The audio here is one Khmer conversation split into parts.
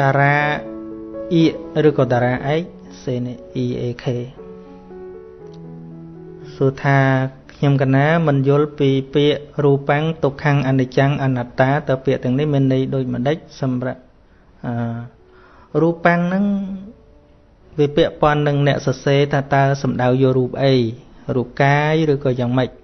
តារាអ៊ីឬក៏តារាឯកសេន E A K សួរថាខ្ញុំកណាមិនយល់ពីពាក្យរូបាំងទុក្ខំអនិច្ចំអនត្តាតើពាក្យទាំងនេះមានន័យដូចម្ដេចសម្រាប់អឺរូបាំងហ្នឹងវាពាក់ព័ន្ធនឹងអ្នកសរសេរថាតើសំដៅយករូបអីរូបកាយឬក៏យ៉ាងម៉េចហ្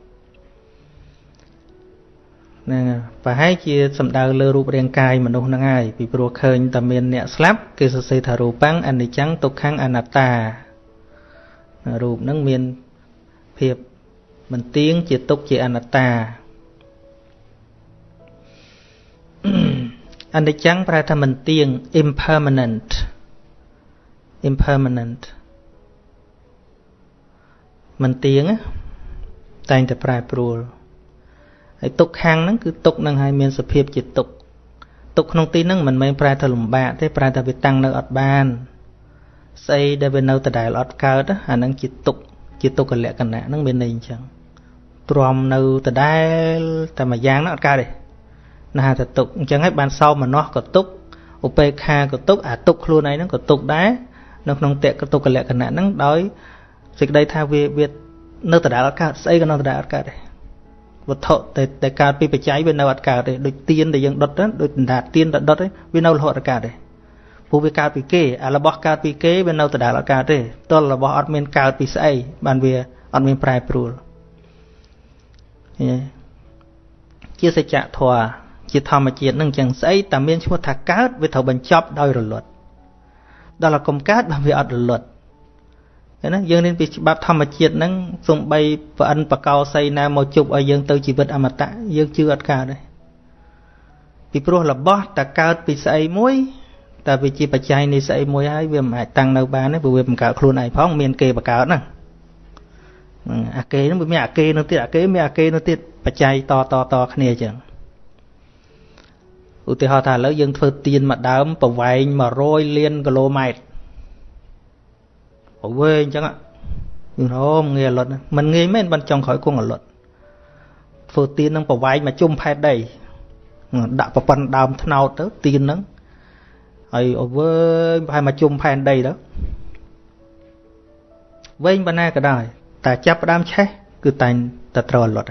នឹងប្រហែលជាសំដៅលើរូបរាងកាយមនុស្សហ្នឹងហើយពីព្រោះឃើញតែមានអ្នកស្លាប់គេសរសេរថារូបាំងអនិច្ចំទុក្ខំអនត្តារូបហ្នឹងមានភាពមិនទៀងជាទុក្ខជាអនត្តាអនិច្ចំប្រែថាមិនទៀង impermanent impermanent មិនទៀងតែងតែប្រែប្រួល ហើយទុកខាងហ្នឹងគឺទុកនឹងឲ្យមានសភាពជាទុកទុកក្នុងទីហ្នឹងមិនមែនប្រែថាលំបាកទេប្រែថាវាតាំងនៅអត់បានស្អីដែលវានៅដដែលអត់កើតអាហ្នឹងជាទុកជាទុក្ខលក្ខណៈហ្នឹងមានន័យអញ្ចឹងទ្រាំនៅដដែលតែមួយយ៉ាងហ្នឹងអត់កើតទេណាតែទុកអញ្ចឹងហើយបានសោមនស្សក៏ទុកឧបេក្ខាក៏ទុកអាទុកខ្លួនឯងហ្នឹងក៏ទុកដែរនៅក្នុងតេកទុក្ខលក្ខណៈហ្នឹងដោយសេចក្តីថាវាវានៅដដែលអត់កើតស្អីក៏នៅដដែលអត់កើតដែរ វត្ថុតែតែកើតពីបច្ច័យវានៅអត់កើតទេដូចទៀនដែលយើងដុតដូចដណ្ដាទៀនដែលដុតវានៅរហូតអត់កើតទេព្រោះវាកើតពីគេអារបស់កើតពីគេវានៅដដែលអត់កើតទេទល់របស់អត់មានកើតពីស្អីបានវាអត់មានប្រែប្រួលជាសច្ចធម៌ជាធម្មជាតិនឹងចឹងស្អីតែមានឈ្មោះថាកើតវាត្រូវបញ្ចប់ដោយរលត់ដល់តែកុំកើតបើវាអត់រលត់ ណាយើងរៀនពីច្បាប់ធម្មជាតិហ្នឹងសំបីប្រអិនបកោសីណាមកជប់ឲ្យយើងទៅជីវិតអមតៈយើងជឿអត់កើតទេពីព្រោះរបស់តើកើតពីស្អីមួយតែវាជាបច្ច័យនៃស្អីមួយហើយវាមិនអាចតាំងនៅបានទេព្រោះវាបង្កើតខ្លួនឯងផងមានគេបង្កើតហ្នឹងអាគេហ្នឹងវាមានអាគេនោះទៀតអាគេមានអាគេនោះទៀតបច្ច័យតតតគ្នាអញ្ចឹងឧទាហរណ៍ថាឥឡូវយើងធ្វើទៀនមួយដើមប្រវែង100លានគីឡូម៉ែត្រ វែងអញ្ចឹងយើងអូងាយអលត់មិនងាយមែនបានចង់ក្រោយគង់អលត់ធ្វើទៀននឹងប្រវែងមកជុំផែនដីដាក់ប្រព័ន្ធដើមថ្នោតទៅទៀនហ្នឹងហើយអវែងប្រហែលមកជុំផែនដីទៅវែងប៉ុណ្ណាក៏ដោយតែចាប់ផ្ដើមឆេះគឺតែងតែត្រូវអលត់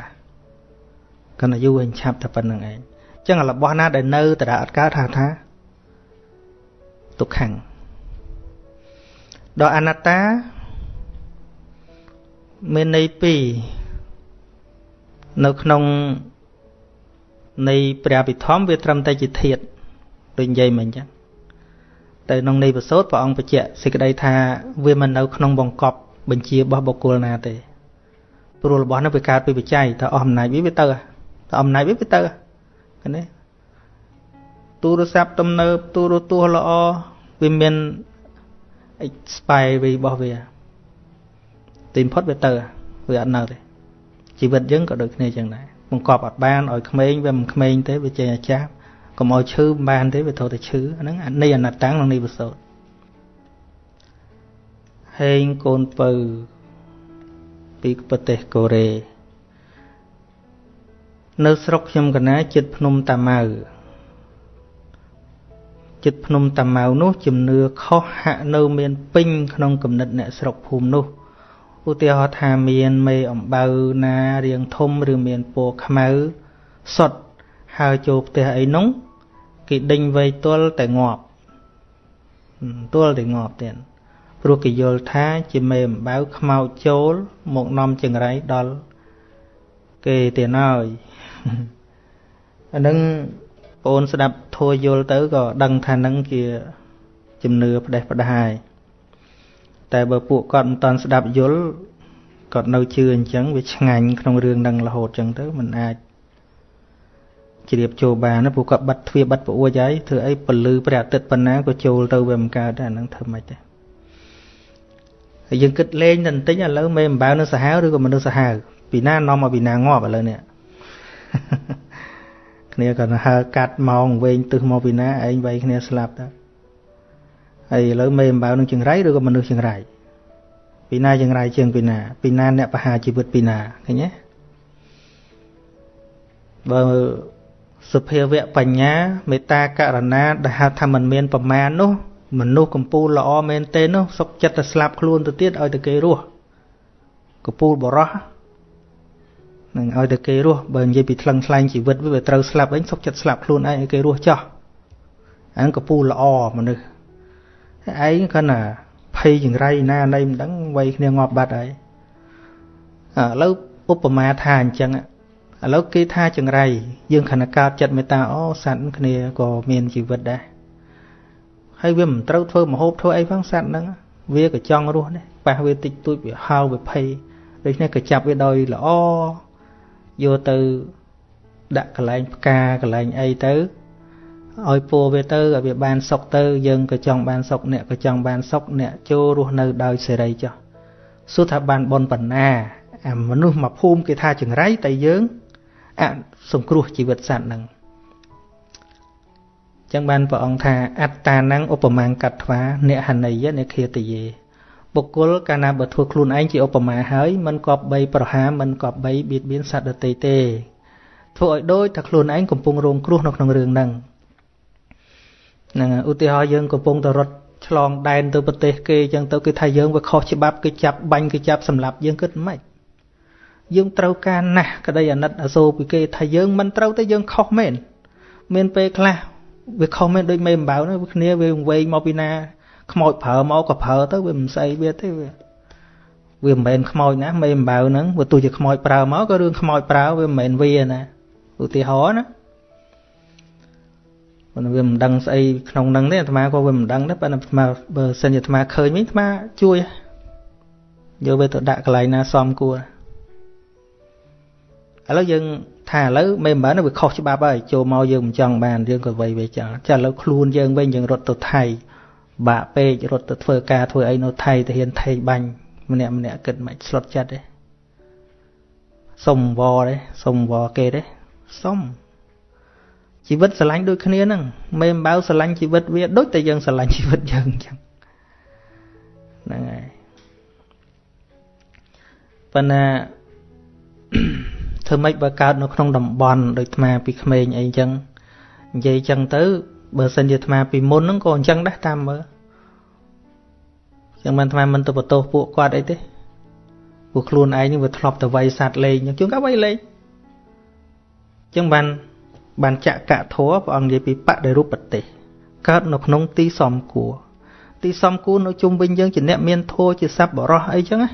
កណ្ដាយូរវិញឆាប់តែប៉ុណ្្នឹងឯងចឹងរបស់ណាដែលនៅតរអត់កើតថាថាទុក្ខំ ដល់អនត្តាមានន័យពីរនៅក្នុងនៃព្រះពិធម្មវាត្រឹមតែជាធាតដូចនិយាយមិញចឹងតែក្នុងនៃប្រសូតព្រះអង្គបញ្ជាក់សេចក្តីថាវាមិននៅក្នុងបង្កប់បញ្ជារបស់បុគ្គលណាទេព្រោះរបស់នោះវាកើតពីបច្ច័យតែអស់អំណាចវាវាទៅតែអំណាចវាវាទៅឃើញទេទូរស័ព្ទទំនើបទូរទស្សន៍ល្អវាមាន expiry របស់វាទីបំផុតវាទៅវាអត់នៅទេជីវិតយើងក៏ដូចគ្នាចឹងដែរបង្កប់អត់បានឲ្យក្មេងវាមិនក្មេងទេវាចេញអាចារ្យកុំឲ្យឈឺមិនបានទេវាត្រូវតែឈឺអាហ្នឹងនៃអនត្តាំងនិងនៃវិសោតហេងកូនពៅពីប្រទេសកូរ៉េនៅស្រុកខ្ញុំកណាចិត្តភ្នំតាម៉ៅ ចិត្តភ្នំតាម៉ៅនោះជំនឿខុសហាក់នៅមានពេញក្នុងគំនិតអ្នកស្រុកភូមិនោះឧទាហរណ៍ថាមានមេអំបៅណារៀងធំឬមានពណ៌ខ្មៅសុតហើចូលផ្ទះអីនោះគេដេញវ័យទល់តែងាប់ទល់តែងាប់ទៀតព្រោះគេយល់ថាជាមេអំបៅខ្មោចចូលមកនាំចង្រៃដល់គេទៀតហើយអានឹង អូនស្ដាប់ធួយល់ទៅក៏ដឹងថានឹងជាជំនឿផ្ដេសផ្ដាយតែបើពួកគាត់មិនតន់ស្ដាប់យល់គាត់នៅជឿអញ្ចឹងវាឆ្ងាញ់ក្នុងរឿងនឹងរហូតអញ្ចឹងទៅมันអាចជ្រាបចូលបានណាពួកគាត់បាត់ទ្វាបាត់ពួចហើយធ្វើអីពលឺព្រះអាទិត្យប៉ុណ្ណាក៏ចូលទៅវាមិនកើតដែរអានឹងធ្វើម៉េចដែរហើយយើងគិតលេងតែបន្តិចឥឡូវមេអំបៅនៅសាហាវឬក៏មនុស្សសាហាវពីណានាំមកពីណាងាប់ឥឡូវនេះ គ្នាក៏ហើកាត់ម៉ោងវែងទឹះមកពីណាឯងវៃគ្នាស្លាប់ទៅហើយឥឡូវមេអំបៅនឹងចង្រៃឬក៏មនុស្សចង្រៃពីណាចង្រៃជាងពីណា ពីណាអ្នកបហាជីវិតពីណាឃើញទេបើសុភាវៈបញ្ញាមេត្តាករណាដែលហៅថាมันមានប្រមាណនោះមនុស្សកម្ពូលល្អមែនទេនោះសុកចិត្តទៅស្លាប់ខ្លួនទៅទៀតឲ្យតែគេរស់កម្ពូលបរោះ នឹងឲ្យតែគេរស់បើនិយាយពីថ្លឹងថ្លែងជីវិតវាត្រូវស្លាប់វិញសុកចិត្តស្លាប់ខ្លួនឯងឲ្យគេរស់ចោះអានកម្ពូលល្អមនុស្សឯងគាត់ណាភ័យចង្រៃណាណៃមិនដឹងវ័យគ្នាងាប់បាត់ហើយឥឡូវឧបមាថាអញ្ចឹងឥឡូវគេថាចង្រៃយើងខណៈកើតចិត្តមេត្តាអូសត្វគ្នាក៏មានជីវិតដែរហើយវាមិនត្រូវធ្វើមហូបធ្វើអីផងសត្វហ្នឹងវាក៏ចង់រស់ដែរប៉ះវាតិចតួចវាហៅវាភ័យដូច្នេះក៏ចាប់វាដោយល្អ យកទៅដាក់កន្លែងផ្កាកន្លែងអីទៅឲ្យពោវាទៅឲ្យវាបានសុខទៅយើងក៏ចង់បានសុខអ្នកក៏ចង់បានសុខអ្នកចូលរស់នៅដោយសេរីចុះសួរថាបានបនបណ្ណាអាមនុស្សមកភូមិគេថាចង្រៃតែយើងអសង្គ្រោះជីវិតសត្វហ្នឹងចឹងបានព្រះអង្គថាអត្តា năng ឧបមាកាត់ថ្វាអ្នកហណីយអ្នកឃាតយេ បុគ្គលកាលណាបើធ្វើខ្លួនឯងជាឧបមាហើយមិនគប្បីប្រហាមិនគប្បីបៀតបៀនសត្វដទៃទេធ្វើឲ្យដូចថាខ្លួនឯងកំពុងរងគ្រោះនៅក្នុងរឿងហ្នឹងហ្នឹងឧទាហរណ៍យើងកំពុងតែរត់ឆ្លងដែនទៅប្រទេសគេអញ្ចឹងទៅគេថាយើងវាខុសច្បាប់គេចាប់បាញ់គេចាប់សម្លាប់យើងគិតមិនយើងត្រូវការណាស់ក្តីអាណិតអាសូរពីគេថាយើងមិនត្រូវទេយើងខុសមែនមានពេលខ្លះវាខុសមែនដូចមេអំបៅហ្នឹងគ្នាវាវែងមកពីណា ខ្មោចប្រើមកក៏ប្រើទៅវាមិនស្អីវាទេវាវាមិនមែនខ្មោចណាមេអំបៅហ្នឹងវាទោះជាខ្មោចប្រើមកក៏រឿងខ្មោចប្រើវាមិនមែនវាណាឧទាហរណ៍ណាប៉ុន្តែវាមិនដឹងស្អីក្នុងហ្នឹងទេអាត្មាក៏វាមិនដឹងដែរប៉ុន្តែអាត្មាបើសិនជាអាត្មាឃើញវិញអាត្មាជួយយកវាទៅដាក់កន្លែងណាសមគួរឥឡូវយើងថាឥឡូវមិនមែនវាខុសច្បាប់ហើយចូលមកយើងមិនចង់បានយើងក៏វៃវាចឹងចាឥឡូវខ្លួនយើងវិញយើងរត់ទៅថៃ បាក់ពេករត់ទៅធ្វើការធ្វើអីនៅថៃទៅហ៊ានថេកបាញ់ម្នាក់ម្នាក់គិតមិនស្លុតចិត្តទេសុំវទេសុំវគេទេសុំជីវិតស្រឡាញ់ដូចគ្នាហ្នឹងមេអំបៅស្រឡាញ់ជីវិតវាដូចតែយើងស្រឡាញ់ជីវិតយើងអញ្ចឹងហ្នឹងហើយប៉ុន្តែធ្វើម៉េចបើកើតនៅក្នុងតំបន់ដូចអាពីក្មេងអីអញ្ចឹងនិយាយអញ្ចឹងទៅ បើសិនជាអាត្មាពីមុនហ្នឹងក៏អញ្ចឹងដែរតាមមើលចឹងមិនអាត្មាមិនទៅបន្ទោសពួកគាត់អីទេពួកខ្លួនឯងនេះវាធ្លាប់ទៅវាយសัตว์លេងជួនកាលវាយលេងចឹងបានបានចកៈធัวព្រះអង្គនិយាយពីបដិរូបទេសកើតនៅក្នុងទីសំគួរទីសំគួរនៅជុំវិញយើងជាអ្នកមានធัวជាសัพបរោះអីចឹងណា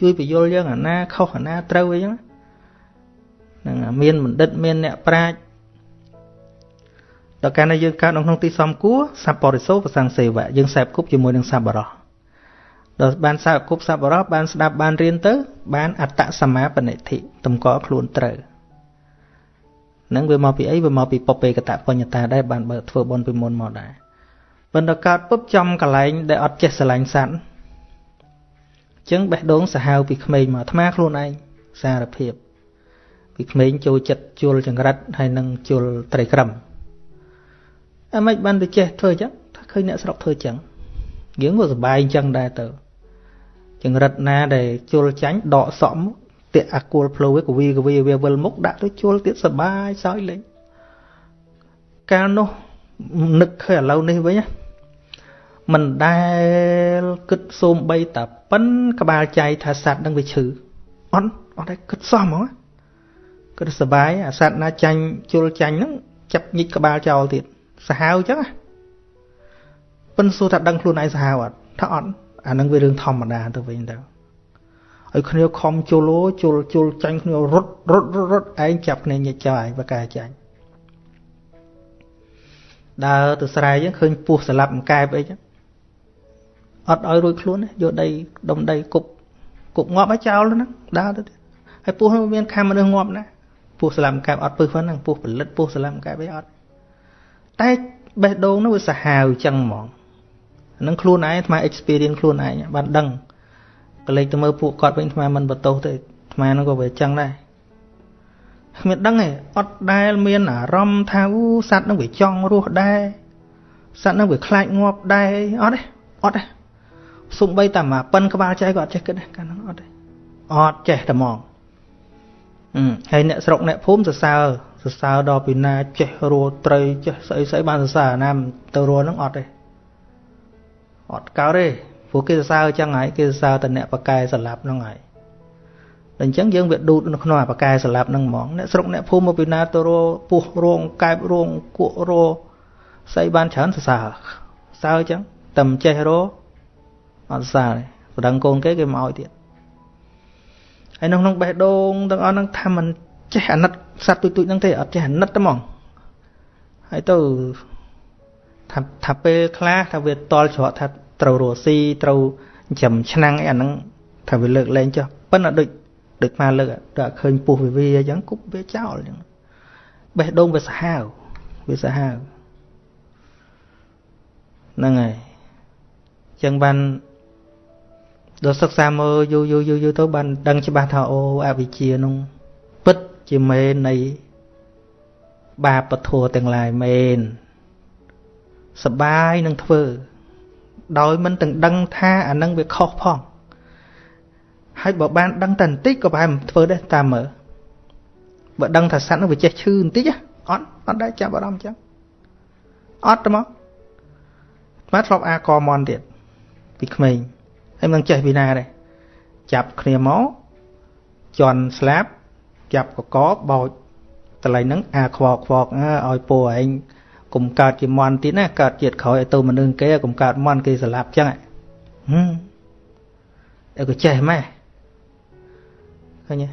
ជួយបញ្យល់យើងអាណាខុសអាណាត្រូវអីចឹងហ្នឹងមានបណ្ឌិតមានអ្នកប្រាជ្ញ ដល់កាលណាយើងកើតនៅក្នុងទីសំគួរសពបរិសូប្រសੰសេវៈយើងសែបគប់ជាមួយនឹងសពបរោះដល់បានសែបគប់សពបរោះបានស្ដាប់បានរៀនទៅ បានអត្តសមាបនិធិតម្កល់ខ្លួនត្រូវនឹងវាមកពីអីវាមកពីពុពេកតបញ្ញតាដែរបានបើធ្វើបន់ពីមុនមកដែរប៉ុន្តែកើតពុបចំកលែងដែលអត់ចេះស្រឡាញ់សัตว์ចឹងបេះដូងសាហាវពីក្មេងមកអាត្មាខ្លួនឯងសារភាពពីក្មេងចូលចិត្តជួលចង្រិតហើយនឹងជួលត្រីក្រឹម អីមិនបានទៅចេះធ្វើអញ្ចឹងថាឃើញអ្នកស្រុកធ្វើអញ្ចឹងយើងក៏សប្បាយអញ្ចឹងដែរទៅចង្រិតណាដែលជលចាញ់ដកសក់មកតាក់អាគួលផ្លូវវាកវីកវីវាវិលមុខដាក់ទៅជលទៀតសបាយសោយលេងកាលនោះនឹកឃើញឥឡូវនេះវិញមិនដែលគិតសូមបីតាប៉ិនក្បាលចៃថាសัตว์នឹងវាឈឺអត់អត់ដែរគិតសោះហ្មងគិតសបាយអាសัตว์ណាចាញ់ជលចាញ់ហ្នឹងចាប់ញិចក្បាលចោលទៀត សាហាវអញ្ចឹងណាប៉ិនសួរថាដឹងខ្លួនឯងសាហាវអត់ថាអត់អានឹងវារឿងធម្មតាទៅវិញទៅហើយគ្នាខំជលអូជលជលចាញ់គ្នារត់រត់រត់ឯងចាប់គ្នាញិចចោលឯងបកាចាញ់ដើរទៅស្រែអញ្ចឹងឃើញពស់ស្លាប់មួយកែបអីចឹងអត់ឲ្យរួចខ្លួនយកដីដុំដីគប់គប់ងាប់ឲ្យចោលហ្នឹងដើរទៅទៀតហើយពស់នោះមានខាំមនុស្សងាប់ណាពស់ស្លាប់មួយកែបអត់ពឹសហ្នឹងពស់ផលិតពស់ស្លាប់មួយកែបអីអត់ តែបេះដូងនោះវាសាហាវចឹងហ្មងហ្នឹងខ្លួនឯងអាត្មា experience ខ្លួនឯងបានដឹងក៏លេចទៅមើលពួកគាត់វិញអាត្មាមិនបន្ទោសទេអាត្មាហ្នឹងក៏វាចឹងដែរគ្មានដឹងទេអត់ដែលមានអារម្មណ៍ថាអូសัตว์ហ្នឹងវាចង់រស់ដែរសัตว์ហ្នឹងវាខ្លាចងាប់ដែរអត់ទេអត់ទេសំបីតាមកប៉ិនក្បាលចៃក៏អត់ចេះគិតដែរកាលហ្នឹងអត់ទេអត់ចេះតែហ្មងហើយអ្នកស្រុកអ្នកភូមិសរសើរ សសរសើរដល់ពីណាចេះរੂត្រីចេះស្អីស្អីបានសរសើរណាទៅរੂហ្នឹងអត់ទេអត់កើតទេព្រោះគេសរសើរចឹងហើយគេសរសើរតែអ្នកបកែស្លាប់ហ្នឹងហើយអញ្ចឹងយើងវាឌូតនៅក្នុងអាបកែស្លាប់ហ្នឹងហ្មងអ្នកស្រុកអ្នកភូមិមកពីណាទៅរពោះរងកែបរងគក់រស្អីបានច្រើនសរសើរសើអញ្ចឹងតែមិនចេះរអត់សើទេប្តឹងកូនគេគេមកឲ្យទៀតហើយនៅក្នុងបេះដូងទាំងអស់ហ្នឹងថាមិនចេះអាណិត សត្វទូចទូចហ្នឹងទេអត់ចេះអាណិតទេហ្មងហើយទៅថាថាពេលខ្លះថាវាតល់ច្រកថាត្រូវរស់ស៊ីត្រូវចំឆ្នាំងអីអាហ្នឹងថាវាលើកលែងចុះប៉ុន្តែដូចដូចមកលើកដល់ឃើញពុះវាវាអញ្ចឹងគប់វាចោលអញ្ចឹងបេះដូងវាសាហាវវាសាហាវហ្នឹងហើយអញ្ចឹងបានដល់សិក្សាមើលយូរយូរយូរយូរទៅបានដឹងច្បាស់ថាអូអវិជ្ជានោះពិត ជាមេនៃ បាបពធัวទាំងឡាយមែនសបាយនឹងធ្វើ ដោយមិនទាំងដឹងថាអានឹងវាខុសផងហើយបើបានដឹងតែបន្តិចក៏ប្រហែលមិនធ្វើដែរតាមមើលបើដឹងថាសត្វនោះវាចេះឈឺបន្តិចអត់អត់ដែរចាប់អារម្មណ៍ចឹងអត់ទេមកស្មាធ្លាប់អាកមន់ទៀតពីក្មេងហើយមិនចេះពីណាដែរចាប់គ្នាមកជន់ស្លាប់ ចាប់កកបោចតឡៃហ្នឹងអាខ្វកខ្វកឲ្យពូឯងកុំកើតជាមន់ទៀតណាកើតជាតិក្រោយឲ្យទៅមនុស្សគេកុំកើតមន់គេស្លាប់ចឹងហឹមតែក៏ចេះម៉េះឃើញទេ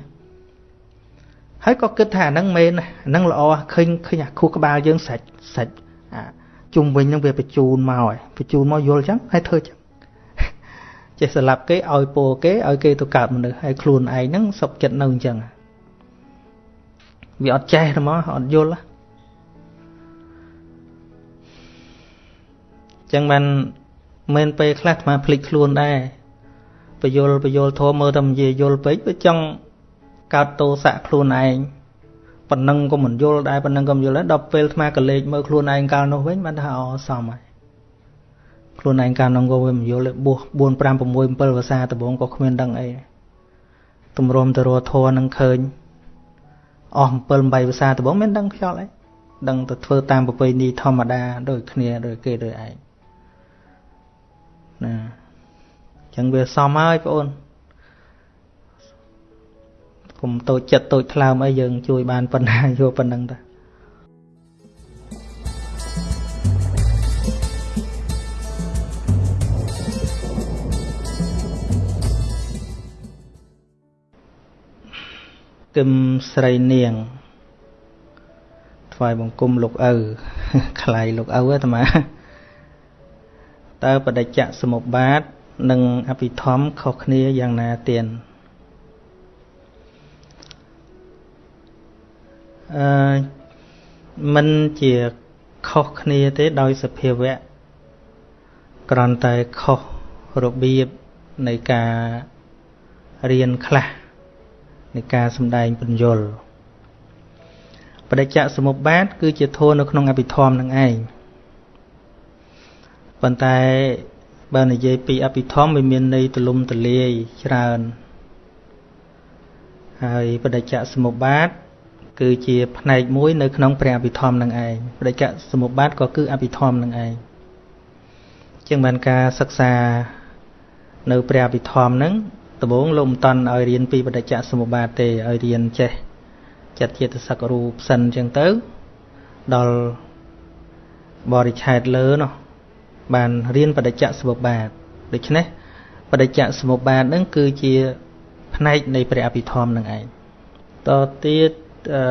ហើយក៏គិតថាអាហ្នឹងមែនអាហ្នឹងល្អឃើញឃើញអាខួរក្បាលយើងសាច់សាច់អាជុំវិញហ្នឹងវាបញ្ជូនមកហើយបញ្ជូនមកយល់ចឹងហើយធ្វើចឹងចេះស្លាប់គេឲ្យពោគេឲ្យគេទៅកើតមនុស្សហើយខ្លួនឯងហ្នឹងសុខចិត្តនៅអញ្ចឹង វាអត់ចេះទេមកអត់យល់ចឹងបានមិនពេលខ្លះអាភ្លេចខ្លួនដែរបយលបយលធម៌មើលតែនិយាយយល់ពេកវាចង់កើតទោសៈខ្លួនឯងប៉ុណ្ណឹងក៏មិនយល់ដែរប៉ុណ្ណឹងក៏មិនយល់ដែរដល់ពេលអាត្មាក៏លេចមើលខ្លួនឯងកាលនោះវិញបានថាអសមហើយខ្លួនឯងកាលនោះក៏វាមិនយល់ទេបួស4 5 6 7ភាសាដំបងក៏គ្មានដឹងអីទម្រាំទៅរធរនឹងឃើញ អស់7 8ភាសាដំបងមានដឹងខ្យល់អីដឹងទៅធ្វើតាមប្រពៃណីធម្មតាដូចគ្នាដូចគេដូចឯងណាចឹងវាសមហើយបងអូនកុំតូចចិត្តតូចថ្លើមអីយើងជួយបានប៉ុណ្ណាយកប៉ុណ្ណឹងតា គឹមស្រីនាងថ្វាយបង្គំលោកឪខ្លៃលោកឪអាត្មាតើបដិច្ចសមុបាទ និងអភិធម្មខុសគ្នាយ៉ាងណាទៀនអឺมันជាខុសគ្នាទេដោយសភាវៈគ្រាន់តែខុសរបៀបនៃការរៀនខ្លះ នៃការសំដែងពន្យល់បដិច្ចសមុបាទគឺជាធម៌នៅក្នុងអភិធម្មនឹងឯងប៉ុន្តែបើនិយាយពីអភិធម្មវាមានន័យទលំទលាយច្រើនហើយបដិច្ចសមុបាទគឺជាផ្នែកមួយនៅក្នុងព្រះអភិធម្មនឹងឯងបដិច្ចសមុបាទក៏គឺអភិធម្មនឹងឯងជាងបានការសិក្សានៅព្រះអភិធម្មនឹង ដំបូងលោកមិនតន់ឲ្យរៀនពីបដិច្ចសមុបាទទេឲ្យរៀនចេះចិត្តចេតសិករូបសិនអញ្ចឹងទៅដល់បរិឆេទលើនោះបានរៀនបដិច្ចសមុបាទដូច្នេះបដិច្ចសមុបាទនឹងគឺជាផ្នែកនៃព្រះអភិធម្មនឹងឯងតទៀតអឺ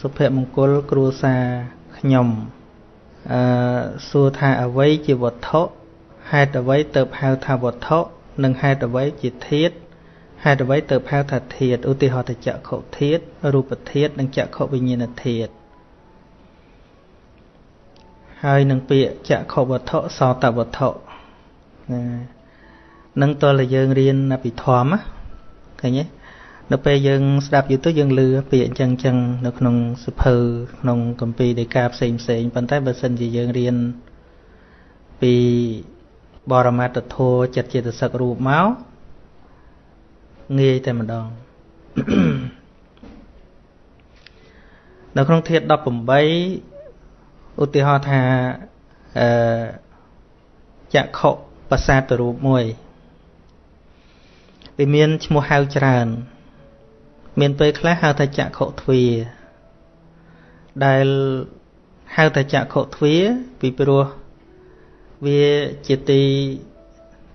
សុភមង្គលគ្រួសារខ្ញុំអឺសួរថាអ្វីជាវត្ថុហេតុអ្វីទៅហៅថាវត្ថុ និងហេតុអ្វីជាធាតុហេតុអ្វីទៅហៅថាធាតុឧទាហរណ៍ទៅចក្ខុធាតុរូបធាតុនិងចក្ខុវិញ្ញាណធាតុហើយនឹងពាក្យចក្ខុវត្ថុសោតវត្ថុណានឹងតលយើងរៀនអភិធម្មឃើញទេនៅពេលយើងស្ដាប់យូរទៅយើងលឺពាក្យអញ្ចឹងអញ្ចឹងនៅក្នុងសភៅក្នុងកម្ពីដីកាផ្សេងផ្សេងប៉ុន្តែបើសិនជាយើងរៀនពី បរមត្តធម៌ចិត្តចេតសិករូបមកងាយតែម្ដងនៅក្នុងធាតុ18ឧទាហរណ៍ថាអឺចក្ខុប្រសាទរូបមួយវាមានឈ្មោះហៅច្រើន មានពេលខ្លះហៅថាចក្ខុទ្វាដែលហៅថាចក្ខុទ្វាពីព្រោះ វាជាទី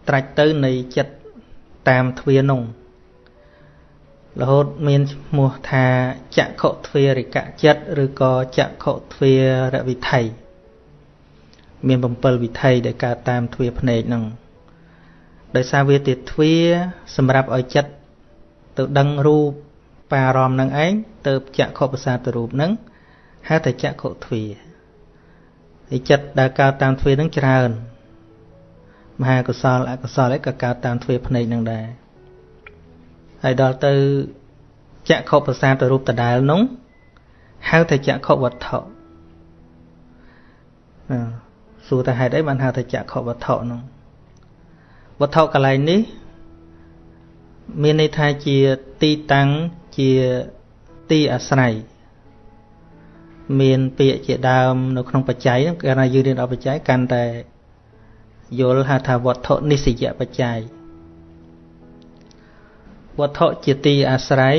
ត្រាច់ទៅនៃចិត្តតាមទ្វានោះរហូតមានឈ្មោះថាចក្ខុទ្វារិកចិត្តឬក៏ចក្ខុទ្វារវិថីមាន7វិថីដែលកើតតាមទ្វាភ្នែកហ្នឹងដោយសារវាជាទ្វាសម្រាប់ឲ្យចិត្តទៅដឹងរូបបារម្ភនឹងឯងទៅចក្ខុប្រសាទរូបហ្នឹងហៅថាចក្ខុទ្វាហើ យចិត្តដែលកើតតាមទ្វាហ្នឹងច្រើនមហាកុសលអកុសលឯក៏កើតតាមទ្វាភ្នែកហ្នឹងដែរហើយដល់ទៅចក្ខុប្រសាទរូបដដែលនោះហៅថាចក្ខុវត្ថុសួរថាហេតុអីបានហៅថាចក្ខុវត្ថុនោះវត្ថុកន្លែងនេះ មានន័យថាជាទីតាំងជាទីអាស្រ័យ មានពាក្យជាដើមនៅក្នុងបច្ច័យហ្នឹងកាលណាយើងរៀនដល់បច្ច័យកាន់តែយល់ហៅថាវត្ថុនិស្សយបច្ច័យវត្ថុជាទីអាស្រ័យ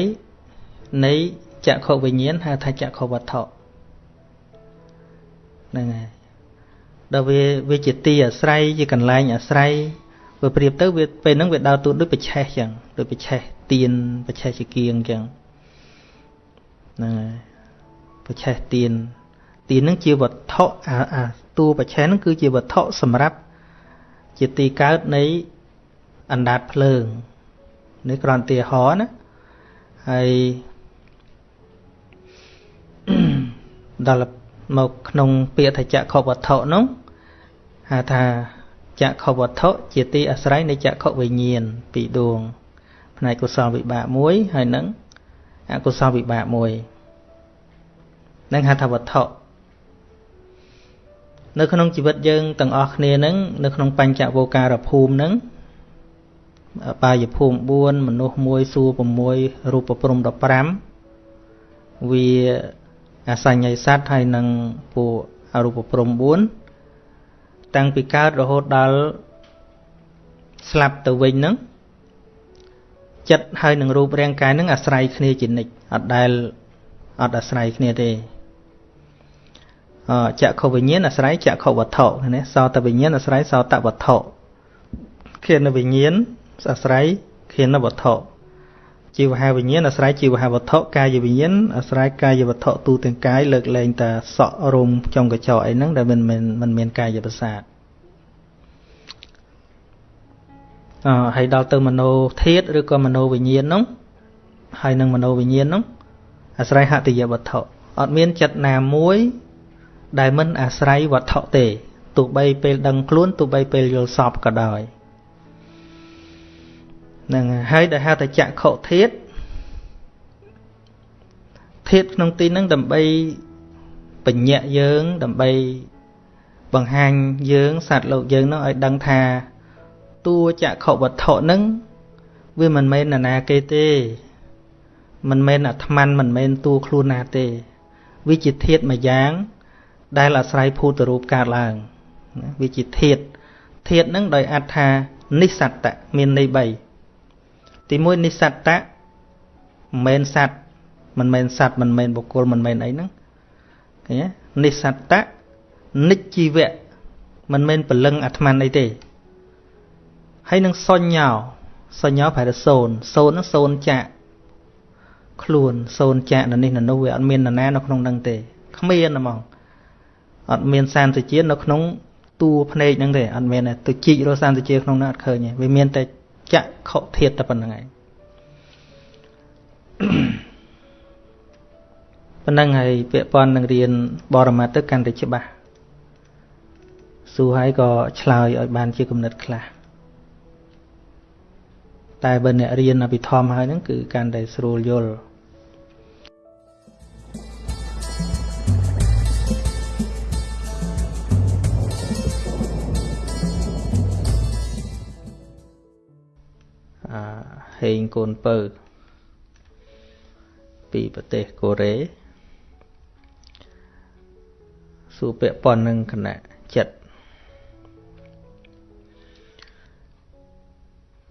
នៃចក្ខុវិញ្ញាណហៅថាចក្ខុវត្ថុហ្នឹងហើយដល់វាវាជាទីអាស្រ័យជាកន្លែងអាស្រ័យវាប្រៀបទៅវាពេលហ្នឹងវាដើរតួដូចបច្ឆេះចឹងដូចបច្ឆេះទៀនបច្ឆេះជាគៀងចឹងហ្នឹងហើយ បច្ឆេះទៀនទៀនហ្នឹងជាវត្ថុអាអាតួបច្ឆេះហ្នឹងគឺជាវត្ថុសម្រាប់ជាទីកើតនៃអណ្ដាតភ្លើងនេះគ្រាន់តែហរណាហើយដល់មកក្នុងពាក្យថាចក្ខុវត្ថុនោះហៅថាចក្ខុវត្ថុជាទីអាស្រ័យនៃចក្ខុវិញ្ញាណពីរដួងផ្នែកកុសលវិបាកមួយហើយនឹងអកុសលវិបាកមួយ នឹងហៅថាវត្ថុនៅក្នុងជីវិតយើងទាំងអស់គ្នានឹងនៅក្នុងបញ្ចវោការភូមិនឹងបាយភូមិ4មនុស្ស1សួរ6រូបព្រំ15វាអសញ្ញ័យសัตว์ហើយនឹងពួកអរូបព្រំ4តាំងពីកើតរហូតដល់ស្លាប់ទៅវិញហ្នឹងចិត្តហើយនឹងរូបរាងកាយហ្នឹងអាស្រ័យគ្នាជានិច្ចអត់ដែលអត់អាស្រ័យគ្នាទេអ ចក្ខុវិញ្ញាណអាស្រ័យចក្ខុវត្ថុណាសោតវិញ្ញាណអាស្រ័យសោតវត្ថុឃានវិញ្ញាណអាស្រ័យឃានវត្ថុជីវហាវិញ្ញាណអាស្រ័យជីវហាវត្ថុកាយវិញ្ញាណអាស្រ័យកាយវត្ថុទូទាំងកាយលើកលែងតែសក់រុំចុងកញ្ចក់អីហ្នឹងដែលមិនមិនមិនមានកាយប្រសាទអឺហើយដល់ទៅមโนធាតឬក៏មโนវិញ្ញាណនោះហើយនឹងមโนវិញ្ញាណនោះអាស្រ័យហតិយវត្ថុអត់មានចិត្តណាមួយ ដែលមិនអាស្រ័យវត្ថុទេទោះបីពេលដឹងខ្លួនទោះបីពេលយល់សពក៏ដោយហ្នឹងហើយដែលហៅថាចក្ខុធាតធាតក្នុងទីហ្នឹងដើម្បីបញ្ញៈយើងដើម្បីបង្ហាញយើងសត្វលោកយើងនោះឲ្យដឹងថាតួចក្ខុវត្ថុហ្នឹងវាមិនមែននរណាគេទេ មិនមែនអាត្មានមិនមែនតួខ្លួនណាទេ វាជាធាតមួយយ៉ាង ដែលអាស្រ័យភូតរូបកើតឡើងវាជាធាតធាតហ្នឹងដោយអត្ថានិសត្តៈមានន័យ3ទី1និសត្តៈមិនមែនសត្វមិនមែនសត្វមិនមែនបុគ្គលមិនមែនអីហ្នឹងឃើញទេនិសត្តៈនិច្ចជីវៈមិនមែនពលឹងអាត្មានអីទេហើយនឹងសញ្ញោសញ្ញោប្រែថាសូនសូនហ្នឹងសូនចាក់ខ្លួនសូនចាក់នៅនេះនៅនោះវាអត់មាននរណានៅក្នុងហ្នឹងទេគ្មានហ្មង អត់មានសានតិជានៅក្នុងតួភ្នែកហ្នឹងទេអត់មានទេទៅជីករកសានតិជាក្នុងហ្នឹងអត់ឃើញទេវាមានតែចក្ខុធាតតែប៉ុណ្្នឹងឯងប៉ុណ្្នឹងហើយពាក្យប៉ុននឹងរៀនបរមត្តទៅកាន់តែច្បាស់សួរហើយក៏ឆ្លើយឲ្យបានជាគំនិតខ្លះតែបើអ្នករៀនអភិធម្មហើយហ្នឹងគឺកាន់តែស្រួលយល់ ហេងកូនពៅពីប្រទេសកូរ៉េួរពាក់ព័ន្ធនឹងគណៈចិត្ត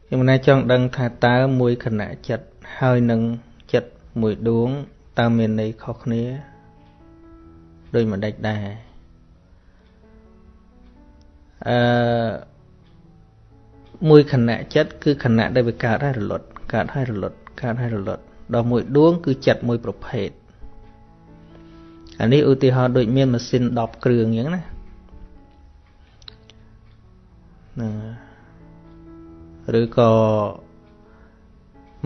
ខ្ញុំណែចង់ដឹងថាតើមួយគណៈចិត្តហើយនឹងចិត្តមួយដួងតើមានន័យខុសគ្នាដោយមិនដេចដែរអឺ មួយខណៈចិត្តគឺខណៈដែលវាកើតហើយរលត់កើតហើយរលត់កើតហើយរលត់ដល់មួយដួងគឺចិត្តមួយប្រភេទអានេះឧទាហរណ៍ដូចមានម៉ាស៊ីន10គ្រឿងអញ្ចឹងណាណាឬក៏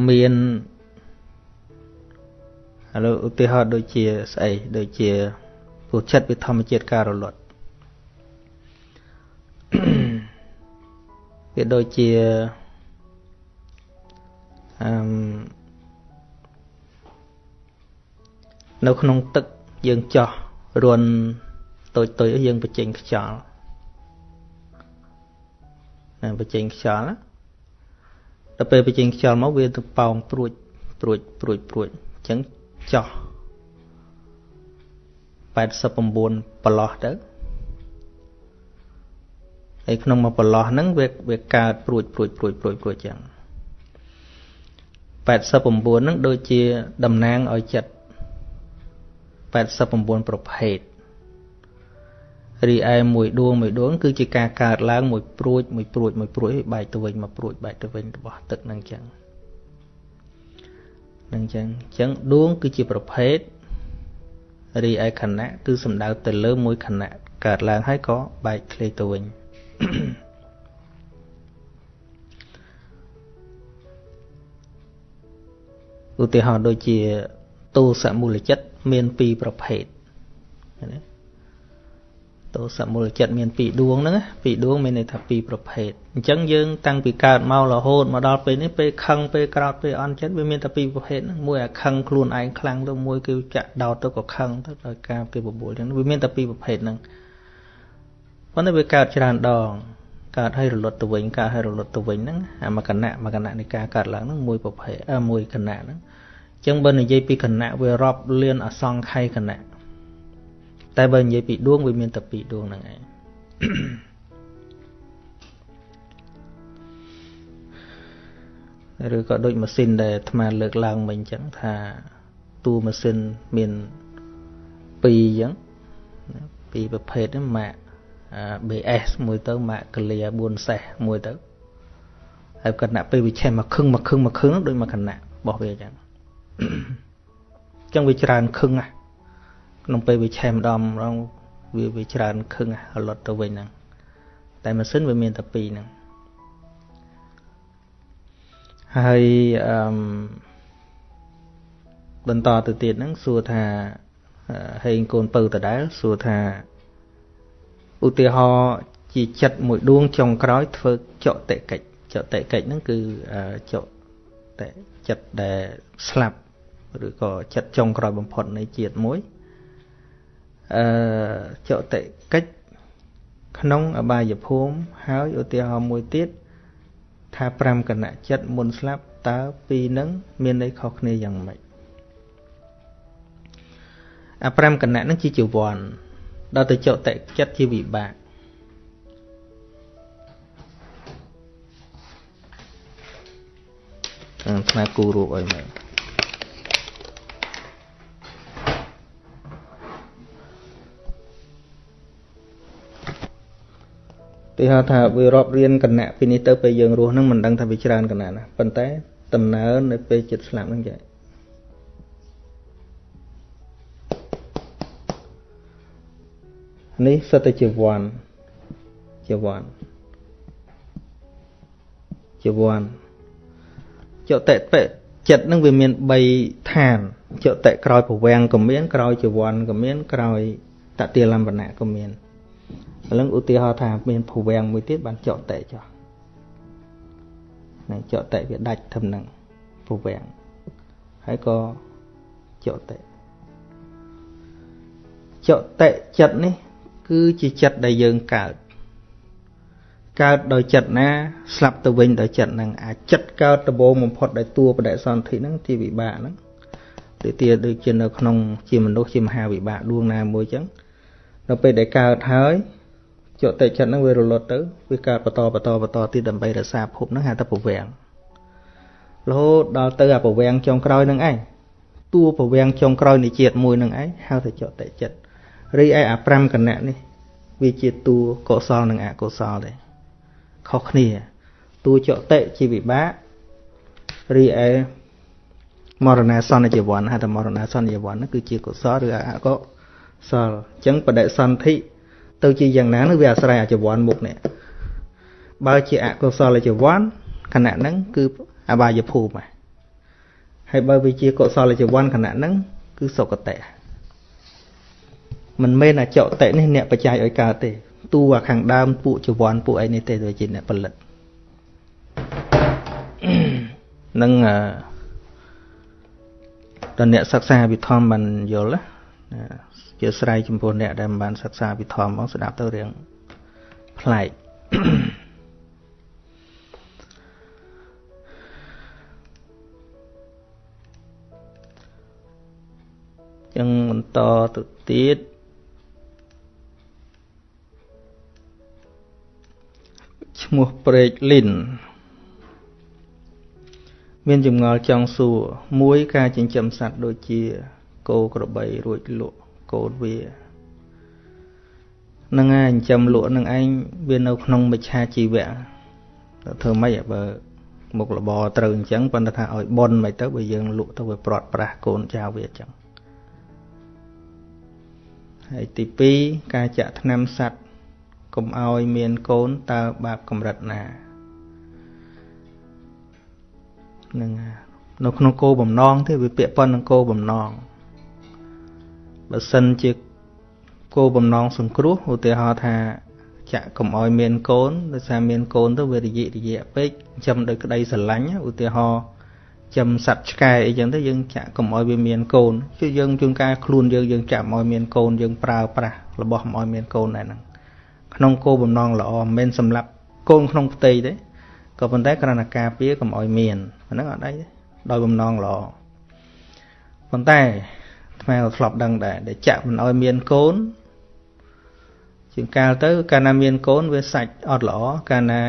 មានឥឡូវឧទាហរណ៍ដូចជាស្អីដូចជាព្រោះចិត្តវាធម្មជាតិការរលត់ វាដូចជាអឺនៅក្នុងទឹកយើងចោះរន់តូចតូចយើងបញ្ចេញខ្យល់ណាបញ្ចេញខ្យល់ដល់ពេលបញ្ចេញខ្យល់មកវាទៅប៉ោងព្រួចព្រួចព្រួចព្រួចអញ្ចឹងចោះ89ប្រឡោះទៅ ហើយក្នុងមួយប្រឡោះហ្នឹងវាវាកើតព្រួចព្រួចព្រួចព្រួចព្រួចចឹង89ហ្នឹងដូចជាតំណាងឲ្យចិត្ត89ប្រភេទរីឯមួយដួងមួយដួងគឺជាការកើតឡើងមួយព្រួចមួយព្រួចមួយព្រួចហើយបែកទៅវិញមកព្រួចបែកទៅវិញរបស់ទឹកហ្នឹងចឹងហ្នឹងចឹងចឹងដួងគឺជាប្រភេទរីឯខណៈគឺសំដៅទៅលើមួយខណៈកើតឡើងហើយក៏បែកធ្លាយទៅវិញ ឧទាហរណ៍ដូចជាទោសមូលចិត្តមានពីរប្រភេទណាទោសមូលចិត្តមានពីរដួងហ្នឹងពីរដួងមានន័យថាពីរប្រភេទអញ្ចឹងយើងតាំងពីកើតមករហូតមកដល់ពេលនេះពេលខឹងពេលក្រោតពេលអន់ចិត្តវាមានតែពីរប្រភេទហ្នឹងមួយអាខឹងខ្លួនឯងខ្លាំងទៅមួយគឺចាក់ដោតទៅក៏ខឹងទៅដោយការគេបបួលអញ្ចឹងវាមានតែពីរប្រភេទហ្នឹង ប៉ុន្តែវាកើតច្រើនដងកើតឲ្យរលត់ទៅវិញកើតឲ្យរលត់ទៅវិញហ្នឹងអាមកណៈមកណៈនៃការកើតឡើងហ្នឹងមួយប្រភេទមួយគណៈហ្នឹងចឹងបើនិយាយពីគណៈវារាប់លានអសង្ខ័យគណៈតែបើនិយាយពីដួងវាមានតែពីរដួងហ្នឹងឯងឬក៏ដូចម៉ាស៊ីនដែលអាត្មាលើកឡើងមិញអញ្ចឹងថាតួម៉ាស៊ីនមានពីរអញ្ចឹងពីរប្រភេទហ្នឹងម៉ាក BS មួយទៅម៉ាកកលៀ4សេះមួយទៅហើយគណៈពេលវិឆេះមកខឹងមកខឹងមកខឹងដូចមកគណៈរបស់វាអញ្ចឹងអញ្ចឹងវាច្រើនខឹងណាក្នុងពេលវាឆេះម្ដងម្ដងវាវាច្រើនខឹងរលត់ទៅវិញហ្នឹងតែម៉ាស៊ីនវាមានតែពីរហ្នឹងហើយអឺបន្តទៅទៀតហ្នឹងសួរថាហេងកូនពៅដដែលសួរថា ឧទាហរណ៍ជាចិត្តមួយដួងចុងក្រោយធ្វើចកតិកិច្ចចកតិកិច្ចហ្នឹងគឺចកតិចិត្តដែលស្លាប់ឬក៏ចិត្តចុងក្រោយបំផុតនៃជាតិមួយអឺចតិកិច្ចក្នុងអបាយភូមិហើយឧទាហរណ៍មួយទៀតថា5គណៈចិត្តមុនស្លាប់តើពីរនឹងមានន័យខុសគ្នាយ៉ាងម៉េចអា5គណៈនឹងជាជីវ័ន ដល់ទៅចតិចិត្តជាវិបាកអឺស្មាគូរូបឲ្យមើលទីហៅថាវារាប់រៀនគណៈពីនេះទៅពេលយើងរស់ហ្នឹងមិនដឹងថាវាច្រើនគណៈណាប៉ុន្តែដំណើរនៅពេលចិត្តស្លាប់ហ្នឹងចា នេះសិតតែជាវ័នជាវ័នជាវ័នចុតិបិចិត្តនឹងវាមាន3ឋានចុតិក្រោយប្រវាំងក៏មានក្រោយជាវ័នក៏មានក្រោយតតិលំបណៈក៏មានឥឡូវឧទាហរណ៍ថាមានភវាំងមួយទៀតបានចកតេចុះនឹងចកតេវាដាច់ធំនឹងភវាំងហើយក៏ចកតេចកតេចិត្តនេះ គឺជាចិត្តដែលយើងកើតកើតដោយចិត្តណា ស្លាប់ទៅវិញដោយចិត្តហ្នឹងអាចិត្តកើតដំបូងបំផុតដោយតួបដិសន្ធិហ្នឹងជាវិបាកហ្នឹងទីទៀតដូចជានៅក្នុងជាមនុស្សជាមហាវិបាកដួងណាមួយចឹងដល់ពេលដែលកើតហើយចុតិចិត្តហ្នឹងវារលត់ទៅវាកើតបន្តបន្តបន្តទៀតដើម្បីរក្សាភពហ្នឹងហៅថាពវាំងរហូតដល់ទៅអាពវាំងចុងក្រោយហ្នឹងឯងតួពវាំងចុងក្រោយនៃជាតិមួយហ្នឹងឯងហៅថាចុតិចិត្ត រីឯអា5គណៈនេះវាជាតួកុសលនិងអកុសលដែរខុសគ្នាតួចតិជាវិបាករីឯមរណាសន្និជីវ័នហៅថាមរណាសន្និជីវ័នគឺជាកុសលឬអកុសលអញ្ចឹងបដិសន្ធិទៅជាយ៉ាងណានោះវាអាស្រ័យអាជីវ័នមុខនេះបើជាអកុសលជីវ័នខណៈហ្នឹងគឺអបាយភូមិហើយបើវាជាកុសលជីវ័នខណៈហ្នឹងគឺសុគតិ មិនមែនអចតិនេះអ្នកបច្ច័យឲ្យកើតទេតួអាខាងដើមពួកជីវ័នពួកអីនេះទេវាជាអ្នកផលិតនឹងអឺដល់អ្នកសិក្សាវិធម្មបានយល់ណាជាស្រ័យចំពោះអ្នកដែលមិនបានសិក្សាវិធម្មមកស្ដាប់ទៅរឿងប្លែកចឹងបន្តទៅទៀត ឈ្មោះព្រែកលីនមានចម្ងល់ចង់សួរមួយការចិញ្ចឹមសត្វដូចជាគោក្របីរួចលក់កូនវានឹងឯងចិញ្ចឹមលក់នឹងឯងវានៅក្នុងមិច្ឆាជីវៈធ្វើម៉េចបើមុខរបរត្រូវអញ្ចឹងប៉ុន្តែថាឲ្យប៉ុនមិនទៅបើយើងលក់ទៅវាប្រត់ប្រាស់កូនចៅវាអញ្ចឹងហើយទី2ការចាក់ថ្នាំសัตว์ កុំឲ្យមានកូនតើបាបកម្រិតណានឹងនៅក្នុងគោបំណងទេវាពាក់ព័ន្ធនឹងគោបំណងបើសិនជាគោបំណងសង្គ្រោះឧទាហរណ៍ថាចាក់កុំឲ្យមានកូនដោយសារមានកូនទៅវារយៈរយៈពេកចំដោយក្តីស្រឡាញ់ឧទាហរណ៍ចំសัตว์ឆ្កែអីចឹងទៅយើងចាក់កុំឲ្យវាមានកូនគឺយើងជួនកាលខ្លួនយើងយើងចាក់ឲ្យមានកូនយើងប្រើប្រាស់របស់មិនឲ្យមានកូនដែរហ្នឹង ក្នុងគោបំណងល្អមិនមែនសម្រាប់កូនក្នុងផ្ទៃទេក៏ប៉ុន្តែគ្រាន់តែការពារកុំឲ្យមានអាហ្នឹងអត់អីទេដោយបំណងល្អប៉ុន្តែថ្មក៏ធ្លាប់ដឹងដែរដែលចាក់មិនឲ្យមានកូនជាងកាលទៅ កាលណាមានកូនវាសាច់អត់ល្អកាលណា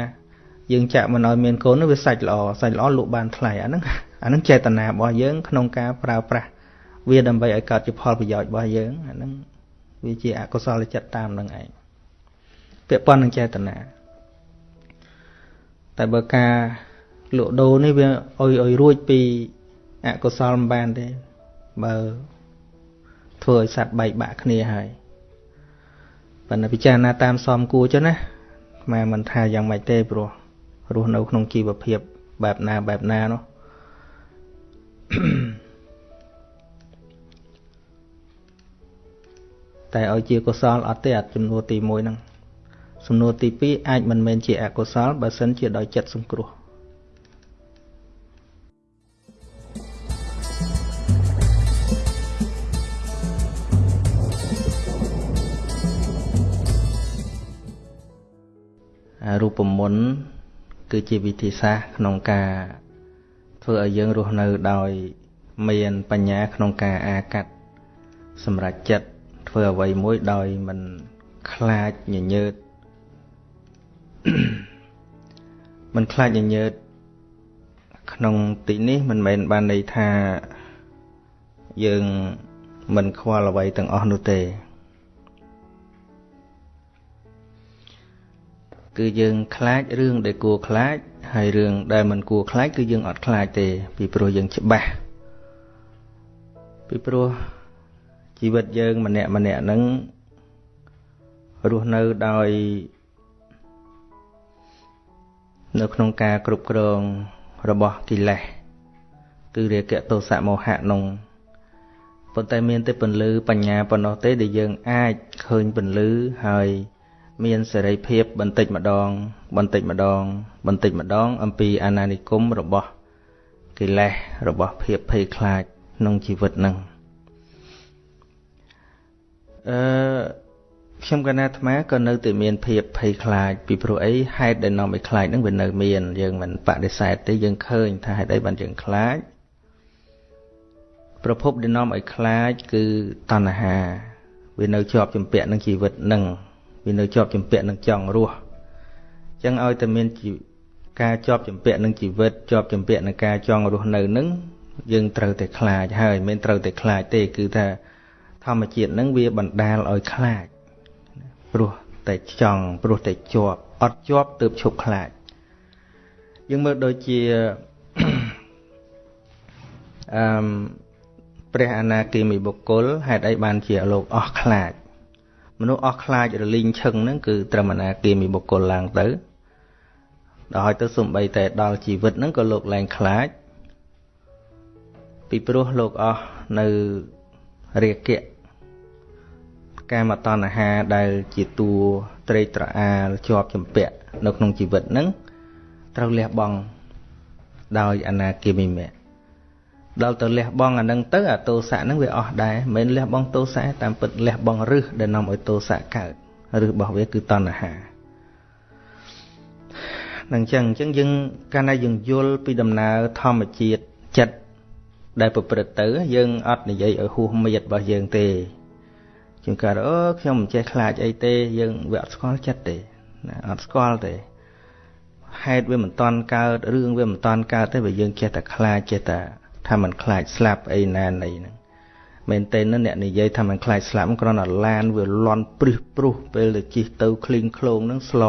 យើងចាក់មិនឲ្យមានកូនវាសាច់ល្អសាច់ល្អលក់បានថ្លៃអាហ្នឹងអាហ្នឹងចេតនារបស់យើង ក្នុងការប្រើប្រាស់វាដើម្បីឲ្យកើតជាផលប្រយោជន៍របស់យើងអាហ្នឹងវាជាអកុសលចិត្តតាមនឹងឯង ពាក់ព័ន្ធនឹងចេតនាតែបើការលក់ដូរនេះវាអុយអុយរួចពីអកុសលមិនបានទេបើធ្វើឲ្យសត្វបែកបាក់គ្នាហើយប៉ុន្តែពិចារណាតាមសមគួរចុះណាម៉ែមិនថាយ៉ាងម៉េចទេព្រោះរស់នៅក្នុងជីវភាពបែបណាបែបណានោះតែឲ្យជាកុសលអត់ទេអត់ចំនួនទី1ហ្នឹង សំណួរទី2អាចមិនមែនជាអកុសលបើសិនជាដោយចិត្តសង្គ្រោះរូបមន្តគឺជាវិធីសាស្ត្រក្នុងការធ្វើឲ្យយើងរស់នៅដោយមានបញ្ញាក្នុងការអាកាត់សម្រាប់ចិត្តធ្វើអ្វីមួយដោយមិនខ្លាចញញើត មិនខ្លាចញញើតក្នុងទីនេះមិនមែនបានន័យថាយើងមិនខ្វល់អ្វីទាំងអស់នោះទេគឺយើងខ្លាចរឿងដែលគួរខ្លាច ហើយរឿងដែលមិនគួរខ្លាចគឺយើងអត់ខ្លាចទេ ពីព្រោះយើងច្បាស់ពីព្រោះជីវិតយើងម្នាក់ម្នាក់ហ្នឹងរស់នៅដោយ នៅក្នុងការគ្រប់គ្រងរបស់កិលេសគឺរាគៈទោសៈមោហៈនោះប៉ុន្តែមានតែពន្លឺបញ្ញាប៉ុណ្ណោះទេដែលយើងអាចឃើញពន្លឺហើយមានសេរីភាពបន្តិចម្ដង បន្តិចម្ដង បន្តិចម្ដង អំពីអាណានិគមរបស់កិលេសរបស់ភាពភ័យខ្លាចក្នុងជីវិតនឹងអឺ ខ្ញុំកណាអាត្មាក៏នៅតែមានភាពភ័យខ្លាចពីព្រោះអីហេតុដែលនាំឲ្យខ្លាចនឹងវានៅមានយើងមិនបដិសេធទេយើងឃើញថាហេតុអីបានយើងខ្លាចប្រភពដែលនាំឲ្យខ្លាចគឺតណ្ហាវានៅជាប់ជំពាក់នឹងជីវិតនឹងវានៅជាប់ជំពាក់នឹងចង់រស់អញ្ចឹងឲ្យតែមានការជាប់ជំពាក់នឹងជីវិតជាប់ជំពាក់នឹងការចង់រស់នៅនឹងយើងត្រូវតែខ្លាចហើយមិនត្រូវតែខ្លាចទេគឺថាធម្មជាតិនឹងវាបណ្ដាលឲ្យខ្លាច ព្រោះតែចង់ព្រោះតែជាប់អត់ជាប់ទើបឈប់ខ្លាចយើងមើលដូចជាអឺព្រះអនាគិមីបុគ្គលហេតុអីបានជាលោកអស់ខ្លាចមនុស្សអស់ខ្លាចរលីងឈឹងហ្នឹងគឺត្រឹមអនាគិមីបុគ្គលឡើងទៅដល់ទៅសំបីតែដល់ជីវិតហ្នឹងក៏លោកលែងខ្លាចពីព្រោះលោកអស់នៅរាគៈ កាមតណ្ហាដែលជាតួត្រេកត្រអាលជាប់ចម្ពាក់នៅក្នុងជីវិតហ្នឹងត្រូវលះបង់ដោយអនាគិមិមៈដល់ទៅលះបង់អានឹងទៅអាទោសៈហ្នឹងវាអស់ដែរមិនលះបង់ទោសៈតាមពិតលះបង់រឹសដែលនាំឲ្យទោសៈកើតរឹសរបស់វាគឺតណ្ហានឹងចឹងអញ្ចឹងយើងកាលណាយើងយល់ពីដំណើរធម្មជាតិចិត្តដែលប្រព្រឹត្តទៅ យើងអត់និយាយឲ្យហួសមៀតរបស់យើងទេ ជាងកើតអូខ្ញុំមិនចេះខ្លាចអីទេ យើងវាអត់ស្គាល់ចិត្តទេណាអត់ស្គាល់ទេហេតុវាមិនតាន់កើតរឿងវាមិនតាន់កើតទេបើយើងចេះតែខ្លាចចេះតែថាมันខ្លាចស្លាប់អីណាណីហ្នឹងមែនទេណាអ្នកនិយាយថាมันខ្លាចស្លាប់គ្រាន់តែឡានវាលន់ព្រឹសព្រុសពេលទៅជិះទៅឃ្លីងឃ្លោងហ្នឹងស្ល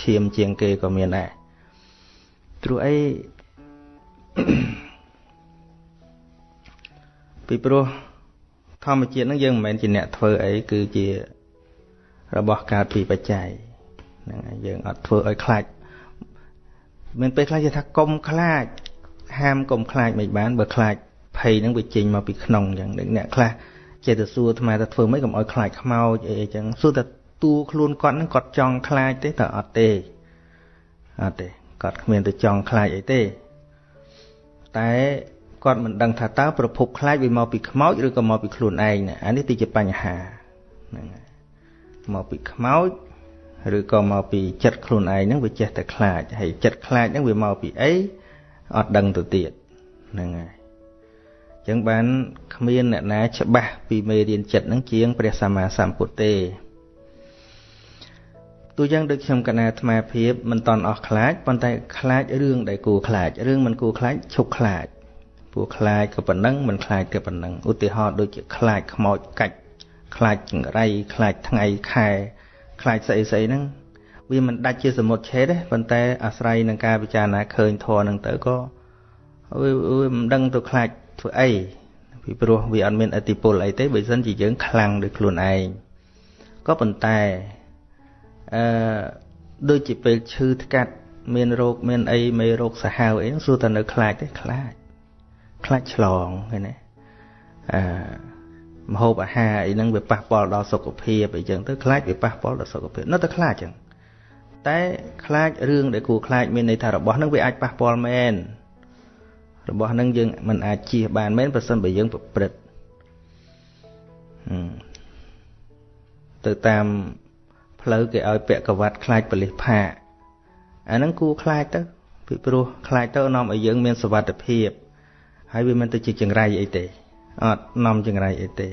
ឈាមជាងគេក៏មានដែរព្រោះអីពីព្រោះ ធម្មជាតិហ្នឹងយើងមិនមែនជាអ្នកធ្វើអីគឺជារបស់កើតពីបច្ច័យហ្នឹងហើយយើងអត់ធ្វើឲ្យខ្លាចមានពេលខ្លះគេថាកុំខ្លាចហាមកុំខ្លាចមិនបានបើខ្លាចភ័យហ្នឹងវាចេញមកពីក្នុងអញ្ចឹងអ្នកខ្លះចេះតែសួរអាត្មាថាធ្វើម៉េចកុំឲ្យខ្លាចខ្មោចអីអញ្ចឹងសួរតែតួខ្លួនគាត់ហ្នឹងគាត់ចង់ខ្លាចទេតែអត់ទេអត់ទេគាត់គ្មានទៅចង់ខ្លាចអីទេតែ គាត់មិនដឹងថាតើប្រភពខ្លាចវាមកពីខ្មោចឬក៏មកពីខ្លួនឯងណាអានេះទីជាបញ្ហាហ្នឹងហើយមកពីខ្មោចឬក៏មកពីចិត្តខ្លួនឯងហ្នឹងវាចេះតែខ្លាចហើយចិត្តខ្លាចហ្នឹងវាមកពីអីអត់ដឹងទៅទៀតហ្នឹងហើយអញ្ចឹងបានគ្មានអ្នកណាច្បាស់ពីមេរៀនចិត្តហ្នឹងជាងព្រះសម្មាសម្ពុទ្ធទេទូយ៉ាងដូចខ្ញុំកណាអាត្មាភាពមិនតន់អស់ខ្លាចប៉ុន្តែខ្លាចរឿងដែលគួរខ្លាចរឿងមិនគួរខ្លាចឈប់ខ្លាច ព្រោះខ្លាចក៏ប៉ុណ្ណឹងមិនខ្លាចក៏ប៉ុណ្ណឹងឧទាហរណ៍ដូចជាខ្លាចខ្មោចកាច់ខ្លាចចង្រៃខ្លាចថ្ងៃខែខ្លាចស្អីស្អីហ្នឹងវាមិនដាច់ជាសមុទ្រឆេតទេប៉ុន្តែអាស្រ័យនឹងការពិចារណាឃើញធម៌ហ្នឹងទៅក៏វាមិនដឹងទៅខ្លាចធ្វើអីពីព្រោះវាអត់មានអតិពលអីទេបើមិនជាយើងខ្លាំងដោយខ្លួនឯងក៏ប៉ុន្តែអឺដូចជាពេលឈឺថ្កាត់មានរោគមានអីមេរោគសាហាវអីហ្នឹងសួរតែនៅខ្លាចទេខ្លាច ខ្លាចឆ្លងឃើញទេអឺមហូបអាហារអីហ្នឹងវាប៉ះពាល់ដល់សុខភាពអីចឹងទៅខ្លាចវាប៉ះពាល់ដល់សុខភាពនៅតែខ្លាចចឹងតែខ្លាចរឿងដែលគួរខ្លាចមានន័យថារបស់ហ្នឹងវាអាចប៉ះពាល់មែនរបស់ហ្នឹងយើងមិនអាចជៀសបានមែនប្រសិនបើយើងប្រព្រឹត្តទៅតាមផ្លូវគេឲ្យពាក់កវ៉ាត់ខ្លាចបលិសផាអាហ្នឹងគួរខ្លាចទៅពីព្រោះខ្លាចទៅនាំឲ្យយើងមានសុវត្ថិភាព ហើយវាមិនទៅជាចង្រៃអីទេអត់នាំចង្រៃអីទេ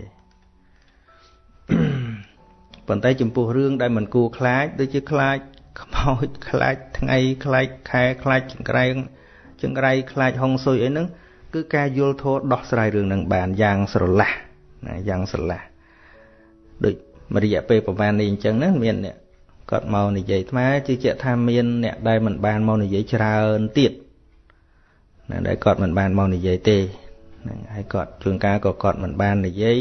ប៉ុន្តែចំពោះរឿងដែលមិនគួរខ្លាចដូចជាខ្លាចខ្មោចខ្លាចថ្ងៃខ្លាចខែខ្លាចចង្រៃចង្រៃខ្លាចហុងស៊ុយអីហ្នឹងគឺការយល់ធម៌ដោះស្រាយរឿងហ្នឹងបានយ៉ាងស្រឡះណាយ៉ាងស្រឡះដូចមួយរយៈពេលប្រហែលនេះអញ្ចឹងណាមានអ្នកគាត់មកនិយាយថ្មជឿជាក់ថាមានអ្នកដែលមិនបានមកនិយាយច្រើនទៀត ណាដែលគាត់មិនបានមកនិយាយទេហ្នឹងហើយគាត់ជួនកាលក៏គាត់មិនបាននិយាយ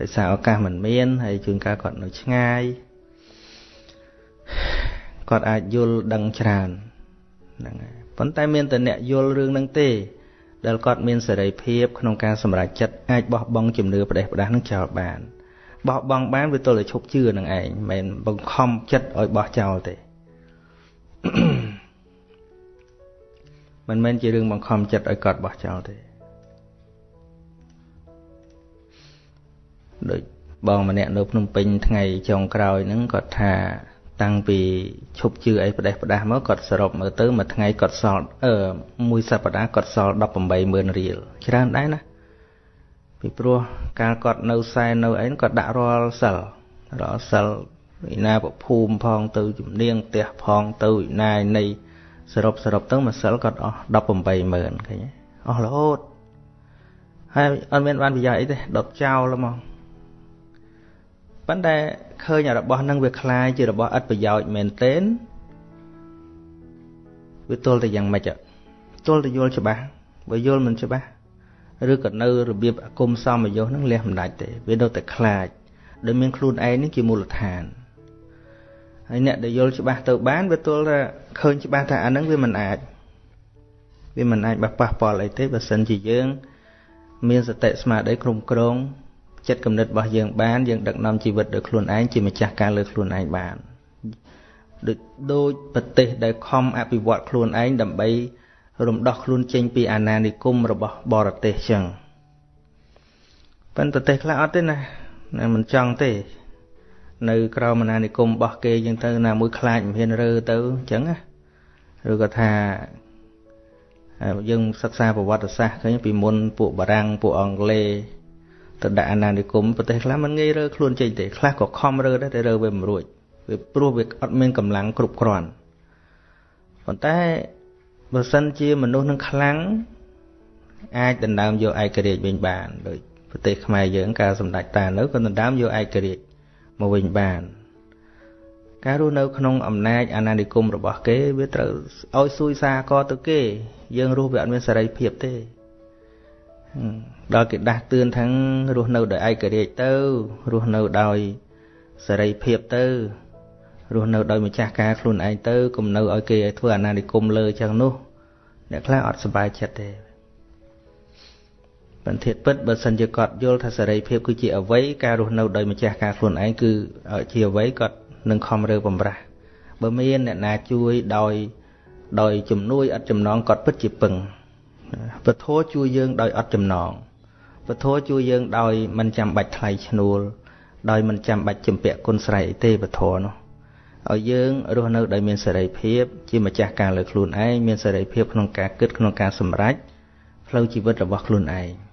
ដោយសារឱកាសមិនមានហើយជួនកាលគាត់នៅឆ្ងាយគាត់អាចយល់ដឹងច្រើនហ្នឹងហើយប៉ុន្តែមានតែអ្នកយល់រឿងហ្នឹងទេ ដែលគាត់មានសេរីភាពក្នុងការសម្រេចចិត្តអាចបោះបង់ជំនឿផ្ដេសផ្ដាស់នឹងចោលបានបោះបង់បានវាទល់តែឈប់ជឿនឹងឯងមិនបង្ខំចិត្តឲ្យបោះចោលទេ មិនមែនជារឿងបង្ខំចិត្តឲ្យគាត់បោះចោលទេដូចបងម្នាក់នៅភ្នំពេញថ្ងៃចុងក្រោយហ្នឹងគាត់ថាតាំងពីឈប់ជឿអីផ្ដេសផ្ដាស់មកគាត់សរុបមើលទៅមួយថ្ងៃគាត់សល់អឺមួយសប្តាហ៍គាត់សល់180,000រៀលច្រើនដែរណាពីព្រោះកាលគាត់នៅសែននៅអីគាត់ដាក់រាល់សិលរាល់សិលវិណាពភូមិផងទៅជំនាងផ្ទះផងទៅវិណាយនៃ សរុបសរុបទៅមួយសិលគាត់អស់180,000ឃើញអស់រហូតហើយអត់មានបានប្រយោជន៍អីទេដុតចោលហ្មងប៉ុន្តែឃើញរបស់នឹងវាคล้ายជារបស់ឥតប្រយោជន៍មែនទែនវាទល់តែយ៉ាងម៉េចទល់តែយល់ច្បាស់បើយល់មិនច្បាស់ឬក៏នៅរបៀបអគុំសមយុសនឹងលះមិនដាច់ទេវានៅតែខ្លាចដែលមានខ្លួនឯងនេះជាមូលដ្ឋាន ហើយអ្នកដែលយល់ច្បាស់ទៅបានវាទល់ថាឃើញច្បាស់ថាអានឹងវាមិនអាចវាមិនអាចបះប៉ះពាល់អីទេបើសិនជាយើង មានសតិស្មារតីគ្រប់គ្រងចិត្តគំនិតរបស់យើងបានយើងដឹកនាំជីវិតដោយខ្លួនឯងជាម្ចាស់ការលើខ្លួនឯងបានដូចដូចប្រទេសដែលខំអភិវឌ្ឍខ្លួនឯងដើម្បី រំដោះខ្លួនចេញពីអាណានិគមរបស់បរទេសចឹងប៉ុន្តែប្រទេសខ្លះអត់ទេណាណាមិនចង់ទេ នៅក្រៅអាណានិគមរបស់គេចឹងទៅណាមួយខ្លាចមិនហ៊ានរើទៅចឹងណាឬក៏ថាយើងសិក្សាប្រវត្តិសាស្ត្រឃើញពីមុនពួកបារាំងពួកអង់គ្លេសទៅដាក់អាណានិគមប្រទេសខ្លះមិនងាយរើខ្លួនចេញទេខ្លះក៏ខំរើដែរតែរើវាមិនរួចវាព្រោះវាអត់មានកម្លាំងគ្រប់គ្រាន់ប៉ុន្តែបើសិនជាមនុស្សនឹងខ្លាំងអាចដណ្ដើមយកឯករាជ្យវិញបានដូចប្រទេសខ្មែរយើងកាលសម្ដេចតានៅក៏ដណ្ដើមយកឯករាជ្យ មកវិញបាន ការរស់នៅក្នុងអំណាចអាណានិគមរបស់គេវាត្រូវឲ្យសួយសារកទៅគេ យើងរស់វាអត់មានសេរីភាពទេដល់គេដាស់តឿនថាងរស់នៅដោយឯករាជ្យទៅរស់នៅដោយសេរីភាពទៅរស់នៅដោយម្ចាស់ការខ្លួនឯងទៅកុំនៅឲ្យគេឲ្យធ្វើអាណានិគមលើចឹងនោះអ្នកខ្លះអត់សប្បាយចិត្តទេ បន្ទាត់ពិតបើសិនជាគាត់យល់ថាសេរីភាពគឺជាអវ័យការរស់នៅដោយម្ចាស់ការខ្លួនឯងគឺជាអវ័យគាត់នឹងខំរើបំរាស់បើមានអ្នកណាជួយដោយដោយជំនួយអត់ចំណងគាត់ពិតជាពឹងពធជួយយើងដោយអត់ចំណងពធជួយយើងដោយមិនចាំបាច់ថ្លៃឈ្នួលដោយមិនចាំបាច់ជំពាក់គុណស្រ័យអីទេពធនោះឲ្យយើងរស់នៅដោយមានសេរីភាពជាម្ចាស់ការលើខ្លួនឯងមានសេរីភាពក្នុងការគិតក្នុងការសម្រេចផ្លូវជីវិតរបស់ខ្លួនឯងឃើញទេ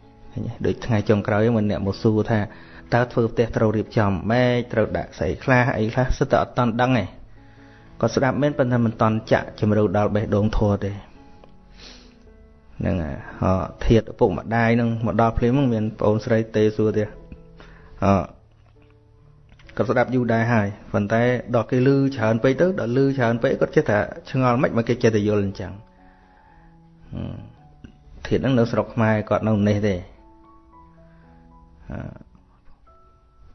ដូចថ្ងៃចុងក្រោយមកអ្នកមកសួរថាតើធ្វើផ្ទះត្រូវរៀបចំម៉េចត្រូវដាក់ស្អីខ្លះអីខ្លះសិតតែអត់តន់ដឹងទេគាត់ស្ដាប់មែនប៉ុន្តែមិនតន់ចាក់ជំរឿដល់បេះដូងធัวទេហ្នឹងហ៎ធៀបឪពុកម្ដាយនឹងមកដល់ភ្លាមមានប្អូនស្រីទេសួរទៀតអគាត់ស្ដាប់យូរដែរហើយប៉ុន្តែដល់គេលឺច្រើនពេកទៅដល់លឺច្រើនពេកគាត់ចេះតែឆ្ងល់មិនមកគេចេះតែយល់អញ្ចឹងធៀបហ្នឹងនៅស្រុកខ្មែរគាត់នៅនេះទេ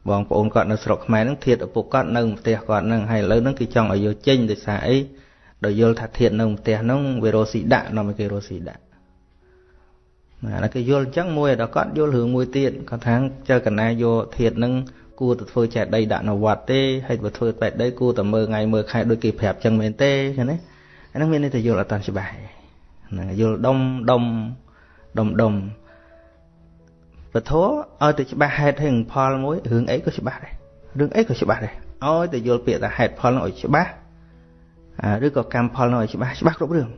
បងប្អូនគាត់នៅស្រុកខ្មែរហ្នឹងធៀបឪពុកគាត់នៅផ្ទះគាត់ហ្នឹងហើយឥឡូវហ្នឹងគេចង់ឲ្យយកចេញដោយសារអីដល់យល់ថាធៀបនៅផ្ទះហ្នឹងវារស់ស៊ីដាក់នាំឲ្យគេរស់ស៊ីដាក់ណាគេយល់អញ្ចឹងមួយដល់គាត់យល់រឿងមួយទៀតគាត់ថាចៅកណាយកធាតនឹងគួរទៅធ្វើចេះដីដាក់នៅវត្តទេហើយទៅធ្វើពេទ្យដីគួរតែមើលថ្ងៃមើលខែដូចគេប្រាប់ចឹងមែនទេឃើញទេអាហ្នឹងមានន័យថាយល់អត់តាន់ច្បាស់ហ្នឹងយល់ដុំដុំដុំដុំ ពធឲ្យទៅច្បាស់ហេតុហេតុផលមួយរឿងអីក៏ច្បាស់ដែររឿងអីក៏ច្បាស់ដែរឲ្យទៅយល់ពាក្យថាហេតុផលនោះឲ្យច្បាស់ឬក៏កម្មផលនោះឲ្យច្បាស់ច្បាស់គ្រប់រឿង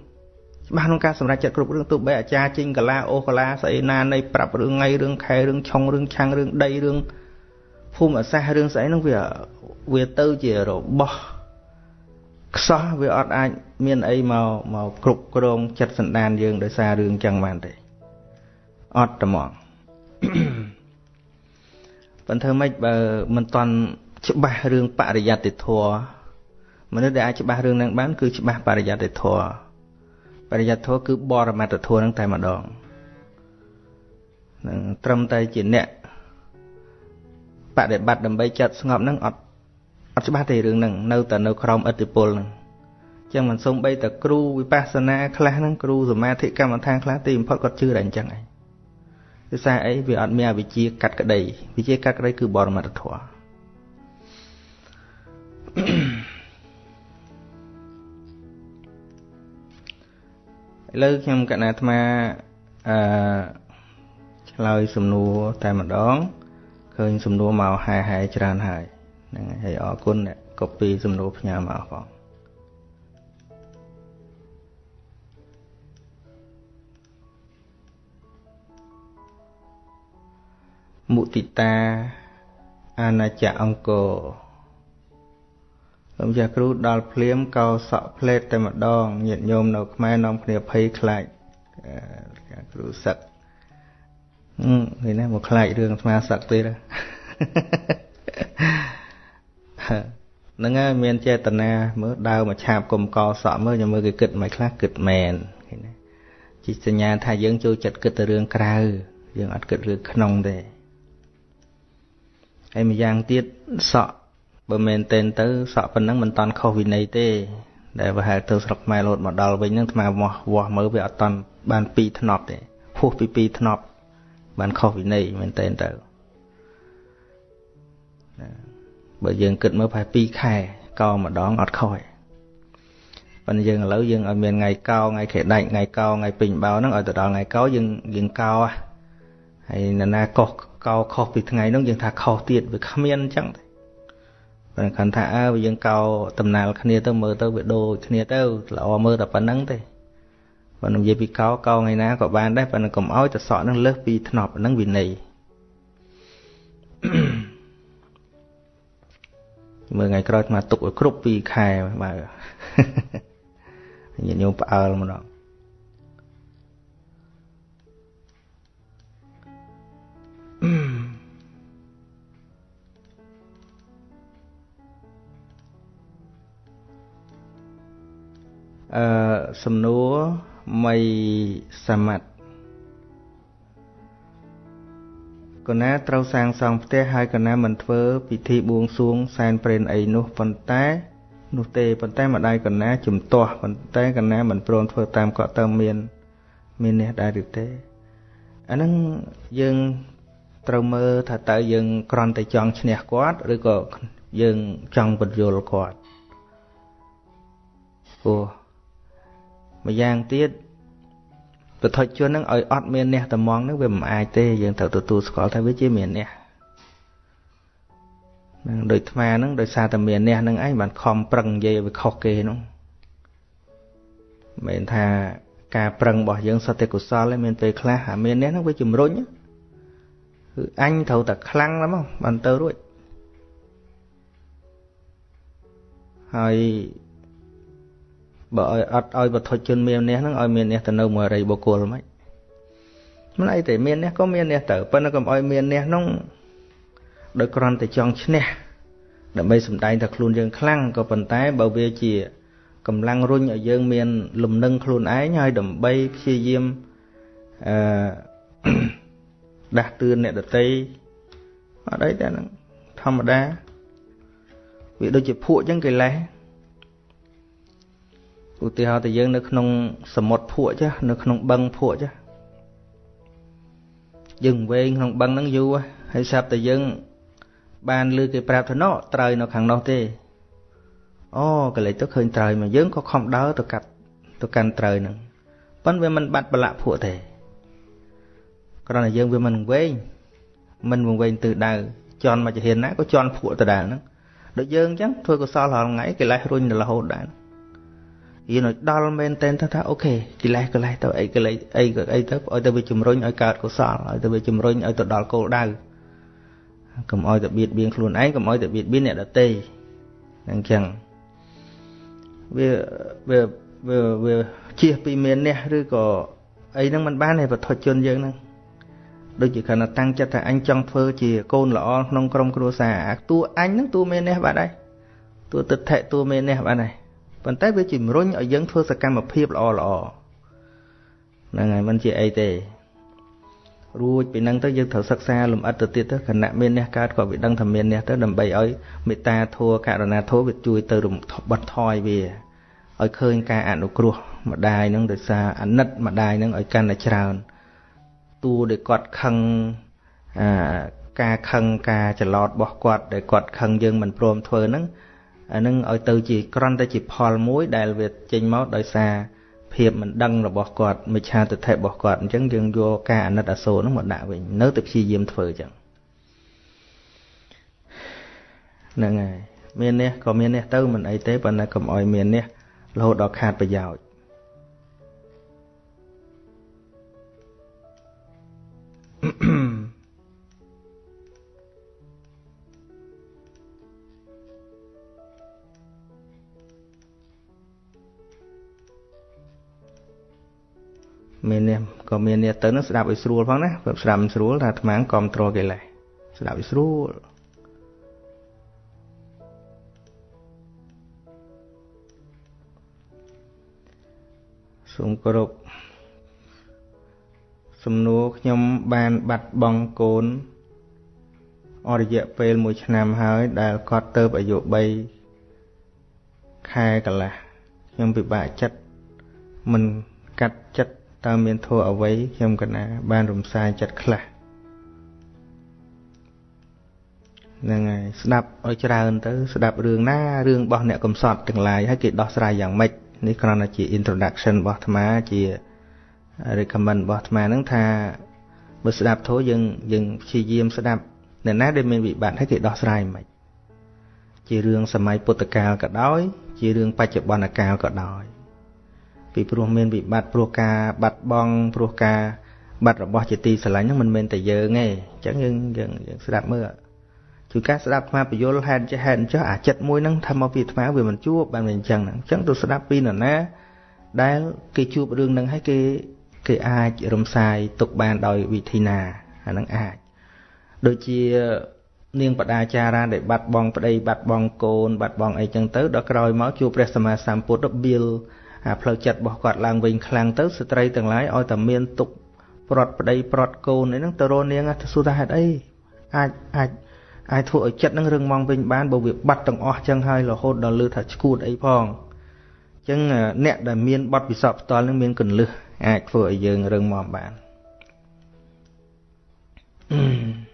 ច្បាស់ក្នុងការសម្រេចចិត្តគ្រប់រឿងទោះបីអាចារ្យចេញកាឡាអូកាឡាស្អីណានៃប្រាប់រឿងថ្ងៃរឿងខែរឿងឆុងរឿងឆាំងរឿងដីរឿងភូមិសាស្ត្ររឿងស្អីហ្នឹងវាវាទៅជារបស់ខ្សោះវាអត់អាចមានអីមកមកគ្រប់គ្រងចិត្តសន្តានយើងដោយសាររឿងចឹងបានទេអត់ត្មង ប៉ុន្តែមិនបើមិនតន់ច្បាស់រឿងបរិយត្តិធម៌មនុស្សដែលអាចច្បាស់រឿងហ្នឹងបានគឺច្បាស់បរិយត្តិធម៌បរិយត្តិធម៌គឺបរមត្តធម៌ហ្នឹងតែម្ដងនឹងត្រឹមតែជាអ្នកបដិបត្តិដើម្បីចិត្តស្ងប់ហ្នឹងអត់អត់ច្បាស់ទេរឿងហ្នឹងនៅតែនៅក្រោមឥទ្ធិពលហ្នឹងចឹងមិនសំបីតែគ្រូវិបស្សនាខ្លះហ្នឹងគ្រូសមាធិកម្មដ្ឋានខ្លះទីបំផុតគាត់ជឿតែអញ្ចឹងឯង គឺសារអីវាអត់មានអវិជ្ជាកាត់ក្តីវិជ្ជាកាត់ក្តីគឺបរមត្តធម៌ឥឡូវខ្ញុំកណាអាត្មាអឺឆ្លើយសំណួរតែម្ដងឃើញសំណួរមកហែហែច្រើនហើយហ្នឹងហើយអរគុណអ្នកកូពីសំណួរផ្ញើមកផង មុទិតាអាណាចក្រអង្គរខ្ញុំចាស់គ្រូដល់ភ្លាមកោសក់ផ្លេតតែម្ដងញាតិញោមនៅខ្មែរនាំគ្នាភ័យខ្លាចគ្រូសឹកហឹមនេះណាមកខ្លាចរឿងស្មាសឹកទៀតហ្នឹងហើយមានចេតនាមើលដើរមកឆាបគុំកសក់មើលខ្ញុំមើលគេគិតមិនខ្លះគិតមែនឃើញទេជាសញ្ញាថាយើងចូលចិត្តគិតទៅរឿងក្រៅយើងអត់គិតរឿងក្នុងទេ ហើយម្យ៉ាងទៀតសក់បើមែនតែនទៅសក់ប៉ុណ្ណឹងមិនតាន់ខុសវិន័យទេ ដែលប្រហែលទៅស្រុកខ្មែរលោតមកដល់វិញហ្នឹងថ្មវាស់វាស់មើលវាអត់តាន់បាន2ធ្នប់ទេហួសពី2ធ្នប់បានខុសវិន័យមែនតែនទៅបើយើងគិតមើលប្រហែល2ខែកោម្ដងអត់ខុសទេប៉ុន្តែយើងឥឡូវយើងឲ្យមានថ្ងៃកោថ្ងៃខែដាច់ថ្ងៃកោថ្ងៃពេញបោហ្នឹងឲ្យទៅដល់ថ្ងៃកោយើងយើងកោហើយនរណាកោស កោខុសពីថ្ងៃហ្នឹងយើងថាខុសទៀតវាគ្មានអញ្ចឹងទេប៉ុន្តែគាត់ថាអើយើងកោដំណើរគ្នាទៅមើលទៅវាដូចគ្នាទៅល្អមើលតែប៉ុណ្្នឹងទេបើនិយាយពីកោកោថ្ងៃណាក៏បានដែរប៉ុន្តែកុំឲ្យតសក់នឹងលើសពីធ្នប់ហ្នឹងវិន័យមើលថ្ងៃក្រោយអាទុកឲ្យគ្រប់2ខែបើញាតិញោមផ្អើលម្ដង អឺសំណួរមីសមត្ថកណាត្រូវសាងសង់ផ្ទះហើយកណាមិនធ្វើពិធីបួងសួងសែនព្រេនអីនោះប៉ុន្តែ នោះទេប៉ុន្តែម្ដាយកណាជំទាស់ប៉ុន្តែកណាមិនព្រមធ្វើតាមកតើមាន មាននេះដែរឬទេអាហ្នឹងយើងត្រូវមើលថាតើយើងក្រន់តែចង់ឈ្នះគាត់ឬក៏យើងចង់បញ្យល់គាត់ព្រោះ ម្យ៉ាងទៀតពុទ្ធជននឹងឲ្យអត់មានអ្នកតំងនឹងវាមិនអាចទេយើងត្រូវទទួលស្គាល់ថាវាជាមានអ្នកនឹងដូចថ្មហ្នឹងដោយសារតែមានអ្នកហ្នឹងឯងបានខំប្រឹងនិយាយឲ្យវាខុសគេហ្នឹងមិនថាការប្រឹងរបស់យើងសុទ្ធតែកុសលឯមានពេលខ្លះអាមានអ្នកហ្នឹងវាជំរុញគឺអញត្រូវតែខ្លាំងណាស់មកបានទៅរួចហើយ បើឲ្យអត់ឲ្យវត្ថុជនមាននេះហ្នឹងឲ្យមាននេះទៅនៅមួយអរិយបុគ្គលមិនមិនអីទេមាននេះក៏មាននេះទៅប៉ុន្តែកុំឲ្យមាននេះហ្នឹងដោយគ្រាន់តែចង់ឈ្នះដើម្បីសម្ដែងថាខ្លួនយើងខ្លាំងក៏ប៉ុន្តែបើវាជាកម្លាំងរុញឲ្យយើងមាន លំនឹងខ្លួនឯងហើយដើម្បីព្យាយាមអឺដាស់តឿនអ្នកដតីអត់អីតែហ្នឹងធម្មតាវាដូចជាភក់អញ្ចឹងកិលេស ឧទាហរណ៍ទៅយើងនៅក្នុងសមុទ្រភក់ចានៅក្នុងបឹងភក់ចាយើងវែងក្នុងបឹងហ្នឹងយូរហើយស្រាប់តែយើង បានលើគេប្រាប់ថាណោត្រូវនៅខាងនោះទេអូកលេចទៅឃើញត្រូវមកយើងក៏ខំដើរទៅកាត់ទៅកាន់ត្រូវហ្នឹងប៉ុន្តែវាមិនបាត់ប្រឡាក់ភក់ទេគ្រាន់តែយើងវាមិនវែងមិនវែងទិសដៅជន់មកចហានណាក៏ជន់ភក់ដដែលហ្នឹងដូចយើងអញ្ចឹងធ្វើកុសលរាល់ថ្ងៃកិលេសរុញរហូតដែរ យើងឲ្យដល់មែនតែនថាថាអូខេកិលេសកិលេសទៅអីកិលេសអីក៏អីទៅឲ្យទៅវាជំរុញឲ្យកើតកុសលឲ្យទៅវាជំរុញឲ្យទៅដល់គោលដៅកុំឲ្យទៅបៀតបៀនខ្លួនឯងកុំឲ្យទៅបៀតបៀនអ្នកដទៃអញ្ចឹងវាវាវាវាជៀសពីមាននេះឬក៏អីហ្នឹងมันបានទេបទជនយើងហ្នឹងដូចជាគ្រាន់តែតាំងចិត្តថាអញចង់ធ្វើជាកូនល្អក្នុងក្រុមគ្រួសារអាតួអញហ្នឹងតួមាននេះបាត់ហើយតួទិដ្ឋិតួមាននេះបាត់ហើយ ប៉ុន្តែវាជំរុញឲ្យយើងធ្វើសកម្មភាពល្អល្អហ្នឹងហើយមិនជាអីទេរួចពីហ្នឹងទៅយើងត្រូវសិក្សាលំអិតទៅទៀតទៅគណៈមានអ្នកកើតក៏វាដឹងថាមានអ្នកទៅដើម្បីឲ្យមេត្តាធម៌ករុណាធម៌វាជួយទៅបត់ថយវាឲ្យឃើញការអនុគ្រោះម្ដាយហ្នឹងដោយសារអាណិតម្ដាយហ្នឹងឲ្យកាន់តែច្រើនតួដែលគាត់ខឹងអាការខឹងការច្រឡោតរបស់គាត់ដែលគាត់ខឹងយើងមិនព្រមធ្វើហ្នឹង អានឹងឲ្យទៅជាក្រន់តែជាផលមួយដែលវាចេញមកដោយសារភាពមិនដឹងរបស់គាត់មិឆាទិដ្ឋិរបស់គាត់អញ្ចឹងយើងយកការអាណិតអាសូរនោះមកដាក់វិញនៅតែព្យាយាមធ្វើអញ្ចឹងហ្នឹងហើយមាននេះក៏មាននេះទៅមិនអីទេប៉ុន្តែកុំឲ្យមាននេះរហូតដល់ខាតប្រយោជន៍ មាននេះក៏មាននេះទៅនឹងស្ដាប់ឲ្យស្រួលផងណាបើស្ដាប់មិនស្រួលថាអាត្មាគ្រប់គ្រងកិលេសស្ដាប់ឲ្យស្រួលសូមគោរពសំណួរខ្ញុំបានបាត់បង់កូនអររយៈពេល1ឆ្នាំហើយ ដែលគាត់ទៅអាយុ3ខែកន្លះខ្ញុំពិបាកចិត្តមិនកាត់ចិត្ត តើមានធัวអ្វីខ្ញុំកណា បានរំសាយចិត្តខ្លះហ្នឹងហើយស្ដាប់ឲ្យច្រើនទៅ ស្ដាប់រឿងណារឿងរបស់អ្នកកំសត់ទាំងឡាយហើយគេដោះស្រាយយ៉ាងម៉េចនេះគ្រាន់តែជា introduction របស់អាត្មាជា recommend របស់អាត្មាហ្នឹងថាបើស្ដាប់ធម៌យើងយើងព្យាយាមស្ដាប់អ្នកណាដែលមានវិបត្តិហើយគេដោះស្រាយមិនជារឿងសម័យពុទ្ធកាលក៏ដោយ ជារឿងបច្ចុប្បន្នកាលក៏ដោយ ពីព្រោះមានវិបត្តិព្រោះការបាត់បង់ព្រោះការបាត់របស់ជាទីស្រឡាញ់ហ្នឹងមិនមែនតែយើងទេអញ្ចឹងយើងយើងយើងស្ដាប់មើលជួយការស្ដាប់អាពយល់ហេតុចេះហេតុអញ្ចឹងអាចិត្តមួយហ្នឹងថាមកពីអាត្មាវាមិនជួបបានមិនអញ្ចឹងហ្នឹងអញ្ចឹងទៅស្ដាប់ពីនរណាដែលគេជួបរឿងហ្នឹងហើយគេគេអាចរំសាយទុកបានដោយវិធីណាអាហ្នឹងអាចដូចជានាងបដាចារាដែលបាត់បង់ប្តីបាត់បង់កូនបាត់បង់អីចឹងទៅដល់ក្រោយមកជួបព្រះសម្មាសម្ពុទ្ធបៀល អាផ្លូវចិត្តរបស់គាត់ឡើងវិញខ្លាំងទៅស្ត្រីទាំងឡាយឲ្យតែមានទុកប្រត់ប្តីប្រត់កូនអីហ្នឹងទៅរនាងទៅសួរថាហេតុអីអាចអាចអាចធ្វើឲ្យចិត្តនឹងរឹងមាំវិញបានបើវាបាត់ទាំងអស់ចឹងហើយរហូតដល់លឺថាឈួតអីផងចឹងអ្នកដែលមានបទពិសោធន៍ផ្ទាល់នឹងមានកលឹះអាចធ្វើឲ្យយើងរឹងមាំបានអឺ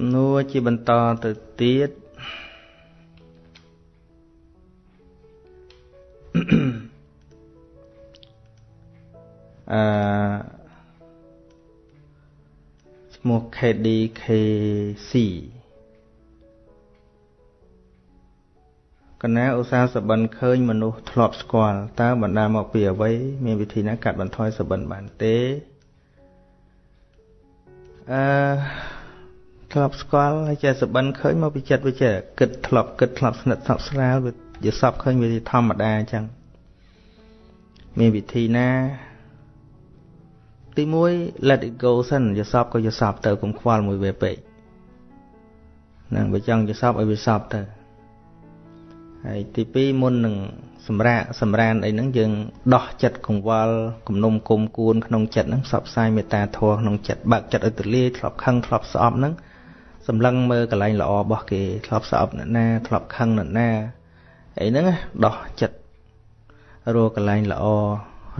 សំណួរជាបន្តទៅទៀតអឺឈ្មោះ KDKC កណាឧស្សាហ៍សបិនឃើញមនុស្សធ្លាប់ស្គាល់តើបណ្ដាមកពីអ្វីមានវិធីណាកាត់បន្ថយសបិនបានទេអឺ ធ្លាប់ស្គាល់ហើយចេះសបិនឃើញមកពីចិត្តវាចេះគិតធ្លាប់គិតធ្លាប់ស្និទ្ធស្លាប់ស្រាលវាជាសពឃើញវាធម្មតាអញ្ចឹងមានវិធីណា ទី1 let it go សិនយសពក៏យសពទៅកុំខ្វល់មួយវាពេកហ្នឹងបើចង់យសពឲ្យវាសពទៅហើយទី2មុននឹងសម្រាកសម្រានអីហ្នឹងយើងដោះចិត្តកង្វល់គំនុំគុំគួនក្នុងចិត្តហ្នឹងផ្សព្វផ្សាយមេត្តាធម៌ក្នុងចិត្តបើកចិត្តឲ្យទលាយធ្លាប់ខឹងធ្លាប់ស្អប់ហ្នឹង សម្លឹងមើលកន្លែងល្អរបស់គេធ្លាប់ស្អប់អ្នកណាធ្លាប់ខឹងអ្នកណាអីហ្នឹងដោះចិត្តរកកន្លែងល្អ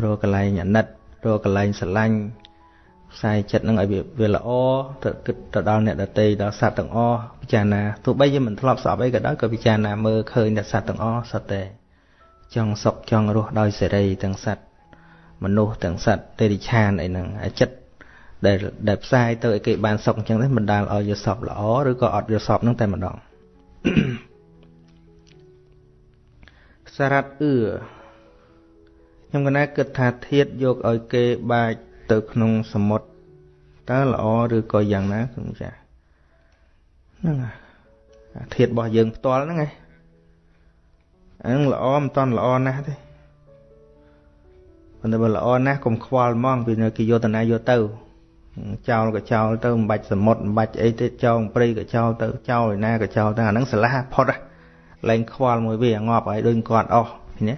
រកកន្លែងអាណិតរកកន្លែងស្រឡាញ់ផ្សាយចិត្តនឹងឲ្យវាល្អទៅគិតទៅដល់អ្នកដតីដល់សត្វទាំងអស់ពិចារណាទោះបីជាមិនធ្លាប់ស្អប់អីក៏ដោយក៏ពិចារណាមើលឃើញតែសត្វទាំងអស់សត្វតែចង់សុខចង់រស់ដោយសេរីទាំងសត្វមនុស្សទាំងសត្វទេរិឆានអីហ្នឹងចិត្ត ដែលដែលផ្សាយទៅឲ្យគេបានសុខអញ្ចឹងទេបណ្ដាលឲ្យយល់សពល្អឬក៏អត់យល់សពហ្នឹងតែម្ដងសារ៉ាត់អឺខ្ញុំកណាគិតថាធាតយកឲ្យគេបាចទៅក្នុងសមុទ្រតើល្អឬក៏យ៉ាងណាគឺចាហ្នឹងធាតរបស់យើងផ្ទាល់ហ្នឹងឯងអាហ្នឹងល្អមិនតន់ល្អណាស់ទេប៉ុន្តែបើល្អណាស់កុំខ្វល់ហ្មងពីនៅគេយកតាណាយកទៅ ចោលក៏ចោលទៅមិនបាច់សមុទ្រមិនបាច់អីទេចោលព្រៃក៏ចោលទៅចោលឯណាក៏ចោលទៅអាហ្នឹងស្រឡះផុតលែងខ្វល់មួយវាងាប់ហើយដូចគាត់អស់ណា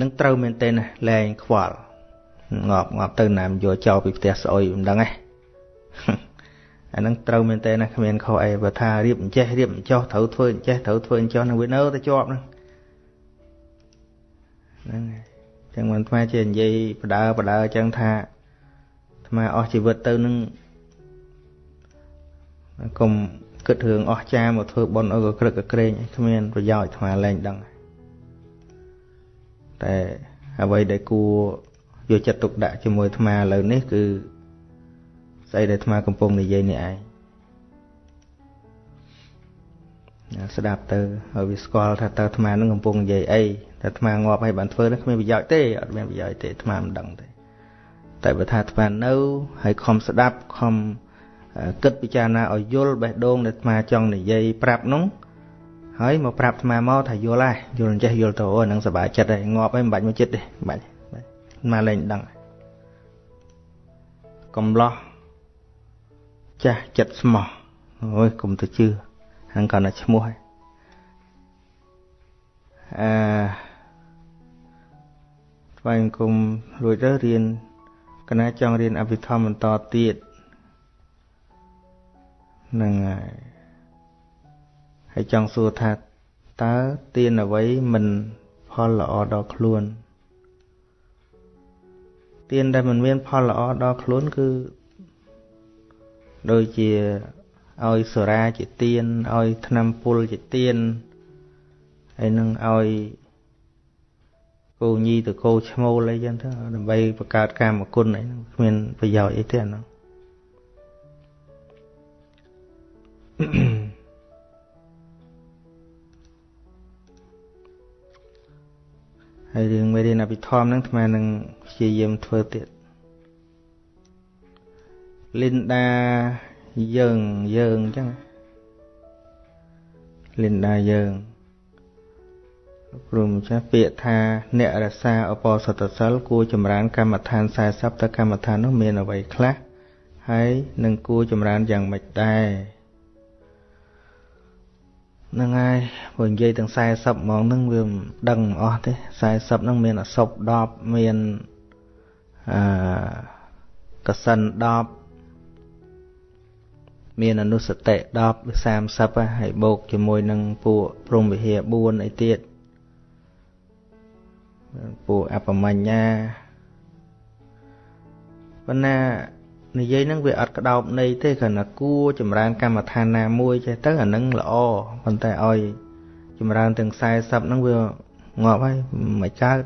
នឹងត្រូវមែនទេណាលែងខ្វល់ងាប់ងាប់ទៅណាមយកចោលពីផ្ទះស្អុយមិនដឹងទេអាហ្នឹងត្រូវមែនទេណាគ្មានខុសអីបើថារៀបអញ្ចេះរៀបអញ្ចោះត្រូវធ្វើអញ្ចេះត្រូវធ្វើអញ្ចោះនឹងវានៅតែជាប់ហ្នឹងហ្នឹងហើយចឹងមិនថ្មជានិយាយបដើបដើអញ្ចឹងថា ថ្មអស់ជីវិតទៅនឹងកុំគិតរឿងអស់ចាមកធ្វើបុណ្យអើក៏ក្រឹកក៏ក្រែងគ្មានប្រយោជន៍ថ្មលែងដឹងតែអ្វីដែលគួរយកចិត្តទុកដាក់ជាមួយថ្មឥឡូវនេះគឺស្អីដែលថ្មកំពុងនិយាយនេះឯងស្ដាប់ទៅឲ្យវាស្គាល់ថាតើអាត្មានឹងកំពុងនិយាយអីតែអាត្មាងាប់ឲ្យបានធ្វើនឹងគ្មានប្រយោជន៍ទេអត់មានប្រយោជន៍ទេអាត្មាមិនដឹងទេ តែបើថាអាត្មានៅហើយខំស្ដាប់ខំគិតពិចារណាឲ្យយល់បេះដូងដែលអាត្មាចង់និយាយប្រាប់នោះហើយមកប្រាប់អាត្មាមកថាយល់ហើយយល់អញ្ចេះយល់ទៅអូហ្នឹងសប្បាយចិត្តហើយងាប់ហើយមិនបាច់មកចិត្តទេមិនបាច់អាត្មាលែងដឹងកំឡោះចាស់ចិត្តស្មោះអូយកុំទៅជឿហ្នឹងគាត់តែឈ្មោះហើយអឺថ្វាយគុំរួចទៅរៀន កណាចង់រៀនអភិធម្មបន្តទៀតហ្នឹងហើយហើយចង់សួរថាតើទានអ្វីមិនផលល្អដល់ខ្លួនទានដែលមិនមានផលល្អដល់ខ្លួនគឺដូចជាឲ្យសូរាជាទៀនឲ្យថ្នាំពុលជាទៀនហើយនឹងឲ្យ គោញីទៅគោឈ្មោលអីចឹងទៅដើម្បីបង្កើតកាមគុណអីហ្នឹងគ្មានប្រយោជន៍អីទេអាហ្នឹងហើយរឿងមេរៀនអភិធម្មហ្នឹងអាត្មានឹងព្យាយាមធ្វើទៀតលីនដាយើងយើងអញ្ចឹងលិនដាយើង ព្រមចាស់ពាក្យថាអ្នករសាអបសតសិលគួរចម្រើនកម្មដ្ឋាន40តើកម្មដ្ឋាននោះមានអ្វីខ្លះហើយនឹងគួរចម្រើនយ៉ាងម៉េចដែរហ្នឹងហើយបើនិយាយទាំង40ហ្មងហ្នឹងវាមិនដឹងអស់ទេ40ហ្នឹងមានអសព10មានអឺកសិន10មានអនុសតិ10 30ហើយបូកជាមួយនឹងពួកព្រំវិហារ4អីទៀត ពួកអបមញ្ញាប៉ុន្តែនិយាយហ្នឹងវាអត់ក្តោបន័យទេគ្រាន់តែគួរចម្រើនកម្មដ្ឋានណាមួយចេះទៅអាហ្នឹងល្អប៉ុន្តែឲ្យចម្រើនទាំង40ហ្នឹងវាងាប់ហើយមិនកើត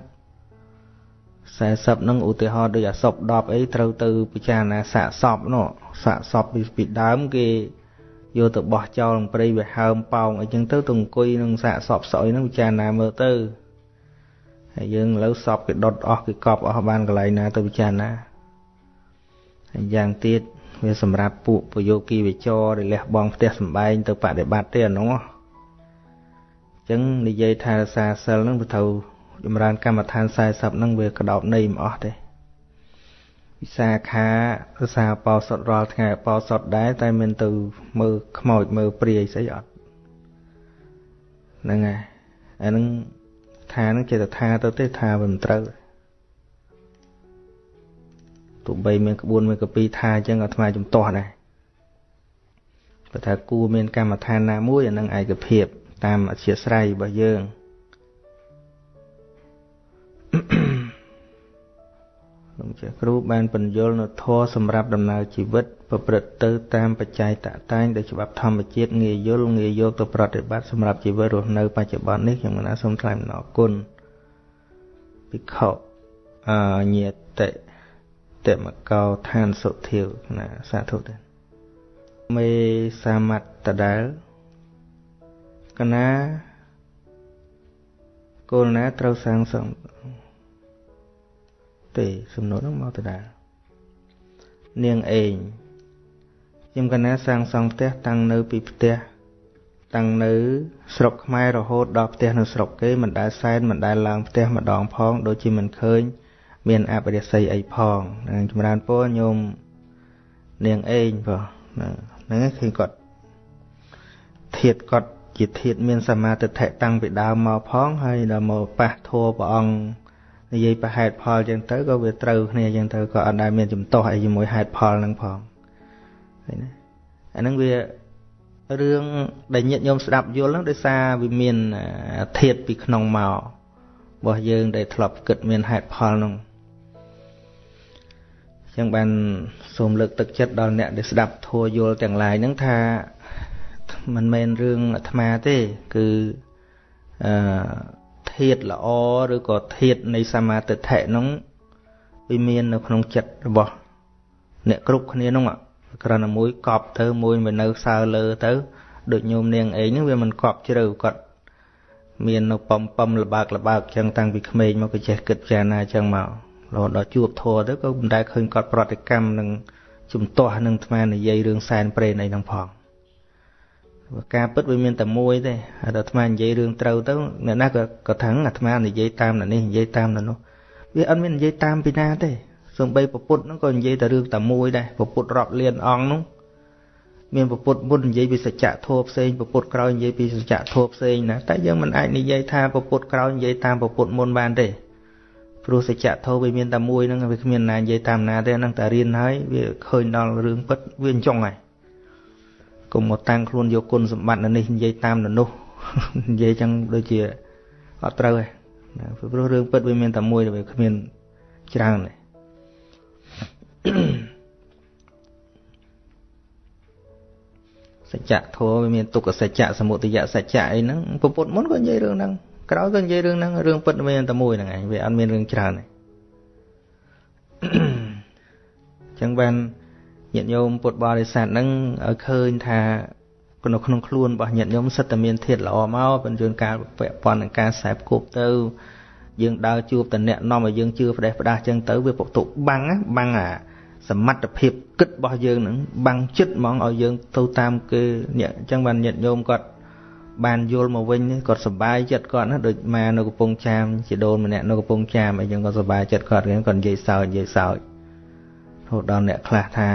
40ហ្នឹងឧទាហរណ៍ដូចអាសព10អីត្រូវទៅពិចារណាសាកសពនោះសាកសពពីដើមគេយកទៅបោះចោលក្នុងព្រៃវាហើមប៉ោងអីចឹងទៅទៅអង្គុយនឹងសាកសពស្អុយហ្នឹងពិចារណាមើលទៅ ហើយយើងឥឡូវសពគេដុតអស់គេកប់អស់បានកន្លែងណាទៅពិចារណាហើយយ៉ាងទៀតវាសម្រាប់ពួកពយោគីវិចរដែលលះបង់ផ្ទះសម្បែងទៅបដិបត្តិទេអានោះអញ្ចឹងនិយាយថារសាសិលហ្នឹងវាត្រូវចម្រើនកម្មដ្ឋាន40ហ្នឹងវាកដោបនៃមិនអស់ទេវិសាខារសាបោសុតរាល់ថ្ងៃបោសុតដែរតែមិនទៅមើលខ្មោចមើលព្រាយស្អីអត់ហ្នឹងហើយអាហ្នឹង ថាហ្នឹងចេតថាទៅទេថាវាមិនត្រូវទោះបីមានក្បួនមានកពីថាអញ្ចឹងអាត្មាជំទាស់ដែរបើថាគួរមានកម្មដ្ឋានណាមួយអានឹងឯកភាព តាមអធិស្រ័យរបស់យើងលោកជាគ្រូបានបញ្យល់នៅធម៌សម្រាប់ដំណើរជីវិត ប្រព្រឹត្តទៅតាមបច្ច័យតតែងដោយច្បាប់ធម្មជាតិងាយយល់ងាយយកទៅប្រតិបត្តិសម្រាប់ជីវិតរស់នៅបច្ចុប្បន្ននេះខ្ញុំណាសូមថ្លែងអំណរគុណភិក្ខុអញាតិតមកោឋានសុធាវណាសាធុទេមេសាមត្តដែលកណាគោលណាត្រូវសាងសង់ទេសំណួរនោះមកទៅដែរនាងអេង ខ្ញុំកណាសាងសង់ផ្ទះតាំងនៅពីផ្ទះតាំងនៅស្រុកខ្មែររហូតដល់ផ្ទះនៅស្រុកគេមិនដែលសែនមិនដែលឡើងផ្ទះម្ដងផងដូចជាមិនឃើញ មានអបរិស័យអីផងនឹងចម្រើនពរញោមនាងអេងបងហ្នឹងឃើញគាត់ធៀបគាត់ជាធៀបមានសមាធិតាំងពីដើមមកផងហើយដល់មកប៉ះធัวព្រះអង្គនិយាយប្រហេតុផលចឹងទៅក៏វាត្រូវគ្នាចឹងទៅក៏អត់ដែលមានចំទាស់អីជាមួយហេតុផលហ្នឹងផង ឃើញណាអាហ្នឹងវារឿងដែលញាតិញោមស្ដាប់យល់ហ្នឹងដោយសារវាមានធាតពីក្នុងមករបស់យើងដែលធ្លាប់គិតមានហេតុផលហ្នឹងចឹងបានសូមលើកទឹកចិត្តដល់អ្នកដែលស្ដាប់ធัวយល់ទាំងឡាយហ្នឹងថាមិនមែនរឿងអាត្មាទេគឺអឺធាតល្អឬក៏ធាតនៃសមាទិដ្ឋិនោះវាមាននៅក្នុងចិត្តរបស់អ្នកគ្រប់គ្នានោះ គ្រាន់តែមួយកប់ទៅមួយមកនៅសើលើទៅដូចញោមនាងអេងហ្នឹងវាមិនកប់ជ្រៅគាត់មាននៅបំបំលបើកលបើកចឹងតាំងពីក្មេងមកក៏ចេះគិតពិចារណាចឹងមករហូតដល់ជួបធัวទៅក៏មិនដែលឃើញគាត់ប្រតិកម្មនឹងជំទាស់នឹងអាត្មានិយាយរឿងសែនព្រេនអីហ្នឹងផងការពិតវាមានតែមួយទេហើយដល់អាត្មានិយាយរឿងត្រូវទៅអ្នកណាក៏ក៏ថឹងអាត្មានិយាយតាមអ្នកនេះនិយាយតាមអ្នកនោះវាអត់មាននិយាយតាមពីណាទេ សំបីពពុទ្ធហ្នឹងក៏និយាយតែរឿងតែមួយដែរពពុទ្ធរាប់លានអង្គហ្នឹងមានពពុទ្ធមុននិយាយពីសច្ចធម៌ផ្សេងពពុទ្ធក្រោយនិយាយពីសច្ចធម៌ផ្សេងណាតែយើងមិនអាចនិយាយថាពពុទ្ធក្រោយនិយាយតាមពពុទ្ធមុនបានទេព្រោះសច្ចធម៌វាមានតែមួយហ្នឹងវាគ្មានណានិយាយតាមណាទេហ្នឹងតែរៀនហើយវាឃើញដល់រឿងពិតវាអញ្ចឹងហើយកុំមកតាំងខ្លួនយកគុណសម្បត្តិនៅនេះនិយាយតាមនៅនោះនិយាយចឹងដូចជាអត់ត្រូវទេព្រោះរឿងពិតវាមានតែមួយវាគ្មានច្រើនទេ សច្ចៈធម៌វាមានទុក្ខសច្ចៈសមុទយសច្ចៈអីហ្នឹងពុទ្ធមុនក៏និយាយរឿងហ្នឹងក្រោយក៏និយាយរឿងហ្នឹងរឿងពិតមានតែមួយហ្នឹងឯងវាអត់មានរឿងច្រើនទេអញ្ចឹងបានញាតិញោមពុទ្ធបរិស័ទហ្នឹងឲ្យឃើញថានៅក្នុងខ្លួនរបស់ញាតិញោមសិតតែមានធាតល្អមកបញ្ជូនការពាក់ព័ន្ធនឹងការខ្សែគប់ទៅ យើងដើរជួបតអ្នកនាំឲ្យយើងជឿផ្ដេសផ្ដាស់ចឹងទៅវាពុកទុបាំងបាំងអា សមត្ថភាពគិតរបស់យើងនឹងបាំងចិត្តហ្មងឲ្យយើងទៅតាមគេអ្នកអញ្ចឹងបានញាតិញោមគាត់បានយល់មកវិញគាត់សប្បាយចិត្តគាត់ណាដូចមកនៅកំពង់ចាមជាដូនម្នាក់នៅកំពង់ចាមអីចឹងគាត់សប្បាយចិត្តគាត់គាត់និយាយសើចនិយាយសើចរហូតដល់អ្នកខ្លះថា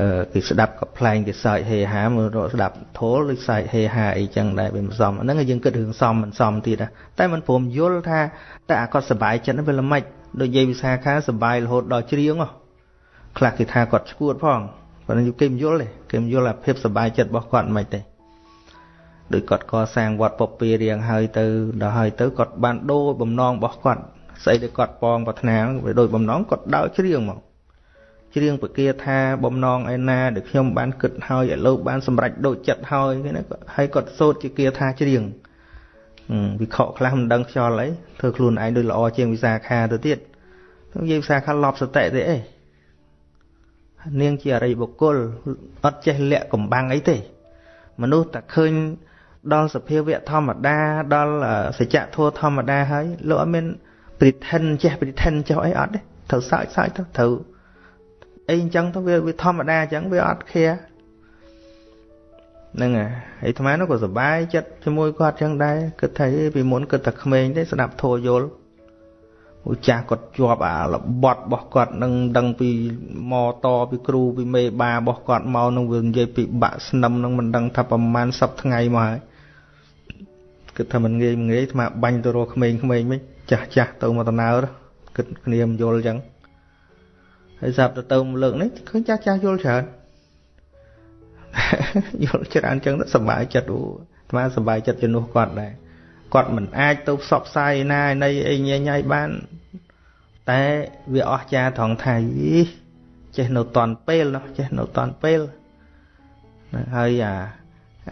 អឺគេស្ដាប់ក៏ប្លែងគេសើចហេហាមើលស្ដាប់ធូលឬសើចហេហាអីចឹងដែរវាមិនសមហ្នឹងយើងគិតរឿងសមមិនសមទៀតតែមិនព្រមយល់ថាតែអាគាត់សប្បាយចិត្តហ្នឹងវាល្មិចដូចយាយវិសាខាសប្បាយរហូតដល់ច្រៀងហ៎ ខ្លះគេថាគាត់ឈួតផងប៉ុន្តែគេមិនយល់ទេគេមិនយល់អាភាពសប្បាយចិត្តរបស់គាត់មិនទេដោយគាត់កសាងវត្តពពារៀងហើយទៅដល់ហើយទៅគាត់បានដូរបំណងរបស់គាត់ស្អីដែលគាត់ប៉ងប្រាថ្នាវាដូចបំណងគាត់ដើរច្រៀងមកច្រៀងពគាថាបំណងឯណាដែលខ្ញុំបានគិតហើយឲ្យលោកបានសម្រេចដូចចិត្តហើយគេណាហើយគាត់សូត្រជាគាថាច្រៀងវិខខ្លះមិនដឹងខ្យល់អីធ្វើខ្លួនឯងដូចល្អជាងវិសាខាទៅទៀតនិយាយវិសាខាលប់សតិទេអី នាងជាអរិយបុគ្គលអត់ចេះលាក់កំបាំងអីទេ មនុស្សតែឃើញដល់សភាវៈធម្មតាដល់សច្ចធម៌ធម្មតាហើយលោកអត់មានព្រិថិនចេះព្រិថិនចុះអីអត់ទេត្រូវសើចសើចទៅត្រូវអីអញ្ចឹងទៅវាវាធម្មតាអញ្ចឹងវាអត់ខែហ្នឹងហើយអាត្មានោះក៏សប្បាយចិត្តជាមួយគាត់អញ្ចឹងដែរគិតថាពីមុនគិតតែក្មេងទេស្ដាប់ធោយល់ឧ ចាស់គាត់ជាប់អារបត់របស់គាត់នឹងដឹងពីម៉តពីគ្រូពីមេបារបស់គាត់មកនឹងវានិយាយពីបាក់ស្នឹមនឹងមិនដឹងថាប្រហែលសប្ថ្ងៃមកហើយគិតថាមិនងាយមិនងាយស្មាបាញ់ទៅរកក្មេងៗមិនចាស់ចាស់ទៅមកដំណើរគិតគ្នាមិនយល់អញ្ចឹងហើយស្រាប់ទៅទៅលើកនេះឃើញចាស់ចាស់យល់ច្រើនយល់ច្រើនអញ្ចឹងទៅសប្បាយចិត្តអូស្មាសប្បាយចិត្តជំនួសគាត់ដែរ គាត់មិនអាចទៅផ្សព្វផ្សាយណានៃអីញញ៉ៃបាន តែវាអស្ចារ្យត្រង់ថាយីចេះនៅតន់ពេលណោះចេះនៅតន់ពេលហើយអា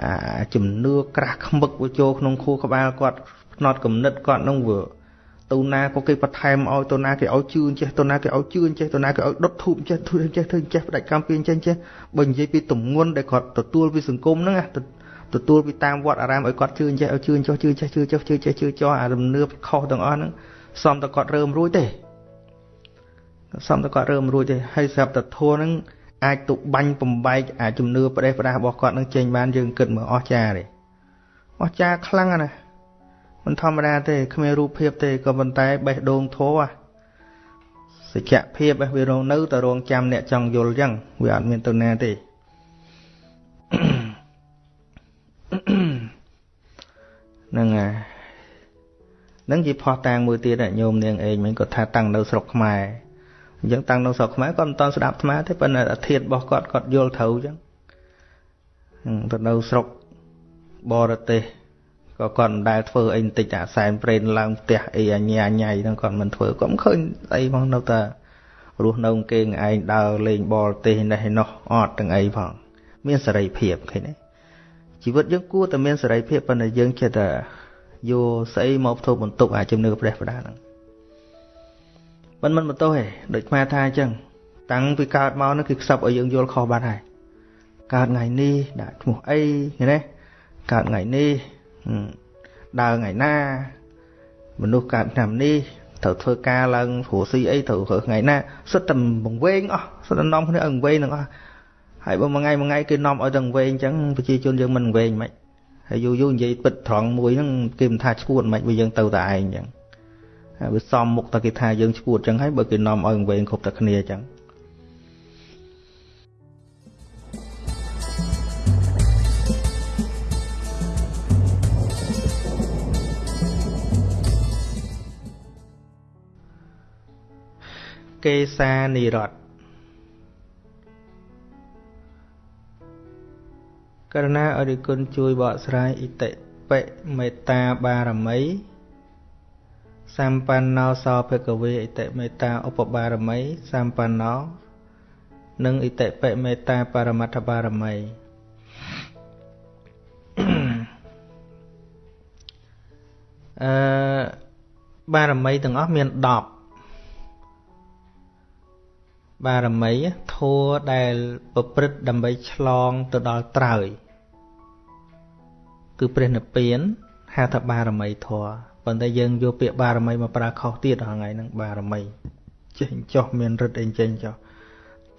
អាជំនឿក្រាស់ខ្មឹកវាចូលក្នុងខួរក្បាលគាត់ផ្នត់គំនិតគាត់នឹងវាទៅណាក៏គេបន្ថែមឲ្យទៅណាគេឲ្យជឿចេះទៅណាគេឲ្យជឿចេះទៅណាគេឲ្យដុតធូបចេះធ្វើចេះធ្វើចេះផ្ដាច់កម្មពីចេះចេះបើនិយាយពីទំងន់ដែលគាត់ទទួលពីសង្គមហ្នឹង ទទួលពីតាមវត្តអារាមឲ្យគាត់ជឿចេះឲ្យជឿចុះជឿចេះជឿចុះជឿចេះជឿចុះអារំនឿខុសទាំងអស់ហ្នឹងសំតែគាត់រើមរួចទេសំតែគាត់រើមរួចទេហើយស្រាប់តែធัวហ្នឹងអាចទុបាញ់បំបែកអាជំនឿប្រេះប្រដាសរបស់គាត់នឹងចេញបានយើងគិតមើលអស់ចាទេអស់ចាខ្លាំងណាស់មិនធម្មតាទេគ្មានរូបភាពទេក៏ប៉ុន្តែបេះដូងធัวសច្ចភាពវារងនៅតែរងចាំអ្នកចង់យល់អញ្ចឹងវាអត់មានទៅណាទេ ហ្នឹងហើយនឹងជាផោះតាំងមួយទៀតញោមនាងអេងមិញគាត់ថាតាំងនៅស្រុកខ្មែរអញ្ចឹងតាំងនៅស្រុកខ្មែរគាត់មិនតន់ស្ដាប់អាត្មាទេប៉ុន្តែអាធិធរបស់គាត់គាត់យល់ត្រូវអញ្ចឹងទៅនៅស្រុកបរទេសក៏គាត់មិនដែលធ្វើអីបន្តិចអាសែនប្រេនឡើងផ្ទះអីអញ្ញាញ៉ៃហ្នឹងគាត់មិនធ្វើគាត់មិនឃើញអីផងនៅតែរស់នៅគេងឯងដើរលេងបរទេសនេះនោះអត់ទាំងអីផង មានសេរីភាពឃើញទេ ជីវិតយើងគួរតែមានសេរីភាពប៉ុន្តែយើងចេះតែយកស្អីមកធ្វើបន្ទុកអាជំនឿព្រះបដាហ្នឹងមិនមិនបន្ទោសទេដូចខ្មែរថាអញ្ចឹងតាំងពីកើតមកនោះគឺខ្សឹបឲ្យយើងយល់ខុសបាត់ហើយកើតថ្ងៃនេះដាក់ឈ្មោះអីឃើញទេកើតថ្ងៃនេះដើរថ្ងៃណាមនុស្សកើតឆ្នាំនេះត្រូវធ្វើការឡើងព្រោះស៊ីអីត្រូវធ្វើថ្ងៃណាសុទ្ធតែបង្វែងអស់សុទ្ធតែនាំគ្នាឲ្យបង្វែងទាំងអស់ ហើយបើមួយថ្ងៃមួយថ្ងៃគេនាំឲ្យទាំងវែងអញ្ចឹងប្រជាជនយើងមិនវែងមិនហើយយូរយូរនិយាយពិតត្រង់មួយហ្នឹងគេមិនថាឈួតមិនបើយើងទៅតែឯងអញ្ចឹងហើយវាសំមុខតែគេថាយើងឈួតអញ្ចឹងហើយបើគេនាំឲ្យវែងគ្រប់តែគ្នាអញ្ចឹងកេសានិរត ករណាអរិគុណជួយបកស្រាយអិតិបិមេត្តាបារមីសម្បណ្ណោសោភគវេអិតិមេត្តាឧបបារមីសម្បណ្ណោនិងអិតិបិមេត្តាបរមត្ថបារមីអឺបារមីទាំងអស់មាន10បារមីធัวដែលប្រព្រឹត្តដើម្បីឆ្លងទៅដល់ត្រើយ គឺព្រះនិព្វានហៅថាបារមីធัวប៉ុន្តែយើងយកពាក្យបារមីមកប្រើខុសទៀតរាល់ថ្ងៃហ្នឹងបារមីចេះចោះមានរិទ្ធអីចេញចោះ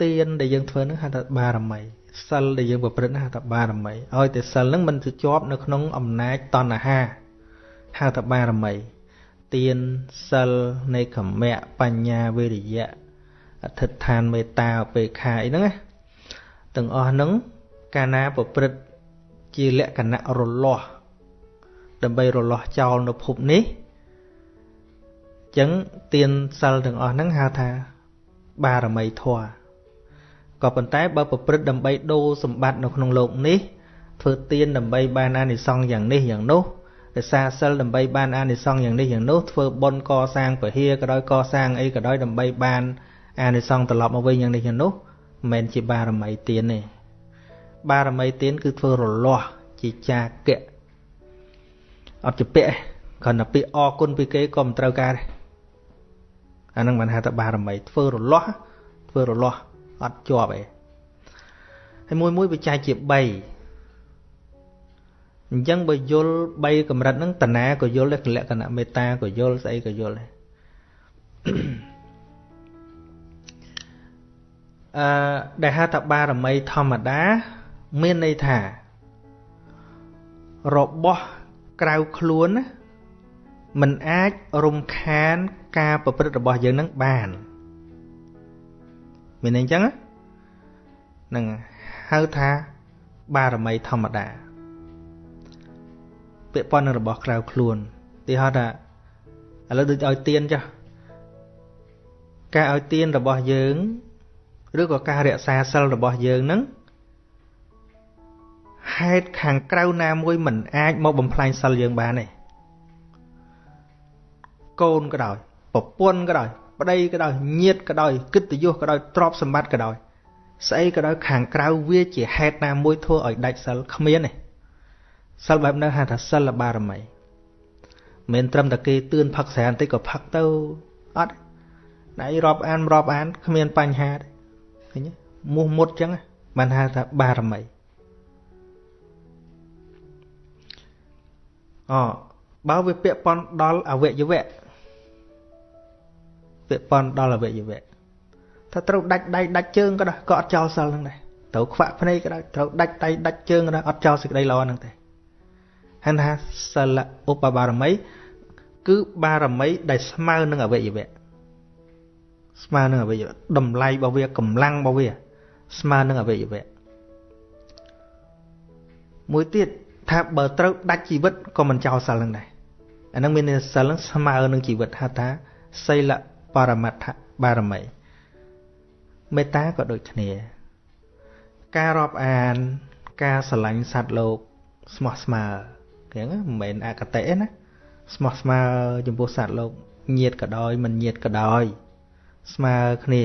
ទានដែលយើងធ្វើហ្នឹងហៅថាបារមីសិលដែលយើងប្រព្រឹត្តហៅថាបារមីឲ្យតែសិលហ្នឹងមិនទៅជាប់នៅក្នុងអំណាចតណ្ហាហៅថាបារមីទានសិលនៃកមៈបញ្ញាវិរិយៈអធិដ្ឋានមេត្តាឧបេក្ខាអីហ្នឹងណាទាំងអស់ហ្នឹងកាលណាប្រព្រឹត្ត ជាលក្ខណៈរលាស់ដើម្បីរលាស់ចោលនៅភពនេះអញ្ចឹងទានសិលទាំងអស់ហ្នឹងហៅថាបារមីធម៌ក៏ប៉ុន្តែបើប្រព្រឹត្តដើម្បីដូរសម្បត្តិនៅក្នុងโลกនេះធ្វើទានដើម្បីបានអានិសង្សយ៉ាងនេះយ៉ាងនោះរក្សាសិលដើម្បីបានអានិសង្សយ៉ាងនេះយ៉ាងនោះធ្វើបុណ្យកសាងពហិក៏ដោយកសាងអីក៏ដោយដើម្បីបានអានិសង្សត្រឡប់មកវិញយ៉ាងនេះយ៉ាងនោះមិនមែនជាបារមីទានទេ បារមីទានគឺធ្វើរលាស់ជាចាកៈអត់ជាពាក្យគ្រាន់តែពាក្យអរគុណពីគេក៏មិនត្រូវការដែរអាហ្នឹងមិនហៅថាបារមីធ្វើរលាស់ធ្វើរលាស់អត់ជាប់ឯងហើយមួយមួយវាចែកជា3អញ្ចឹងបើយល់3កម្រិតហ្នឹងតណាក៏យល់ដែរលក្ខណៈមេត្តាក៏យល់ស្អីក៏យល់ដែរអឺដែលហៅថាបារមីធម្មតា មានន័យថា របស់ក្រៅខ្លួនណាมันអាចរំខានការប្រព្រឹត្តរបស់យើងនឹងបានមានន័យអញ្ចឹងហ្នឹងហៅថាបារមីធម្មតាពាក់ព័ន្ធនឹងរបស់ក្រៅខ្លួនទីហោថាឥឡូវដូចឲ្យទៀនចាស់ការឲ្យទៀនរបស់យើង ឬក៏ការរក្សាសិលរបស់យើងនឹង ហេតុខាងក្រៅណាមួយមិនអាចមកបំផ្លាញសិលយើងបានទេកូនក៏ដោយប្រពន្ធក៏ដោយប្តីក៏ដោយញាតិក៏ដោយកិត្តិយសក៏ដោយទ្រព្យសម្បត្តិក៏ដោយស្អីក៏ដោយខាងក្រៅវាជាហេតុណាមួយធ្វើឲ្យដាច់សិលគ្មានទេសិលបែបនោះហៅថាសិលបារមីមិនត្រឹមតែគេទឿនផឹកស្រាបន្តិចក៏ផឹកទៅអត់ណៃរាប់អានរាប់អានគ្មានបញ្ហាទេឃើញមោះមុតចឹងបានហៅថាបារមី អបើវាពាក់ព័ន្ធដល់អវយវៈពាក់ព័ន្ធដល់អវយវៈថាត្រូវដាច់ដៃដាច់ជើងក៏ដោយក៏អត់ចោលសិលហ្នឹងដែរត្រូវខ្វាក់ភ្នែកក៏ដោយត្រូវដាច់ដៃដាច់ជើងក៏ដោយអត់ចោលសេចក្តីល្អហ្នឹងទេហើយថាសិលឧបបារមី គឺបារមីដែលស្មើនឹងអវយវៈស្មើនឹងអវយវៈតម្លៃរបស់វាកម្លាំងរបស់វា ស្មើនឹងអវយវៈមួយទៀត ថាបើត្រូវដាច់ជីវិតក៏មិនចោលសិលនឹងដែរអានឹងមានសិលនឹងស្មើនឹងជីវិតហៅថាសីលបរមត្ថបារមីមេត្តាក៏ដូចគ្នា ការរាប់អាន ការស្រឡាញ់សត្វលោកស្មោះស្មើអញ្ចឹងមិនមែនអកតេណាស្មោះស្មើចំពោះសត្វលោកញាតក៏ដោយមិនញាតក៏ដោយ ស្មើគ្នា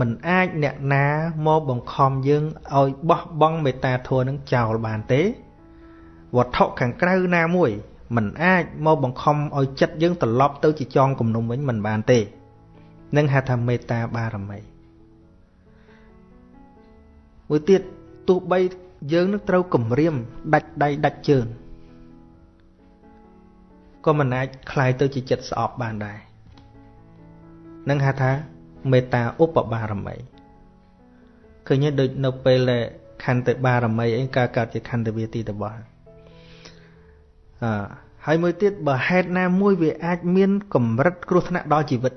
មិនអាចអ្នកណាមកបង្ខំយើងឲ្យបោះបង់មេត្តាធម៌នឹងចោលបានទេ វត្ថុខាងក្រៅណាមួយมันអាចមកបង្ខំឲ្យចិត្តយើងត្រឡប់ទៅជាចងគំនុំវិញមិនបានទេនឹងហៅថាមេត្តាបារមីមួយទៀត ទោះបីយើងនឹងត្រូវគម្រាមដាច់ដៃដាច់ជើងក៏មិនអាចคลายទៅជាចិត្តស្អប់បានដែរនឹងហៅថាមេត្តាឧបបារមីឃើញទេដូចនៅពេលដែលខន្តិបារមីអីកើតកើតជាខន្តិវាទីតបោះ អឺហើយមួយទៀតបើហេតុណាមួយវាអាចមានកម្រិតគ្រោះថ្នាក់ដល់ជីវិត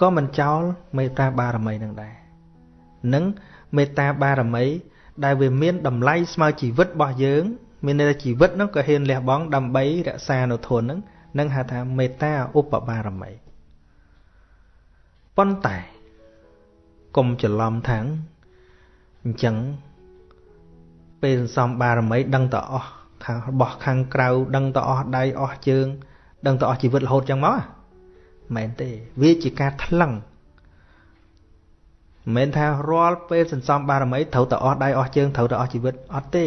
ក៏មិនចោលមេត្តាបារមីនឹងដែរនឹងមេត្តាបារមី ដែលវាមានតម្លៃស្មើជីវិតរបស់យើង មានន័យថាជីវិតនោះក៏ហ៊ានលះបង់ដើម្បីរក្សានៅធននឹងនឹងហៅថាមេត្តាឧបបារមីប៉ុន្តែកុំច្រឡំថាងអញ្ចឹងពេលសន្សំបារមីដឹងតអស់ ខាងរបស់ខាងក្រៅដឹងតអស់ដៃអស់ជើង ដឹងតអស់ជីវិតរហូតចឹងមកមែនទេ វាជាការថ្លឹងមិនមែនថារាល់ពេលសន្សំបារមីត្រូវតែអស់ដៃអស់ជើងត្រូវតែអស់ជីវិតអត់ទេ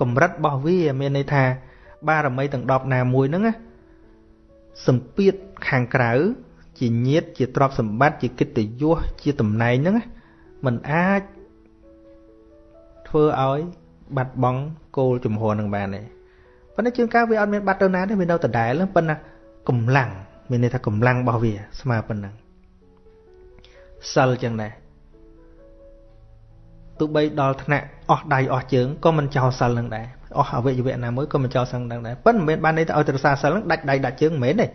កម្រិតរបស់វាមានន័យថា បារមីទាំង10ណាមួយហ្នឹងណាសម្ពាធខាងក្រៅជាញាតជាទ្រព្យសម្បត្តិជាកិត្តិយសជាតំណែងហ្នឹងมันអាចធ្វើឲ្យ បាត់បង់គោលជំហរនឹងបានទេប៉ុន្តែជាងការវាអត់មានបាត់ទៅណាទេវានៅដដែលប៉ុន្តែកម្លាំងមានន័យថាកម្លាំងរបស់វា ស្មើប៉ុណ្ណឹងសិលចឹងដែរទោះបីដល់ថ្នាក់អស់ដៃអស់ជើងក៏មិនចោលសិលនឹងដែរអស់អវយវៈណាមួយក៏មិនចោលសិលនឹងដែរប៉ុន្តែមិនមែនបានន័យថាឲ្យទៅរសាសិលនឹងដាច់ដៃដាច់ជើងមិនមែនទេ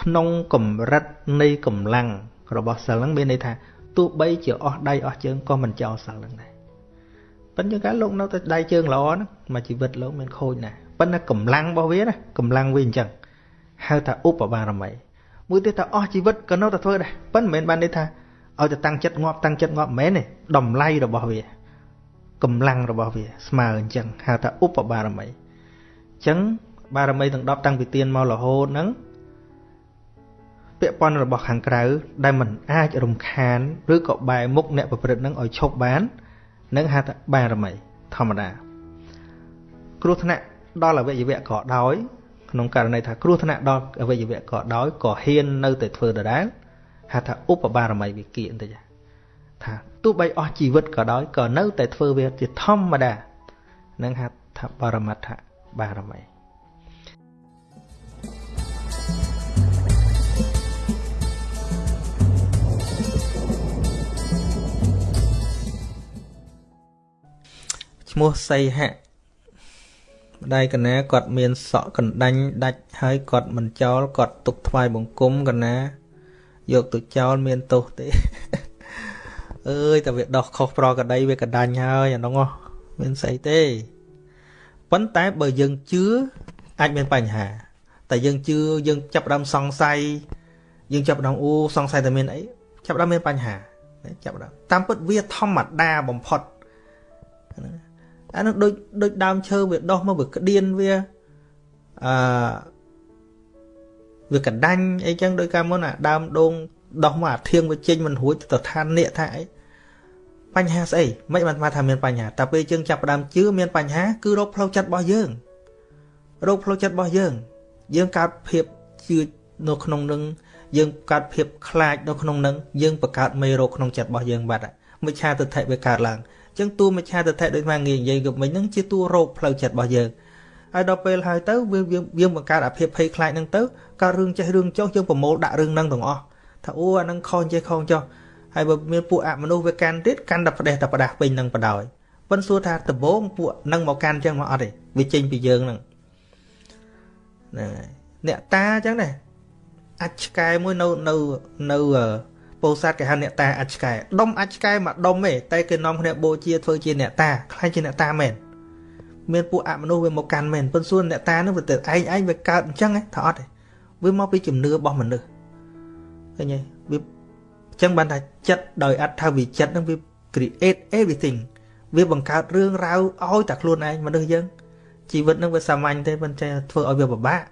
ក្នុងកម្រិតនៃកម្លាំងរបស់សិលនឹងមានន័យថាទោះបីជាអស់ដៃអស់ជើងក៏មិនចោលសិលនឹងដែរ ប៉ុន្តែការលោកនៅតែដៃជើងល្អហ្នឹងមកជីវិតលោកមានខូចណាស់ប៉ុន្តែកម្លាំងរបស់វាណាកម្លាំងវាអញ្ចឹងហៅថាឧបបារមីមួយទៀតថាអស់ជីវិតក៏នៅតែធ្វើដែរប៉ុន្តែមិនមែនបានន័យថាឲ្យតែតាំងចិត្តងាប់តាំងចិត្តងាប់មិនមែនទេតម្លៃរបស់វាកម្លាំងរបស់វាស្មើអញ្ចឹងហៅថាឧបបារមីអញ្ចឹងបារមីទាំង10តាំងពីទៀនមករហូតហ្នឹងពាក់ព័ន្ធរបស់ខាងក្រៅដែលมันអាចរំខានឬក៏បែរមុខអ្នកប្រព្រឹត្តនឹងឲ្យឈប់បាន នឹងហៅថាបារមី ធម្មតា គ្រោះថ្នាក់ដល់អវយវៈក៏ដោយក្នុងករណីថាគ្រោះថ្នាក់ដល់អវយវៈក៏ដោយក៏ហ៊ាននៅតែធ្វើដដែលហៅថាឧបបារមីវិគិបន្តិចថាទោះបីអស់ជីវិតក៏ដោយក៏នៅតែធ្វើវាជាធម្មតានឹងហៅថាបរមត្ថបារមី ឈ្មោះសីហៈម្ដាយកណាគាត់មានសក់កណ្ដាញ់ដាច់ហើយគាត់មិនចោលគាត់ទុកថ្វាយបង្គំកណាយកទៅចោលមានទោសទេអើយតែវាដោះខុសប្រកដីវាកដាញ់ហើយអានោះមានស្អីទេប៉ុន្តែបើយើងជឿអាចមានបញ្ហា តែយើងជឿយើងចាប់ដើមសង្ស័យយើងចាប់ដើមអូសង្ស័យតែមានអីចាប់ដើមមានបញ្ហាចាប់ដើមតាមពិតវាធម្មតាបំផុត អានោះដូចដូចដើមឈើវាដោះមកវាក្តៀនវាអឺវាកដាញ់អីចឹងដោយកាលមុនអាដើមដូងដោះមកអាធៀងវាចេញមិនរួចទៅឋាននេះថាអីបញ្ហាស្អីមិនបានថាមានបញ្ហាតែពេលយើងចាប់ផ្ដើមជឿមានបញ្ហាគឺរោគផ្លូវចិត្តរបស់យើងរោគផ្លូវចិត្តរបស់យើង យើងកើតភាពជឿនៅក្នុងនឹងយើងកើតភាពខ្លាចនៅក្នុងនឹងយើងបង្កើតមេរោគក្នុងចិត្តរបស់យើងបាត់មិច្ឆាទិដ្ឋិវាកើតឡើងអញ្ចឹងតួមិច្ឆាទិដ្ឋិដូចមកងាយនិយាយយប់មិញហ្នឹងជាតួរោគផ្លូវចិត្តរបស់យើងហើយដល់ពេលហើយទៅវាយើងបង្កើតអាភិបភ័យខ្លាចហ្នឹងទៅកើតរឿងចេះរឿងចុះយើងប្រមូលដាក់រឿងហ្នឹងទាំងអស់ថាអូអាហ្នឹងខុសចេះខុសចុះហើយបើមានពួកអមនុស្សវាកាន់ទៀតកាន់តែផ្ដេសតែផ្ដាស់ពេញនឹងបដ ாய் ប៉ុន្តែសួរថាដំបងពួកហ្នឹងមកកាន់អញ្ចឹងមកអត់ទេវាចេញពីយើងហ្នឹងហ្នឹងហើយអ្នកតាអញ្ចឹងដែរអាចឆ្កែមួយនៅនៅនៅ ពោធិ៍សាត់គេហៅអ្នកតាអាចឆ្កែដុំអាចឆ្កែមកដុំទេតែគេនាំគ្នាបូជាធ្វើជាអ្នកតាខ្លាចជាអ្នកតាមែនមានពួកអមនុស្សវាមកកាន់មែនប៉ុន្តែសួរអ្នកតានឹងវាទៅឯងឯងវាកើតអញ្ចឹងថាអត់ទេវាមកពីជំនឿរបស់មនុស្សឃើញទេវាអញ្ចឹងបានថាចិត្តដោយអត្ថវិចិត្តនឹងវា create everything វាបង្កើតរឿងរ៉ាវឲ្យតែខ្លួនឯងមនុស្សយើងជីវិតនឹងវាសាមញ្ញទេប៉ុន្តែធ្វើឲ្យវាពិបាក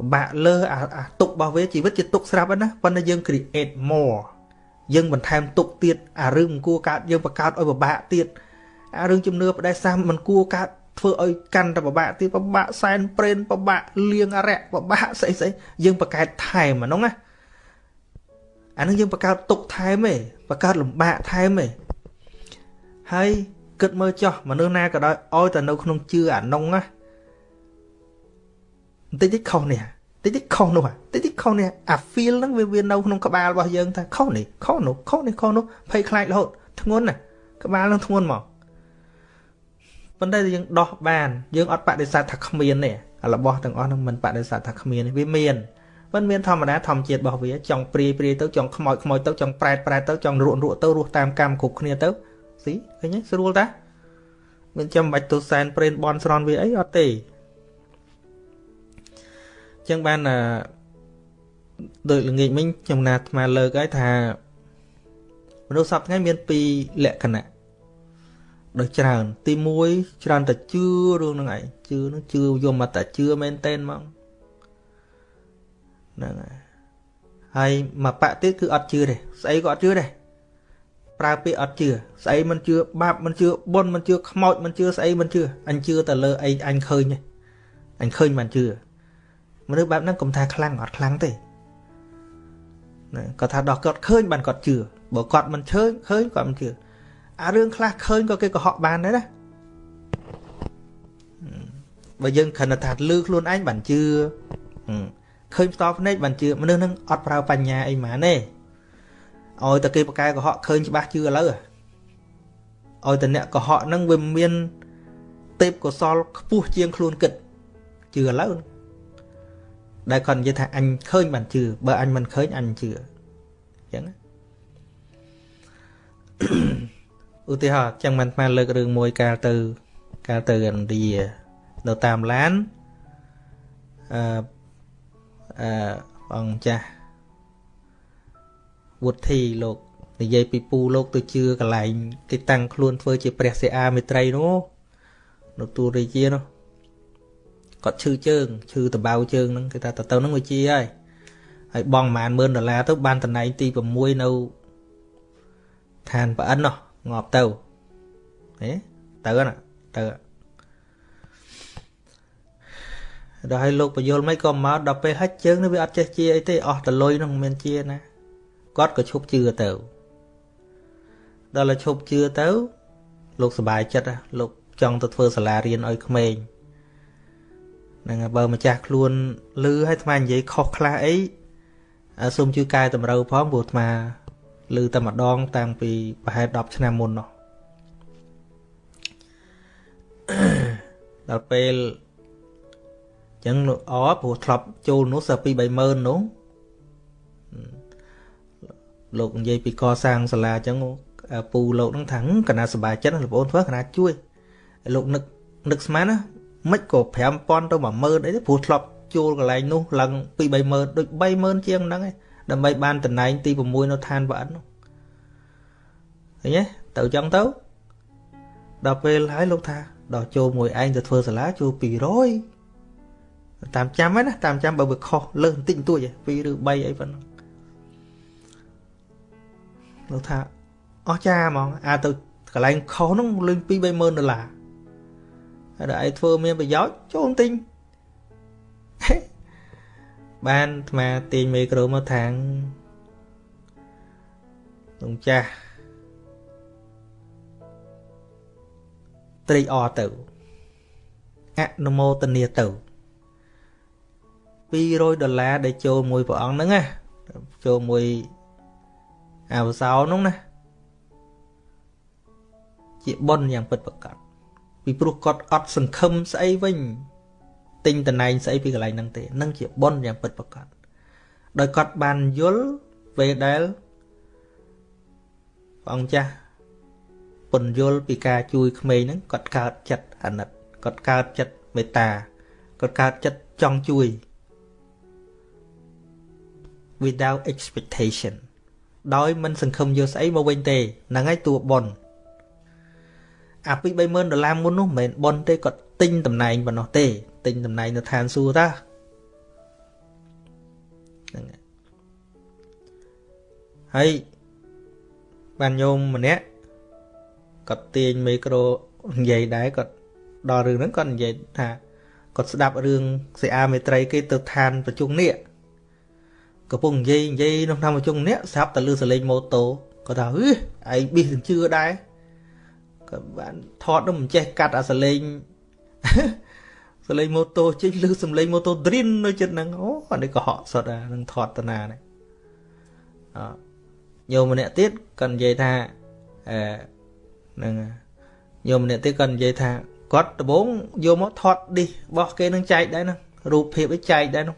ពិបាកលើអាអាទុករបស់វាជីវិតជាទុកស្រាប់ណាប៉ុន្តែយើង create more យើងបន្ថែមទុកទៀតអារឿងមិនគួរកើតយើងបង្កើតឲ្យពិបាកទៀតអារឿងជំនឿបដិសាមិនគួរកើតធ្វើឲ្យកាន់តែពិបាកទៀតពិបាកសែនព្រេនពិបាកលៀងអរិយពិបាកស្អីស្អីយើងបង្កើតថែមអានោះណាអានឹងយើងបង្កើតទុកថែមទេបង្កើតលំបាកថែមទេហហើយគិតមើលចោះមនុស្សណាក៏ដោយឲ្យតែនៅក្នុងជឿអានុងណា បន្តិចតិចខុសនេះតិចតិចខុសនោះតិចតិចខុសនេះអា feel ហ្នឹងវាវានៅក្នុងក្បាលរបស់យើងថាខុសនេះខុសនោះខុសនេះខុសនោះភ័យខ្លាចរហូតធ្ងន់ណាក្បាលនឹងធ្ងន់មកប៉ុន្តែយើងដោះបានយើងអត់បដិសេធថាគ្មានទេរបស់ទាំងអស់ហ្នឹងមិនបដិសេធថាគ្មានវាមានមិនមានធម្មតាធម្មជាតិរបស់វាចង់ព្រាយព្រាយទៅចង់ខ្មោចខ្មោចទៅចង់ប្រែតប្រែតទៅចង់រក់រក់ទៅរស់តាមកម្មគ្រប់គ្នាទៅស៊ីឃើញទេស្រួលតាមិនចាំបាច់ទៅសែនព្រេនបនស្រន់វាអីអត់ទេ ចឹងបានអឺដោយល្ងាចមិញខ្ញុំណាអាត្មាលើកហើយថាមនុស្សសពថ្ងៃមានពីរលក្ខណៈដោយច្រើន ទី1ច្រើនតែជឿរឿងហ្នឹងឯងជឿហ្នឹងជឿយមតែជឿមែនតែនហ្មងហ្នឹងហើយហើយមកបាក់ទៀតគឺអត់ជឿទេស្អីក៏អត់ជឿដែរប្រើពាក្យអត់ជឿស្អីមិនជឿបាបមិនជឿបុណ្យមិនជឿខ្មោចមិនជឿស្អីមិនជឿអញជឿតែលើអីអញឃើញអញឃើញមិនជឿ មនុស្សបែបហ្នឹងកុំថាខ្លាំងអត់ខ្លាំងទេណាគាត់ថាដោះគាត់ឃើញបានគាត់ជឿបើគាត់មិនឃើញឃើញគាត់មិនជឿអារឿងខ្លះឃើញក៏គេកុហកបានដែរណាបើយើងគ្រាន់តែថាលឺខ្លួនឯងបានជឿឃើញផ្ទាល់ភ្នែកបានជឿមនុស្សនឹងអត់ប្រើបញ្ញាអីហ្មងទេឲ្យតែគេបកកែកុហកឃើញច្បាស់ជឿឥឡូវឲ្យតែអ្នកកុហកហ្នឹងវាមានទេពកុសលខ្ពស់ជាងខ្លួនគិតជឿឥឡូវ ដែលគាត់និយាយថាអញឃើញបានជឿបើអញមិនឃើញអញជឿអញ្ចឹងឧទាហរណ៍ចឹងមិនស្មានលើករឿងមួយកាលទៅកាលទៅឥណ្ឌានៅតាមឡានអឺអឺអង្គចាស់វុធីលោកនិយាយពីពូលោកទៅជឿកន្លែងគេតាំងខ្លួនធ្វើជាព្រះសិអាមេត្រីនោះនៅទូរាជានោះ គាត់ឈឺជើងឈឺតបៅជើងហ្នឹងគេថាទៅទៅហ្នឹងវាជាហើយហើយបងប្រហែល10000ដុល្លារទៅបានតំណែងទី6នៅឋានប្រអិននោះងាប់ទៅហេទៅណាទៅដល់ឲ្យលោកបយលមិនក៏មកដល់ពេលហិចជើងនេះវាអត់ចេះជាអីទេអស់តលុយនឹងមានជាណាគាត់ក៏ឈប់ជឿទៅដល់ឲ្យឈប់ជឿទៅ លោកសុបាយចិត្តលោកចង់ទៅធ្វើសាលារៀនឲ្យក្មេង ហ្នឹងបើម្ចាស់ខ្លួនលឺឲ្យអាត្មានិយាយខុសខ្លះអីសូមជួយកែតម្រូវផងព្រោះអាត្មាលឺតែម្ដងតាំងពីប្រហែល10ឆ្នាំមុននោះដល់ពេលអញ្ចឹងអព្រោះធ្លាប់ចូលនោះសើពី30000នោះលោកនិយាយពីកសាងសាលាអញ្ចឹងពូលោកនឹងថាកណាសบายចិត្តលោកអូនធ្វើកណាជួយលោកនឹកនឹកស្មានណា មិនក៏5000ទៅ10000អីទេព្រោះធ្លាប់ជួលកន្លែងនោះឡើងពី30000ដូច30000ជាងហ្នឹងឯងដើម្បីបានតំណែងទី6នៅឋានវត្តនោះឃើញទេទៅចឹងទៅដល់ពេលហើយលោកថាដល់ចូលមួយឯងទៅធ្វើសាលាចូល200តាមចាំហ្នឹងណាតាមចាំបើវាខុសលើសបន្តិចបន្តួច2ឬ3អីប៉ុណ្ណឹងលោកថាអស់ចាហ្មងអាទៅកន្លែងខុសហ្នឹងលេង2 30000ដុល្លារហើយ ដល់ឯងធ្វើមានប្រយោជន៍ចូលទិញបានអាត្មាទាញមីក្រូមកທາງលោកចាស់ត្រេកអរទៅអនុមោទនាទៅ200ដុល្លារដែលចូលមួយព្រះអង្គហ្នឹងណាចូលមួយអវសោនោះណាជាបុណ្យយ៉ាងពិតប្រាកដ ពីព្រោះគាត់អត់សង្ឃឹមស្អីវិញទិញតំណែងស្អីពីកន្លែងហ្នឹងទេនឹងជាបុណ្យយ៉ាងពិតប្រាកដដោយគាត់បានយល់ពេលដែលព្រះអង្គចាស់ពន្យល់ពីការជួយក្មេងហ្នឹងគាត់កើតចិត្តអាណិតគាត់កើតចិត្តមេត្តាគាត់កើតចិត្តចង់ជួយ without expectation ដោយមិនសង្ឃឹមយកស្អីមកវិញទេហ្នឹងហើយតួប៉ុន អាពី30000ដុល្លារមុននោះមិនមែនប៉ុនទេគាត់ទិញតំណែងប៉ុណ្ណោះទេទិញតំណែងនៅឋានសួគ៌តាហ្នឹងហើយបានញោមម្នាក់គាត់ទាញមីក្រូនិយាយដែរគាត់ដល់រឿងហ្នឹងគាត់និយាយថាគាត់ស្ដាប់រឿងសិអាមេត្រីគេទៅឋានប្រជុំនេះកំពុងនិយាយនិយាយក្នុងតាមប្រជុំនេះស្រាប់តែលឺសលេងម៉ូតូគាត់ថាអឺឯងប៊ីសនឹងជឿដែរ ក៏បានថតនោះមិនចេះកាត់អាសលេងសលេងម៉ូតូចេញឬសំលេងម៉ូតូ Drin នៅចិត្តហ្នឹងអូអានេះក៏ហក់សុតអានឹងថតតាណានេះអញោមម្នាក់ទៀតក៏និយាយថាអឺហ្នឹងញោមម្នាក់ទៀតក៏និយាយថាគាត់ដំបងយកមកថតឌីសរបស់គេនឹងចែកដែរហ្នឹងរូបភាពឲ្យចែកដែរនោះ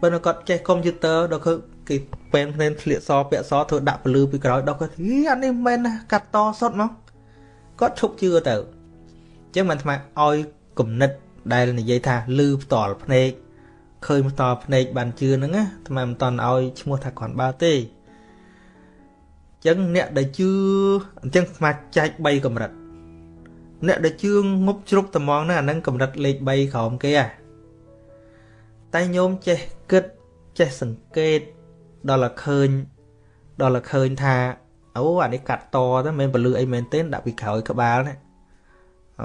បើគាត់ចេះកុំព្យូទ័រដល់គឺគេពេនភ្នែនធ្លាកសពាក់សធ្វើដាក់ពលឺពីក្រោយដល់គាត់ហីអានេះមិនមែនណាកាត់តសុតមក គាត់ឈប់ជឿទៅអញ្ចឹងមិនថ្មឲ្យគំនិតដែលនិយាយថាលឺផ្ទាល់ភ្នែកឃើញផ្ទាល់ភ្នែកបានជឿហ្នឹងណាថ្មមិនតន់ឲ្យឈ្មោះថាគ្រាន់បើទេអញ្ចឹងអ្នកដែលជឿអញ្ចឹងស្មាចែក3កម្រិតអ្នកដែលជឿងប់ជ្រុកត្មងហ្នឹងអាហ្នឹងកម្រិតលេខ3ក្រោមគេហ่ะតែញោមចេះគិតចេះសង្កេតដល់តែឃើញដល់តែឃើញថា អូអានេះកាត់តទៅមិនពលឺអីមែនទេដាក់ពីក្រោយក្បាលនេះអ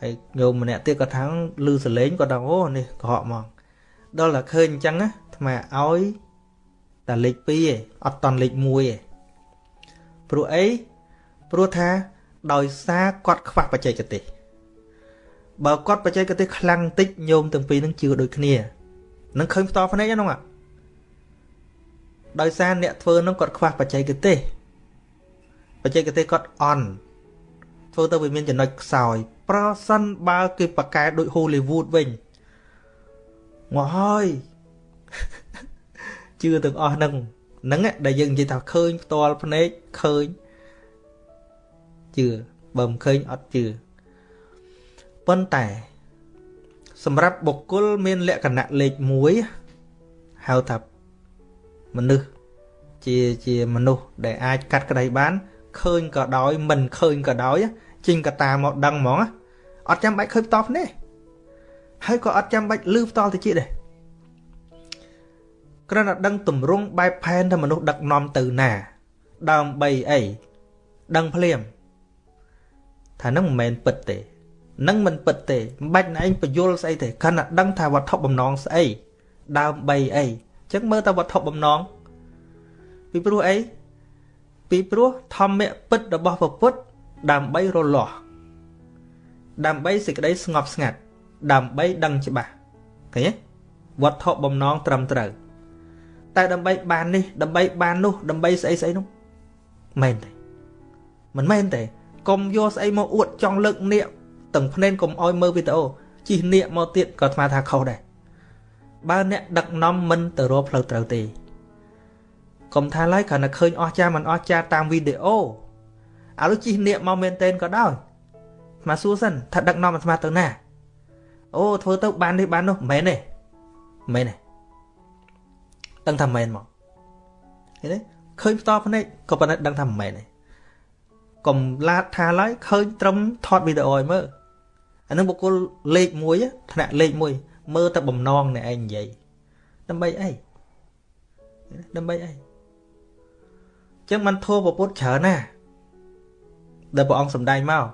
ហើយញោមម្នាក់ទៀតគាត់ថាលឺសលេងគាត់ថាអូនេះកុហកមកដល់តែឃើញអញ្ចឹងណាថ្មឲ្យតែលេខ2ឯងអត់តន់លេខ1ឯងព្រោះអីព្រោះថាដោយសារគាត់ខ្វះបច្ចេកទេសបើគាត់បច្ចេកទេសខ្លាំងតិចញោមទាំងពីរនឹងជឿដូចគ្នានឹងឃើញផ្ទាល់ភ្នែកហ្នឹងដោយសារអ្នកធ្វើហ្នឹងគាត់ខ្វះបច្ចេកទេស បច្ចេកទេសគាត់អន់ធ្វើទៅវាមានចំណុចខ្សោយ ប្រសិនបើគេបកកែដូច Hollywood វិញមកហើយជឿទាំងអស់ហ្នឹងហ្នឹងដែលយើងនិយាយថាឃើញផ្ទាល់ភ្នែកឃើញជឿបើមិនឃើញអត់ជឿប៉ុន្តែសម្រាប់បុគ្គលមានលក្ខណៈលេខ1ហៅថាមនុស្សជាជាមនុស្សដែលអាចកាត់ក្តីបាន ឃើញក៏ដោយមិនឃើញក៏ដោយចេញកតាមកដឹងហ្មងអត់ចាំបាច់ឃើញផ្ទាល់ភ្នែកហើយក៏អត់ចាំបាច់លឺផ្ទាល់ទៅជាដែរគ្រាន់តែដឹងទម្រង់បែបផែនថាមនុស្សដឹកនាំទៅណាដើម្បីអីដឹងភ្លាមថានឹងមិនមែនពិតទេនឹងមិនពិតទេមិនបាច់ណែឯងបញ្យល់ស្អីទេគ្រាន់តែដឹងថាវត្ថុបំណងស្អីដើម្បីអីអញ្ចឹងមើលតែវត្ថុបំណងពីព្រោះអី ពីព្រោះធម្មៈពិតរបស់ពពុទ្ធដើម្បីរលាស់ដើម្បីសេចក្តីស្ងប់ស្ងាត់ ដើម្បីដឹងច្បាស់ឃើញទេវត្ថុបំណងត្រឹមត្រូវតែដើម្បីបាននេះដើម្បីបាននោះដើម្បីស្អីស្អីនោះមែនទេមិនមែនទេកុំយកស្អីមកអួតចង់លើកនាកទាំងភ្នែនកុំអោយមើលវីដេអូជិះនាកមកទៀតក៏ស្មានថាខុសដែរបើអ្នកដឹកនាំមិនទៅរកផ្លូវត្រូវទេ កុំថាឡើយគ្រាន់តែឃើញអស់ចាមិនអស់ចាតាមវីដេអូឥឡូវជិះនាកមកមែនតែនក៏ដោយស្មាសួរសិនថាដឹកនាំអាត្មាទៅណាអូធ្វើទៅបាននេះបាននោះមិនមែនទេមិនមែនទេដឹងថាមិនមែនមកឃើញទេឃើញផ្ទាល់ភ្នែកក៏ប៉ុន្តែដឹងថាមិនមែនទេកុំឡាតថាឡើយឃើញត្រឹមថតវីដេអូឲ្យមើលអានឹងបុគ្គលលេខ1ថ្នាក់លេខ1មើលតែបំណងអ្នកឯងនិយាយដើម្បីអីដើម្បីអី ចឹងมันធោះពុទ្ធច្រើនណាដែលព្រះអង្គសម្ដែងមក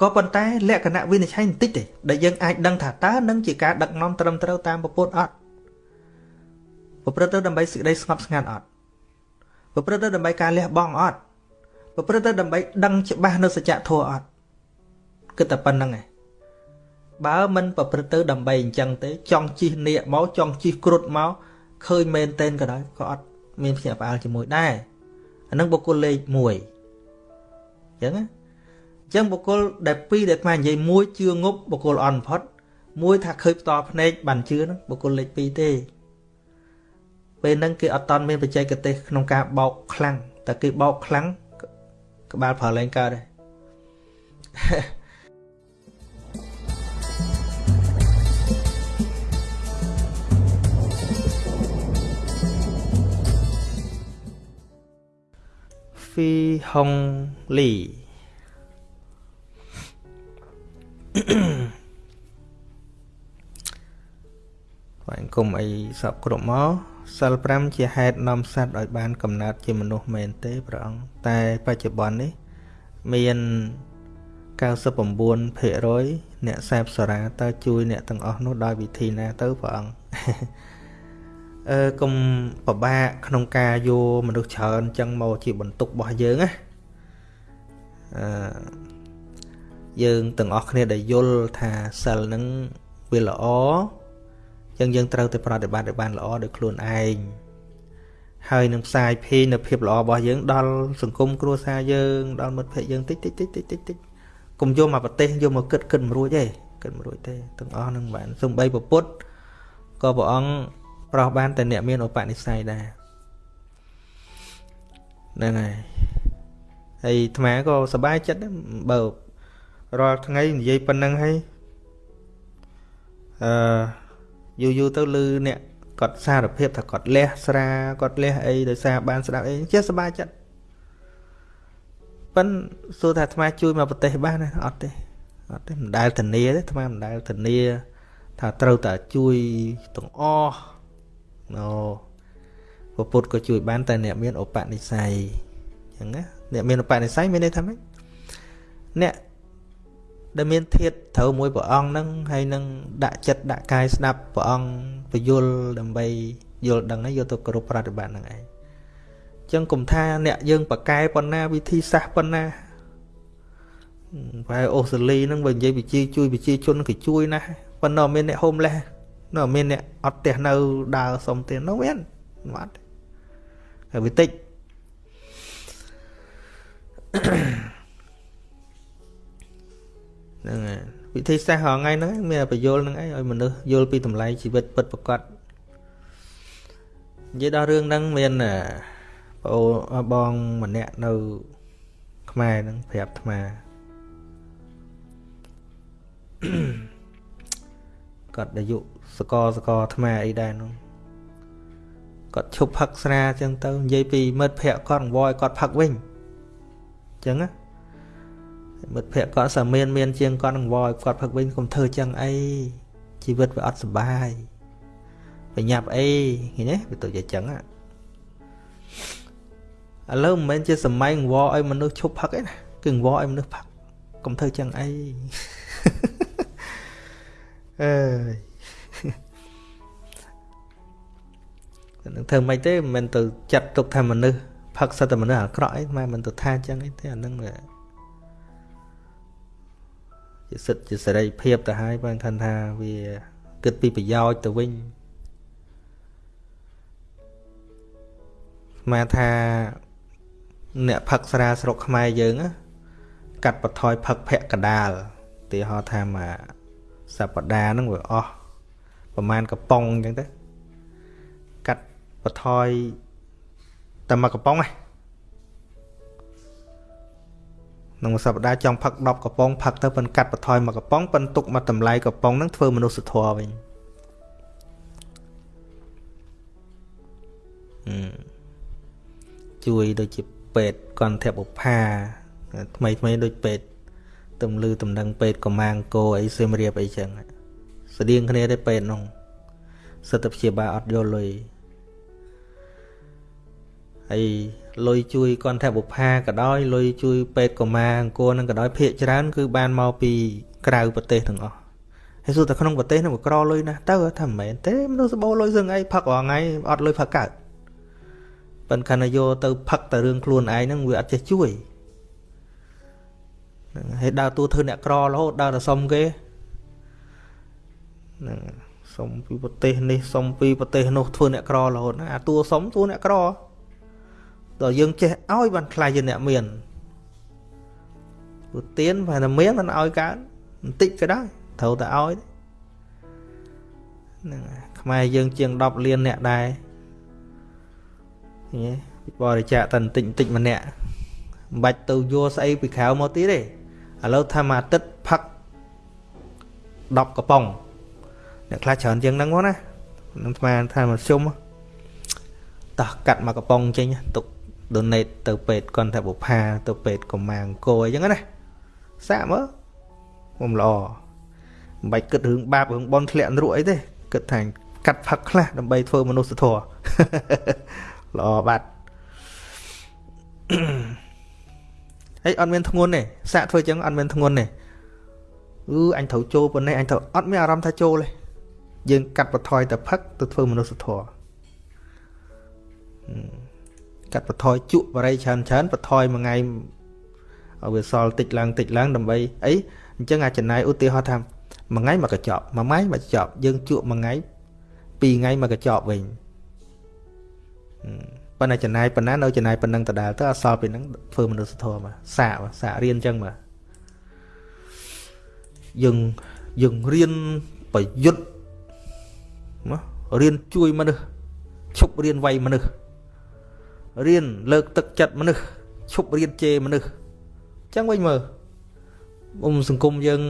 ក៏ប៉ុន្តែលក្ខណៈវិនិច្ឆ័យបន្តិចទេដែលយើងអាចដឹងថាតើនឹងជាការដឹកនាំត្រឹមត្រូវតាមពុទ្ធអត់ប្រព្រឹត្តទៅដើម្បីសេចក្តីស្ងប់ស្ងាត់អត់ប្រព្រឹត្តទៅដើម្បីការលះបង់អត់ប្រព្រឹត្តទៅដើម្បីដឹងច្បាស់នៅសច្ចធម៌អត់គិតតែប៉ុណ្្នឹងឯងបើមិនប្រព្រឹត្តទៅដើម្បីអញ្ចឹងទេ ចង់ជិះនៀកមកចង់ជិះគ្រុឌមកឃើញមែនតែនក៏ដោយក៏អត់មានភ្ញាក់ផ្អើលជាមួយដែរ អានឹងបុគ្គលលេខ1អញ្ចឹងណាអញ្ចឹងបុគ្គលដែល2ដែលខ្មែរនិយាយមួយជឿងប់បុគ្គលអន់ផុតមួយថាឃើញផ្ទាល់ភ្នែកបានជឿហ្នឹងបុគ្គលលេខ2ទេពេលហ្នឹងគេអត់តន់មានបច្ចេកទេសក្នុងការបោកខ្លាំងតែគេបោកខ្លាំងក្បាលប្រើលែងកើតដែរ ហ្វីហុងលីបាទគុំអីសពគ្រប់មកសិល5ជាហេតុនាំសត្វឲ្យបានកំណើតជាមនុស្សមែនទេព្រះអង្គតែបច្ចុប្បន្ននេះមាន99%អ្នកសេពសារាតើជួយអ្នកទាំងអស់នោះដោយវិធីណាទៅព្រះអង្គ អឺកុំពិបាកក្នុងការយកមនុស្សច្រើនចឹងមកជាបន្ទុករបស់យើងណាអឺយើងទាំងអស់គ្នាដែលយល់ថាសិលនឹងវាល្អចឹងយើងត្រូវតែប្រតិបត្តិឲ្យបានល្អដោយខ្លួនឯងហើយនឹងផ្សាយភេងនៅភាពល្អរបស់យើងដល់សង្គមគ្រួសារយើងដល់មិត្តភ័ក្តិយើងតិចតិចតិចតិចតិចតិចកុំយកមកប្រទេសយកមកគិតគិតមិនរួចទេគិតមិនរួចទេទាំងអស់នឹងបានសំបីពពុទ្ធក៏ព្រះអង្គ ប្រោះបានតែអ្នកមានឧបនិស្ស័យដែរហ្នឹងហើយហើយអាត្មាក៏សប្បាយចិត្តដែរបើរាល់ថ្ងៃនិយាយប៉ុណ្ណឹងហើយអឺយូរយូរទៅលឺអ្នកគាត់សារភាពថាគាត់លះស្រាគាត់លះអីដោយសារបានស្ដាប់អីចេះសប្បាយចិត្តប៉ិនសួរថាអាត្មាជួយមកប្រទេសបានណាអត់ទេអត់ទេមិនដែលធានាទេអាត្មាមិនដែលធានាថាត្រូវតែជួយទាំងអស់ ណូពពុទ្ធក៏ជួយបានតែអ្នកមានឧបនិស្ស័យអញ្ចឹងណាអ្នកមានឧបនិស្ស័យមានន័យថាម៉េចអ្នកដែលមានធាតត្រូវមួយព្រះអង្គហ្នឹងហើយនឹងដាក់ចិត្តដាក់កាយស្ដាប់ព្រះអង្គពយល់ដើម្បីយល់ដឹងហើយយកទៅគ្រប់ប្រតិបត្តិហ្នឹងឯងចឹងគុំថាអ្នកយើងប្រកែប៉ុណ្ណាវិធីសាស្ត្រប៉ុណ្ណាបែអូស្ត្រាលីហ្នឹងបើនិយាយវិជាជួយវិជាជនគេជួយណាស់ប៉ុន្តែមានអ្នកហូមលេស នៅមានអ្នកអត់ផ្ទះនៅដើរសុំ tiền នោះមានអត់ហើយវាតិចហ្នឹងហើយវិធីសាស្ត្ររងថ្ងៃហ្នឹងមានបញ្យលហ្នឹងឯងឲ្យមនុស្សយល់ពីតម្លៃជីវិតពិតប្រាកដនិយាយដល់រឿងហ្នឹងមានបងបងម្នាក់នៅ ខ្មែរហ្នឹងប្រាប់អាត្មាគាត់អាយុ សកសកអាត្មាអីដែរនោះគាត់ឈប់ផឹកស្រាអញ្ចឹងទៅនិយាយពីមិត្តភ័ក្ដិគាត់អង្វរឲ្យគាត់ផឹកវិញអញ្ចឹងណាមិត្តភ័ក្ដិគាត់សាមានមានជាងគាត់អង្វរឲ្យគាត់ផឹកវិញកុំធ្វើចឹងអីជីវិតវាអត់សុបាយប្រញាប់អីឃើញទេវាទៅជាចឹងឥឡូវមិនមែនជាសម័យអង្វរឲ្យមនុស្សឈប់ផឹកទេណាគឺអង្វរឲ្យមនុស្សផឹកកុំធ្វើចឹងអីអើយ នឹងធ្វើមិនទេមិនមែនទៅចាត់ទុកថាមនុស្សផឹកសិតតែមនុស្សអាក្រក់អីមិនមិនទៅថាចឹងអីទេអានឹងជាសិទ្ធជាសេរីភាពទៅហើយបើថាថាវាគិតពីប្រយោជន៍ទៅវិញស្មានថាអ្នកផឹកស្រាស្រុកខ្មែរយើងកាត់បន្ថយផឹកភក្កដាលទីហោថាមកសប្តាហ៍ហ្នឹងវាអស់ប្រហែលកំប៉ុងអញ្ចឹងទៅកាត់ បន្ថយតែមួយកំប៉ុងហ្នឹងក្នុងសប្តាហ៍ចង់ផឹក10កំប៉ុងផឹកទៅប៉ុនកាត់បន្ថយមួយកំប៉ុងប៉ុនទុកមកតម្លៃកំប៉ុងហ្នឹងធ្វើមនុស្សធម៌វិញជួយដូចជាពេទ្យកន្ធបុប្ផាថ្មីថ្មីដូចពេទ្យទំលឺតំណឹងពេទ្យកម្មាអង្គរអីសៀមរាបអីចឹងស្តៀងគ្នាទេពេទ្យនោះសិទ្ធិព្យាបាលអត់យកលុយ ហើយលុយជួយកន្ធបុប្ផាក៏ដោយលុយជួយពេទ្យកម្មាអង្គរនឹងក៏ដោយភាកច្រើន គឺបានមកពីក្រៅប្រទេសទាំងអស់ហើយសួរតែក្នុងប្រទេសនោះក្រលុយណាស់ទៅថាមិនមែនទេមនុស្សសបោលុយសឹងអីផឹករងថ្ងៃអត់លុយផឹកកើតប៉ិនខណៈយកទៅផឹកតែរឿងខ្លួនឯងហ្នឹងវាអត់ចេះជួយហ្នឹងហើយដើរតួធ្វើអ្នកក្ររហូតដើរតែសុំគេហ្នឹងសុំពីប្រទេសនេះសុំពីប្រទេសនោះធ្វើអ្នកក្ររហូតអាតួសុំតួអ្នកក្រ ដល់យើងចេះឲ្យបានខ្លាយជាអ្នកមានព្រោះទៀនបើតែមានមិនឲ្យកើតបន្តិចក៏ដោយត្រូវតែឲ្យហ្នឹងខ្មែរយើងជាង10លានអ្នកដែរញ៉េបរិច្ចាគតែបន្តិចបន្តិចម្នាក់មិនបាច់ទៅយកស្អីពីក្រៅមកទៀតទេឥឡូវថាមួយអាទិត្យផឹក10កំប៉ុងអ្នកខ្លះច្រើនជាងហ្នឹងមកណានឹងស្មានថាមកជុំតោះកាត់មួយកំប៉ុងចេញទុក donate ទៅពេទ្យគាត់ថាបុផាទៅពេទ្យកម្មាអង្គរអញ្ចឹងណាសាកមើលខ្ញុំល្អមិនបាច់គិតរឿងបាបរឿងបន់ធ្លាក់នរកអីទេគិតថាកាត់ផឹកខ្លះដើម្បីធ្វើមនុស្សធម៌ល្អបាត់ហើយអត់មានធ្ងន់ទេសាកធ្វើចឹងអត់មានធ្ងន់ទេអឺអញត្រូវចូលប៉ុណ្ណេះអញត្រូវអត់មានអារម្មណ៍ថាចូលទេយើងកាត់បន្ថយតែផឹកទៅធ្វើមនុស្សធម៌ កាត់បន្ថយជក់បរិយច្រើនច្រើនបន្ថយមួយថ្ងៃឲ្យវាសល់តិចឡើងតិចឡើងដើម្បីអីអញ្ចឹងអាចចំណាយឧទាហរណ៍ថាមួយថ្ងៃមកកញ្ចប់មួយថ្ងៃមកកញ្ចប់យើងជក់មួយថ្ងៃពីរថ្ងៃមកកញ្ចប់វិញប៉ុន្តែចំណាយប៉ុណ្ណានៅចំណាយប៉ុណ្ណឹងដដែលទៅអសល់ពីហ្នឹងធ្វើមនុស្សធម៌មកសាកសាករៀនអញ្ចឹងមកយើងយើងរៀនប្រយុទ្ធណារៀនជួយមនុស្សឈប់រៀនវាយមនុស្ស រៀនលើកទឹកចិត្តមនុស្សឈប់រៀនជេរមនុស្សអញ្ចឹងវិញមើលអ៊ំសង្គមយើង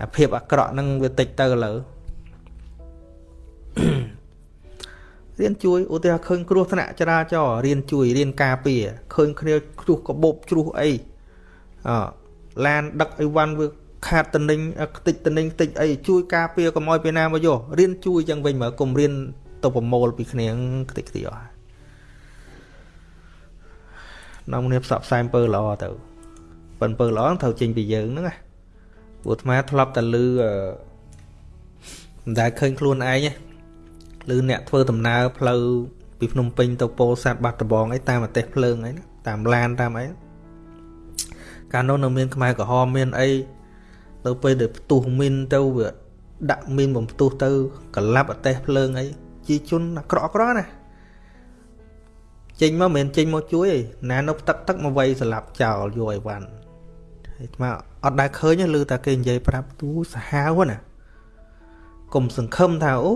អាភាពអាក្រក់ហ្នឹងវាតិចទៅឥឡូវរៀនជួយឧទាហរណ៍ឃើញគ្រោះថ្នាក់ចរាចរណ៍រៀនជួយរៀនការពារឃើញគ្នាជ្រុះកបោបជ្រុះអីអឡានដឹកអីវ៉ាន់វាខាតតនិញខ្ទេចតនិញខ្ទេចអីជួយការពារកុំឲ្យពីណាមកយករៀនជួយចឹងវិញមើលកុំរៀនទៅប្រមូលពីគ្នាខ្ទេចខ្ទីអស់ នាំគ្នាផ្សព្វផ្សាយអំពើល្អទៅប៉ុន្តែអំពើល្អត្រូវចេញពីយើងហ្នឹងណាព្រោះអាត្មាធ្លាប់តែលឺមិនដែលឃើញខ្លួនឯងទេឬអ្នកធ្វើដំណើរផ្លូវពីភ្នំពេញទៅពោធិ៍សាត់បាត់ដំបងអីតាមប្រទេសភ្លើងអីណាតាមឡានតាមអីកាលនោះនៅមានខ្មែរក្រហមមានអីទៅពេលដែលផ្ទុះមីនទៅវាដាក់មីនបំផ្ទុះទៅកលាប់អទេសភ្លើងអីជាជនអាក្រក់ក្រណា ចេញមកមិនមែនចេញមកជួយឯណានៅទឹកទឹកមកវាយស្លាប់ចោលយកអីវ៉ាន់ហើយថ្មអត់ដែលឃើញឮតែគេនិយាយប្រាប់ទូសាហាវណាកុំសង្ឃឹមថាអូ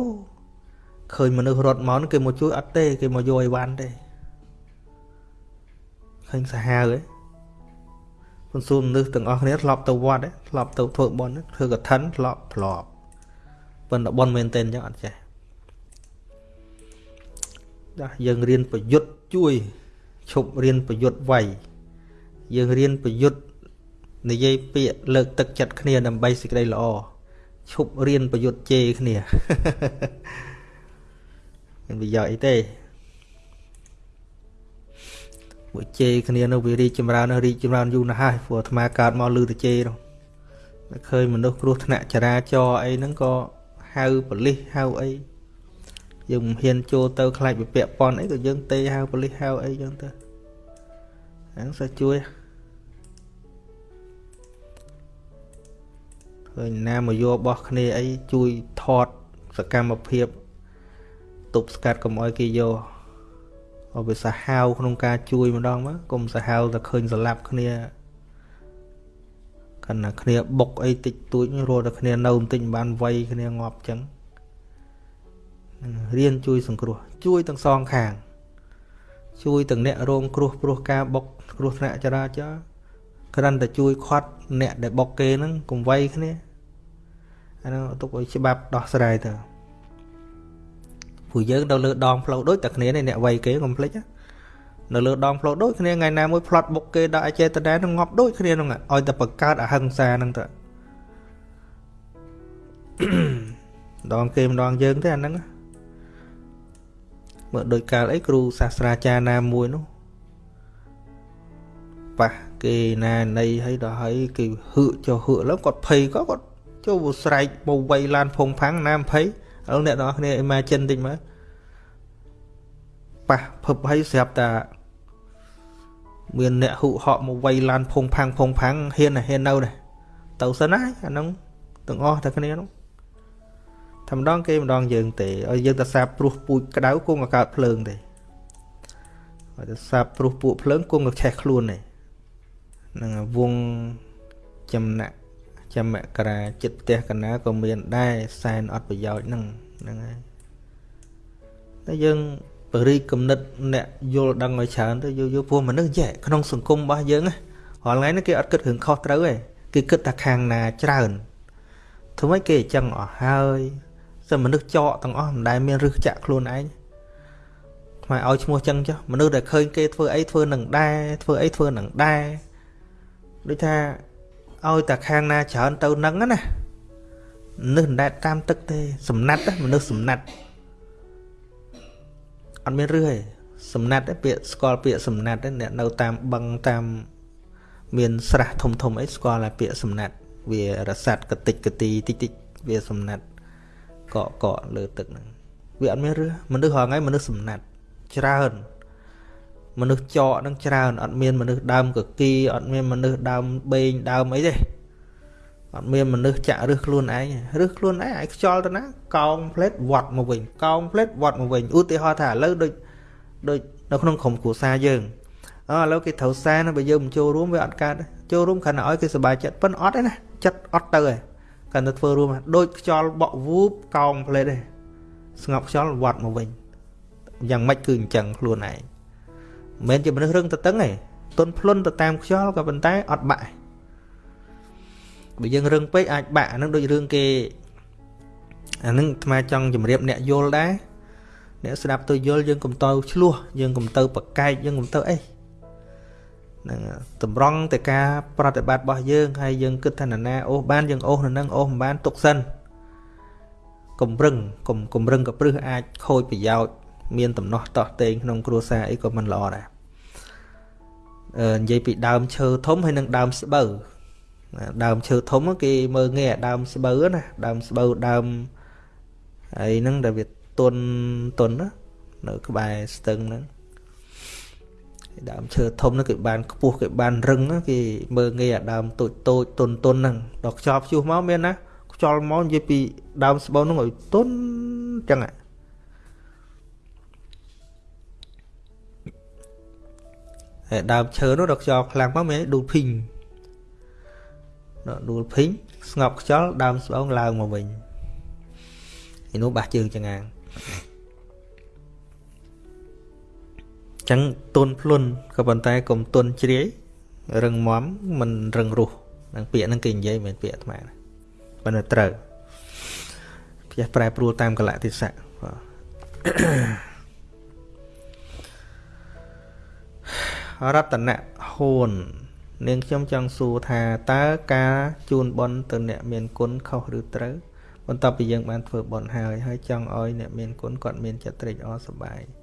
ឃើញមនុស្សរត់មកគេមកជួយអត់ទេ គេមកយកអីវ៉ាន់ទេឃើញសាហាវឯងពន្សួរមនុស្សទាំងអស់គ្នាធ្លាប់ទៅវត្តឯងធ្លាប់ទៅធ្វើបុណ្យធ្វើកឋិនធ្លាប់ធ្លាប់ប៉ុន្តែបុណ្យមែនទែនអញ្ចឹងអត់ចេះចាយើងរៀនប្រយុទ្ធ ជួយឈប់រៀនប្រយុទ្ធវាយយើងរៀនប្រយុទ្ធនិយាយពាក្យលើកទឹកចិត្តគ្នាដើម្បីសេចក្តីល្អឈប់រៀនប្រយុទ្ធជេរគ្នាមានប្រយោជន៍អីទេពួកជេរគ្នានៅវារីកចម្រើននៅរីកចម្រើនយូរណាស់ហើយព្រោះអាត្មាកើតមកលឺតែជេរនោះឃើញមនុស្សគ្រោះថ្នាក់ចរាចរណ៍អីហ្នឹងក៏ហៅប៉ូលីសហៅអី យើងមិនហ៊ានចូលទៅខ្លាចវិពាក់ប៉ុនអីក៏យើងទេហៅប៉ូលីសហៅអីចឹងទៅហ្នឹងសើជួយឃើញណាមកយកបោះគ្នាអីជួយថតសកម្មភាពទប់ស្កាត់កុំឲ្យគេយកឲ្យវាសាហាវក្នុងការជួយម្ដងមកកុំសាហាវតែឃើញស្លាប់គ្នាគណៈគ្នាបុកអីតិចតួចរត់តែគ្នានៅបន្តិចបានវ័យគ្នាងាប់ចឹង រៀនជួយសង្គ្រោះជួយទាំងសងខាង ជួយទាំងអ្នករងគ្រោះព្រោះការបុកគ្រោះថ្នាក់ចរាចរណ៍គ្រាន់តែជួយខាត់អ្នកដែលបុកគេហ្នឹងកុំវ័យគ្នាអានោះទុកឲ្យច្បាប់ដោះស្រាយទៅពួកយើងនៅលើដងផ្លូវដូចតែគ្នានេះអ្នកវ័យគេកុំភ្លេចនៅលើដងផ្លូវដូចគ្នាថ្ងៃណាមួយផ្លត់បុកគេដល់អចេតនានឹងងាប់ដូចគ្នាហ្នឹងឲ្យតែបង្កើតអហិង្សាហ្នឹងទៅដងគេម្ដងយើងទេអាហ្នឹង មើលដូចកាលអីគ្រូសាស្ត្រាចារ្យណាមួយនោះប៉ះគេណានៃឲ្យដល់ឲ្យគេហឺចុះហឺឡើងគាត់ភ័យក៏គាត់ចូលស្រែកមកវៃឡានភងផាំងណាភ័យឥឡូវអ្នកទាំងអស់គ្នា imagine តិចមើលប៉ះភឹបឲ្យស្រាប់តាមានអ្នកហ៊ុហក់មកវៃឡានភងផាំងភងផាំងហ៊ានហ៊ាននៅនេះទៅសិនហើយអាហ្នឹងទាំងអស់តែគ្នានោះ តែម្ដងគេម្ដងយើងទេឲ្យយើងទៅសាបព្រោះពូជក្តៅគង់ឲ្យកើតភ្លើងទេឲ្យទៅសាបព្រោះពួកភ្លើងគង់ឲ្យឆេះខ្លួនទេនឹងវងចំណាក់ចាំមករាចិត្តផ្ទះកណាក៏មានដែរសែនអត់ប្រយោជន៍ហ្នឹងហ្នឹងហើយតែយើងបរិយគំនិតអ្នកយល់ដឹងឲ្យច្រើនទៅយល់យល់ពួកមនុស្សចេះក្នុងសង្គមរបស់យើងរាល់ថ្ងៃនេះគេអត់គិតរឿងខុសត្រូវទេគេគិតតែខាងណាច្រើនធ្វើម៉េចគេអញ្ចឹងអស់ហើយ សិនមនុស្សចកទាំងអស់មិនដែលមានរឹសចាក់ខ្លួនឯងថ្មឲ្យឈ្មោះចឹងចុះមនុស្សដែលឃើញគេធ្វើអីធ្វើនឹងដែរធ្វើអីធ្វើនឹងដែរដូចថាឲ្យតែខាងណាច្រើនទៅនឹងណាមនុស្សដែលតាមទឹកទេសំណាត់មនុស្សសំណាត់អត់មានរឹសទេសំណាត់ទេពាក្យស្គាល់ពាក្យសំណាត់ទេអ្នកនៅតាមបឹងតាមមានស្រះធំធំអីស្គាល់តែពាក្យសំណាត់វារសាត់កតិចកទីតិចតិចវាសំណាត់ កកកលើទឹកហ្នឹងវាអត់មានរឹសមនុស្សរងថ្ងៃមនុស្សសំណាត់ច្រើនមនុស្សចកនឹងច្រើនអត់មានមនុស្សដើមកគីអត់មានមនុស្សដើមបេងដើមអីទេអត់មានមនុស្សចាក់រឹសខ្លួនឯងរឹសខ្លួនឯងឲ្យខ្យល់ទៅណាកោងផ្លេតវត្តមកវិញកោងផ្លេតវត្តមកវិញឧទាហរណ៍ថាឥឡូវដូចដូចនៅក្នុងក្រុមគ្រួសារយើងអឥឡូវគេត្រូវសែនបើយើងមិនចូលរួមវាអត់កើតចូលរួមគ្រាន់តែឲ្យគេសប្បាយចិត្តប៉ុន្តែអត់ទេណាចិត្តអត់ទៅឯង គ្រាន់តែធ្វើរួមដូចខ្យល់បក់វូបកោងផ្លេតឯងស្ងប់ខ្យល់វត្តមកវិញយ៉ាងម៉េចគឺអញ្ចឹងខ្លួនឯងមិនមែនជាមនុស្សរឹងទៅតឹងទេទុនភ្លុនទៅតាមខ្យល់ក៏ប៉ុន្តែអត់បាក់បើយើងរឹងពេកអាចបាក់អានឹងដូចរឿងគេអានឹងអាត្មាចង់ជម្រាបអ្នកយល់ដែរអ្នកស្ដាប់ទៅយល់យើងកុំទៅឆ្លោះយើងកុំទៅប្រកែកយើងកុំទៅអី ហ្នឹងតម្រង់តែការប្រតិបត្តិរបស់យើងហើយយើងគិតថាណាអូសបានយើងអូសនៅនឹងអូសមិនបានទុកសិនកុំរឹងកុំកុំរឹងកព្រឹសអាចខូចប្រយោជន៍មានដំណោះតោះតេងក្នុងគ្រួសារអីក៏មិនល្អដែរអឺនិយាយពីដើមឈើធំហើយនឹងដើមស្បូវដើមឈើធំគេមើលងាយដើមស្បូវណាដើមស្បូវដើមអីហ្នឹងដែលវាទុនទុនណានៅក្បែរស្ទឹងហ្នឹង ដើមឈើធំហ្នឹងគេបានខ្ពស់គេបានរឹងគេមើលងាយអាដើមតូចតូចទុនទុនហ្នឹងដល់ខ្យល់ព្យុះមកមានណាខ្យល់មកនិយាយពីដើមស្បូវហ្នឹងឲ្យទុនចឹងហើយដើមឈើនោះដល់ខ្យល់ខ្លាំងមកមានដួលភីងដួលភីងស្ងប់ខ្យល់ដើមស្បូងឡើងមកវិញឯនោះបាសជើងចងាង ចឹងទុនភ្លុនក៏ប៉ុន្តែកុំទុនជ្រាយរឹងមាំមិនរឹងរុះនឹងពាក្យហ្នឹងគេនិយាយមិនពាក្យអាត្មាប៉ុន្តែត្រូវផ្ទះប្រែប្រួលតាមកលៈទេសៈបាទរតនៈហួននាងខ្ញុំចង់សួរថាតើការជូនបន់ទៅអ្នកមានគុណខុសឬត្រូវបន្ទាប់ពីយើងបានធ្វើបន់ហើយហើយចង់ឲ្យអ្នកមានគុណគាត់មានចិត្តត្រេកអរសប្បាយអឺ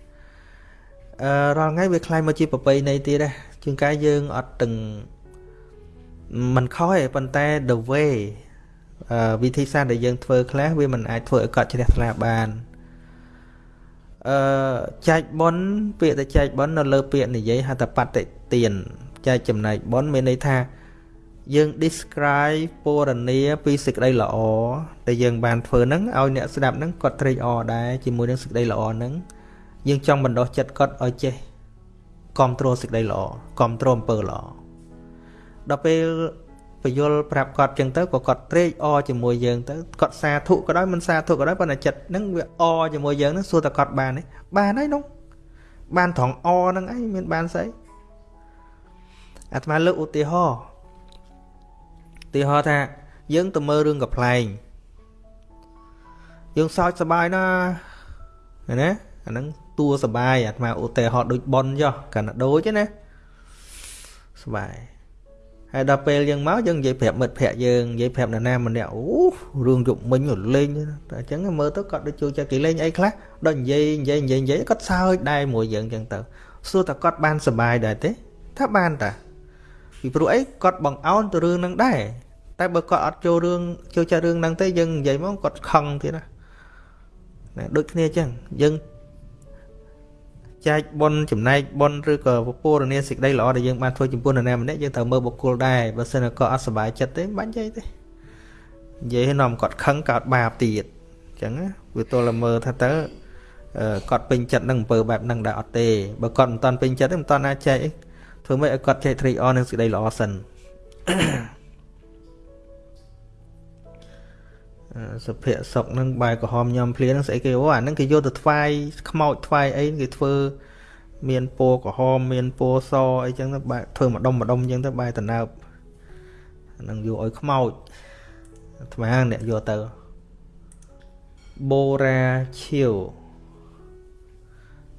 រាល់ថ្ងៃវាคล้ายមកជាប្រពៃណីទៀតដែរជួនកាលយើងអត់ទាំងមិនខុសទេប៉ុន្តែ the way អឺវិធីសាស្ត្រដែលយើងធ្វើខ្លះវាមិនអាចធ្វើឲ្យគាត់ជ្រះថ្លាបានអឺចែកប៉ុនពាក្យតែចែកប៉ុននៅលើពាក្យនិយាយហៅថាបតិទានចែកចំណែកប៉ុនមានន័យថាយើង describe ពរនាពីសេចក្តីល្អដែលយើងបានធ្វើហ្នឹងឲ្យអ្នកស្ដាប់ហ្នឹងគាត់ត្រេកអរដែរជាមួយនឹងសេចក្តីល្អហ្នឹង យើងចង់បណ្ដោះចិត្តគាត់ឲ្យចេះគ្រប់គ្រងសេចក្តីល្អគ្រប់គ្រងអំពើល្អដល់ពេលពយល់ប្រាប់គាត់ចឹងទៅក៏គាត់ត្រេកអរជាមួយយើងទៅគាត់សាធុក៏ដោយមិនសាធុក៏ដោយប៉ុន្តែចិត្តហ្នឹងវាអរជាមួយយើងហ្នឹងសួរតែគាត់បានទេបានហើយនោះបានត្រង់អហ្នឹងឯងមានបានស្អីអាត្មាលើកឧទាហរណ៍ឧទាហរណ៍ថាយើងទៅមើលរឿងកំ pl ែងយើងសើចសบายណាណាអាហ្នឹង ទួសបាយអាត្មាឧទាហរណ៍ដូចប៉ុនចុះកាលណាដូចណាសបាយហើយដល់ពេលយើងមកយើងនិយាយប្រាប់មិត្តភ័ក្តិយើងនិយាយប្រាប់នរណាម្នាក់អូរឿងយប់មិញលេងតែអញ្ចឹងមើលទៅគាត់ដូចចូលចិត្តគេលេងអីខ្លះដល់និយាយនិយាយនិយាយនិយាយគាត់សើចដែរមួយយើងអញ្ចឹងទៅសួរតើគាត់បានសុបាយដែរទេថាបានតាពីព្រោះអីគាត់បង្អោនទៅរឿងហ្នឹងដែរតែបើគាត់អត់ចូលរឿងចូលចិត្តរឿងហ្នឹងទេយើងនិយាយមកគាត់ខឹងទៀតណាដូចគ្នាអញ្ចឹងយើង ចែកបុណ្យចំណែកបុណ្យឬក៏ពរនាសេចក្តីល្អដែលយើងបានធ្វើចំពោះនរណាម្នាក់យើងត្រូវមើលបុគ្គលដែរបើសិនគាត់អត់សុបាយចិត្តទេមិនបាច់និយាយទេនិយាយឲ្យនាំគាត់ខឹងកើតបាបទៀតអញ្ចឹងវាទល់តែមើលថាតើគាត់ពេញចិត្តនឹងអំពើបែបហ្នឹងដែរអត់ទេបើគាត់មិនតាន់ពេញចិត្តទេមិនតាន់អាចចែកធ្វើម៉េចឲ្យគាត់ចែកត្រេកអរនឹងសេចក្តីល្អសិន សុភ័ក្រសុកនឹងបាយក្រហមញ៉ាំភ្លានឹងស្អីគេអូអាហ្នឹងគេយកទៅថ្វាយខ្មោចថ្វាយអីគេធ្វើមានពណ៌ក្រហមមានពណ៌សអីចឹងទៅបែធ្វើម្ដុំម្ដុំចឹងទៅបែតណើបនឹងយកឲ្យខ្មោចអាត្មាអ្នកយកទៅបូរាឈៀវ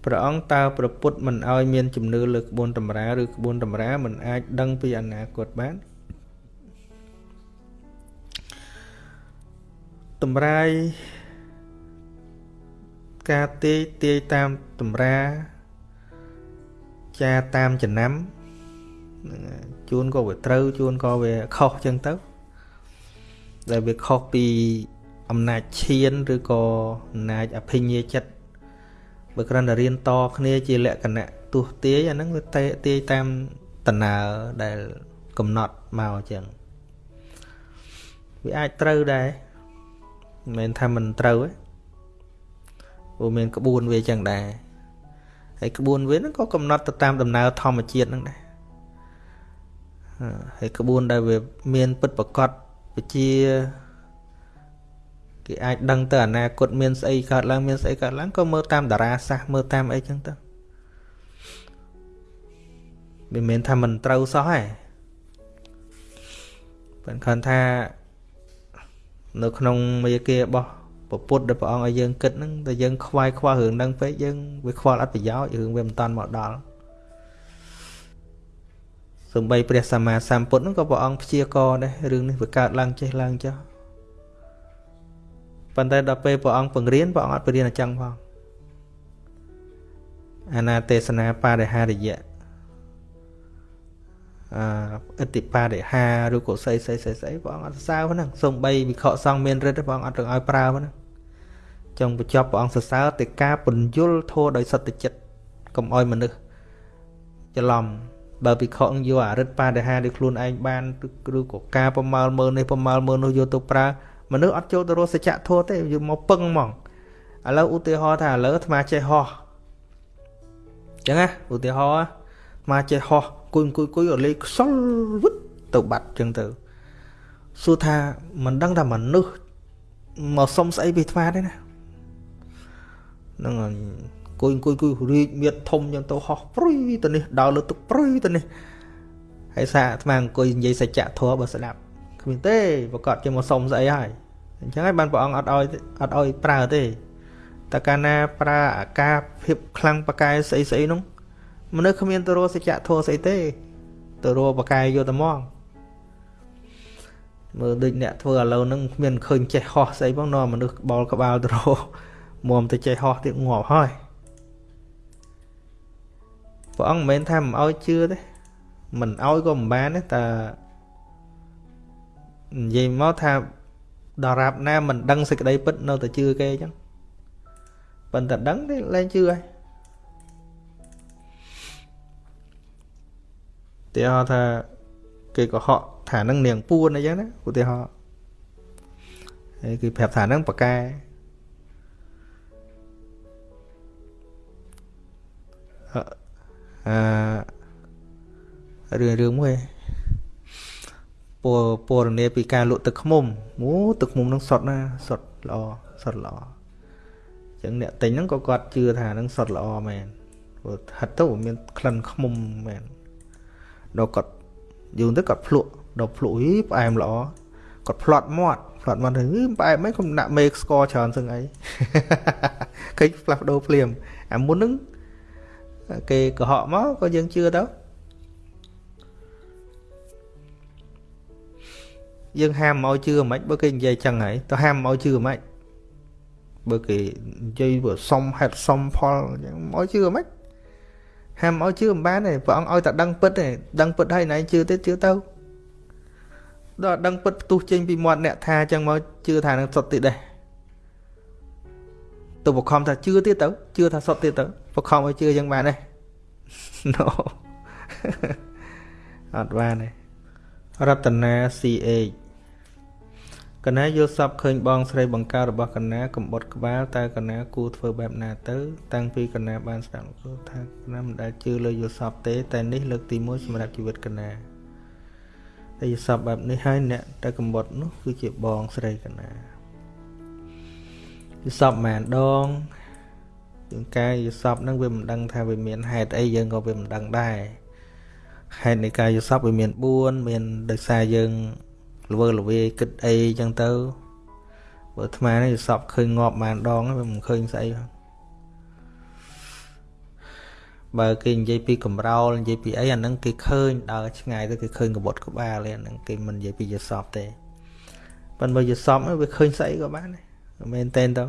ព្រះអង្គតើប្រពុតមិនឲ្យមានជំនឿលើក្បួនតម្រាឬក្បួនតម្រាមិនអាចដឹងពីអនាគតបាន តម្រាយការទាយទាយតាមតម្រាចាតាមចំណាំជួនក៏វាត្រូវជួនក៏វាខុសចឹងទៅដែលវាខុសពីអំណាចឈានឬក៏អំណាចអភិញ្ញាចិត្តបើគ្រាន់តែរៀនតគ្នាជាលក្ខណៈទស្សទាយអាហ្នឹងវាតេទាយតាមតណើដែលកំណត់មកចឹងអវាអាចត្រូវដែរ មិនមែនថាមិនត្រូវទេព្រោះមានក្បួនវាចឹងដែរហើយក្បួនវាហ្នឹងក៏កំណត់ទៅតាមដំណើរធម្មជាតិហ្នឹងដែរហើយក្បួនដែលវាមានពិតប្រកបវិជាគេអាចដឹងទៅអនាគតមានស្អីកើតឡើងមានស្អីកើតឡើងក៏មើលតាមតារាសាស្ត្រមើលតាមអីចឹងទៅមិនមែនថាមិនត្រូវសោះទេប៉ុន្តែគាត់ថា នៅក្នុងមេគារបស់ពុទ្ធដែលព្រះអង្គឲ្យយើងគិតហ្នឹងតែយើងខ្វាយខ្វល់រឿងហ្នឹងពេកយើងវាខ្វល់អត់ប្រយោជន៍រឿងវាមិនតាន់មកដល់សំបីព្រះសម្មាសម្ពុទ្ធហ្នឹងក៏ព្រះអង្គព្យាករដែររឿងនេះវាកើតឡើងចេះឡើងចុះប៉ុន្តែដល់ពេលព្រះអង្គបង្រៀនព្រះអង្គអត់បង្រៀនអញ្ចឹងផងអាណាទេសនាបរិហារិយៈ អអតិបរិហាឬក៏ស្អីស្អីស្អីស្អីព្រះអង្គអត់សរសើរហ្នឹងសំបីវិខសង្ឃមានរិទ្ធព្រះអង្គអត់ទាំងឲ្យប្រើហ្នឹងចង់បញ្ចប់ព្រះអង្គសរសើរតែការពន្យល់ធម៌ដោយសត្វចិត្តកុំឲ្យមនុស្សច្រឡំបើពិខុយកអរិទ្ធបរិហាដោយខ្លួនឯងបានឬក៏ការប្រមាលមើលនេះប្រមាលមើលនោះយកទៅប្រើមនុស្សអត់ចូលទៅរកសច្ចធម៌ទេយកមកពឹងហ្មងឥឡូវឧទាហរណ៍ថាឥឡូវអាត្មាចេះហោះចឹងណាឧទាហរណ៍អាត្មាចេះហោះ គួយគួយគួយឲ្យលេខខ្សលវឹតទៅបាត់ចឹងទៅសួរថាមិនដឹងថាមនុស្សមកសុំស្អីពីអាត្មាទេណាហ្នឹងអង្គុយអង្គុយអង្គុយរីកមៀតធំចឹងទៅហោះព្រុយទៅនេះដើរលើទឹកព្រុយទៅនេះហើយសារអាត្មាអង្គុយនិយាយសច្ចធម៌បើស្ដាប់គ្មានទេប្រកាសជាមកសុំស្អីហើយអញ្ចឹងហើយបានព្រះអង្គអត់ឲ្យអត់ឲ្យប្រើទេតែកាលណាប្រើអាការភាពខ្លាំងបកាយស្អីស្អីនោះ មនុស្សគ្មានទៅរកសច្ចធម៌ស្អីទេទៅរកបកាយយកតែមកមើលដូចអ្នកធ្វើឥឡូវហ្នឹងគ្មានឃើញចេះហោះស្អីផងនាំមនុស្សក្បល់ក្បាលទៅរកមុំទៅចេះហោះទៀតងាប់ហើយព្រះអង្គមិនមែនថាមិនឲ្យជឿទេមិនឲ្យក៏មិនបានទេតែនិយាយមកថាដរាបណាមិនដឹងសេចក្តីពិតនៅតែជឿគេអញ្ចឹងប៉ុន្តែដឹងទេលែងជឿហើយ ទីហោថាគេកុហកថានឹងនាងពួនអីចឹងណាឧទាហរណ៍ហើយគេប្រាប់ថានឹងប៉កែអឺរឿងរឿងមួយពរពរនាពីការលក់ទឹកខ្មុំអូទឹកខ្មុំនឹងសុតណាសុតល្អសុតល្អអញ្ចឹងអ្នកទិញហ្នឹងក៏គាត់ជឿថានឹងសុតល្អមែនព្រោះហិតទៅមានក្លិនខ្មុំមែន ដល់គាត់យូរទៅគាត់ភ្លក់ដល់ភ្លក់ហីផ្អែមល្អគាត់ផ្លាត់មាត់ផ្លាត់មាត់ទៅផ្អែមមិនខ្ញុំដាក់មេស្ករច្រើនសឹងអីឃើញផ្លាស់ប្ដូរភ្លាមអាមុនហ្នឹងគេកុហកមកក៏យើងជឿទៅយើងហាមមកជឿមិនបើគេនិយាយចឹងហើយទៅហាមមកជឿមិនបើគេនិយាយបើសុំហេតុសុំផលចឹងមកជឿមិន ហាមមកជឿមិនបានទេព្រះអង្គឲ្យតែដឹងពិតទេដឹងពិតហើយណៃជឿទៀតជឿទៅដល់ដឹងពិតផ្ទុះចេញពីមាត់អ្នកថាចឹងមកជឿថានឹងសុទ្ធទៀតដែរទៅបខំថាជឿទៀតទៅជឿថាសុទ្ធទៀតទៅបខំឲ្យជឿចឹងបានទេ no អត់បានទេរតនា CH កណាយល់សពឃើញបងស្រីបង្កើតរបស់កណាកំបុតក្បាលតើកណាគួរធ្វើបែបណាទៅ តាំងពីកណាបានស្ដាប់គឺថាកណាមិនដែលជឿលើយល់សពទេ តែនេះលើកទី1សម្រាប់ជីវិតកណាតែយល់សពបែបនេះហើយអ្នកតែកំបុតនោះគឺជាបងស្រីកណាយល់សពម៉ានដងជាងកាយយល់សពហ្នឹងវាមិនដឹងថាវាមានហេតុអីយើងក៏វាមិនដឹងដែរហេតុនៃការយល់សពវាមាន4មានដោយសារយើង ល្វើល្វាយគិតអីចឹងទៅបើអាត្មានេះសពឃើញងាប់បានដងវាមិនឃើញស្អីផងបើគេនិយាយពីកំរោលនិយាយពីអីអាហ្នឹងគេឃើញដើរឆ្ងាយទៅគេឃើញកបត់ក្បាលទេអាហ្នឹងគេមិននិយាយពីយសពទេប៉ុន្តែយសពវាឃើញស្អីក៏បានដែរមែនតែនទៅ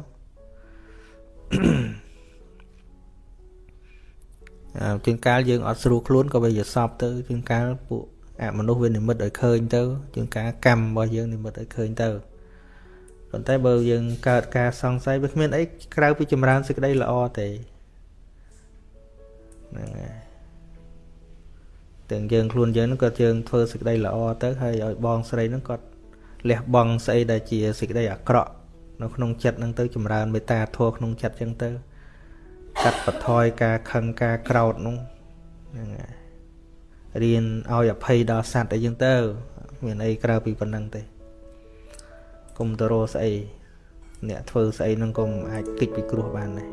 អើជាងកាលយើងអត់ស្រួលខ្លួនក៏វាយសពទៅជាងកាលពួក អមនុស្សវានិមិត្តឲ្យឃើញទៅជាងការកម្មរបស់យើងនិមិត្តឲ្យឃើញទៅប៉ុន្តែបើយើងកើតការសង្ស័យវាគ្មានអីក្រៅពីចម្រើនសេចក្តីល្អទេហ្នឹងហើយទាំងយើងខ្លួនយើងហ្នឹងក៏យើងធ្វើសេចក្តីល្អទៅហើយឲ្យបងស្រីហ្នឹងគាត់លះបង់ស្អីដែលជាសេចក្តីអាក្រក់នៅក្នុងចិត្តហ្នឹងទៅចម្រើនមេត្តាធម៌ក្នុងចិត្តចឹងទៅកាត់បន្ថយការខឹងការក្រោធនោះហ្នឹងហើយ រៀនឲ្យអភ័យដល់សត្វអីចឹងទៅ មានអីក្រៅពីប៉ុណ្្នឹងទេកុំទៅរកស្អីអ្នកធ្វើស្អីនឹងក៏អាចគេចពីគ្រោះបានដែរ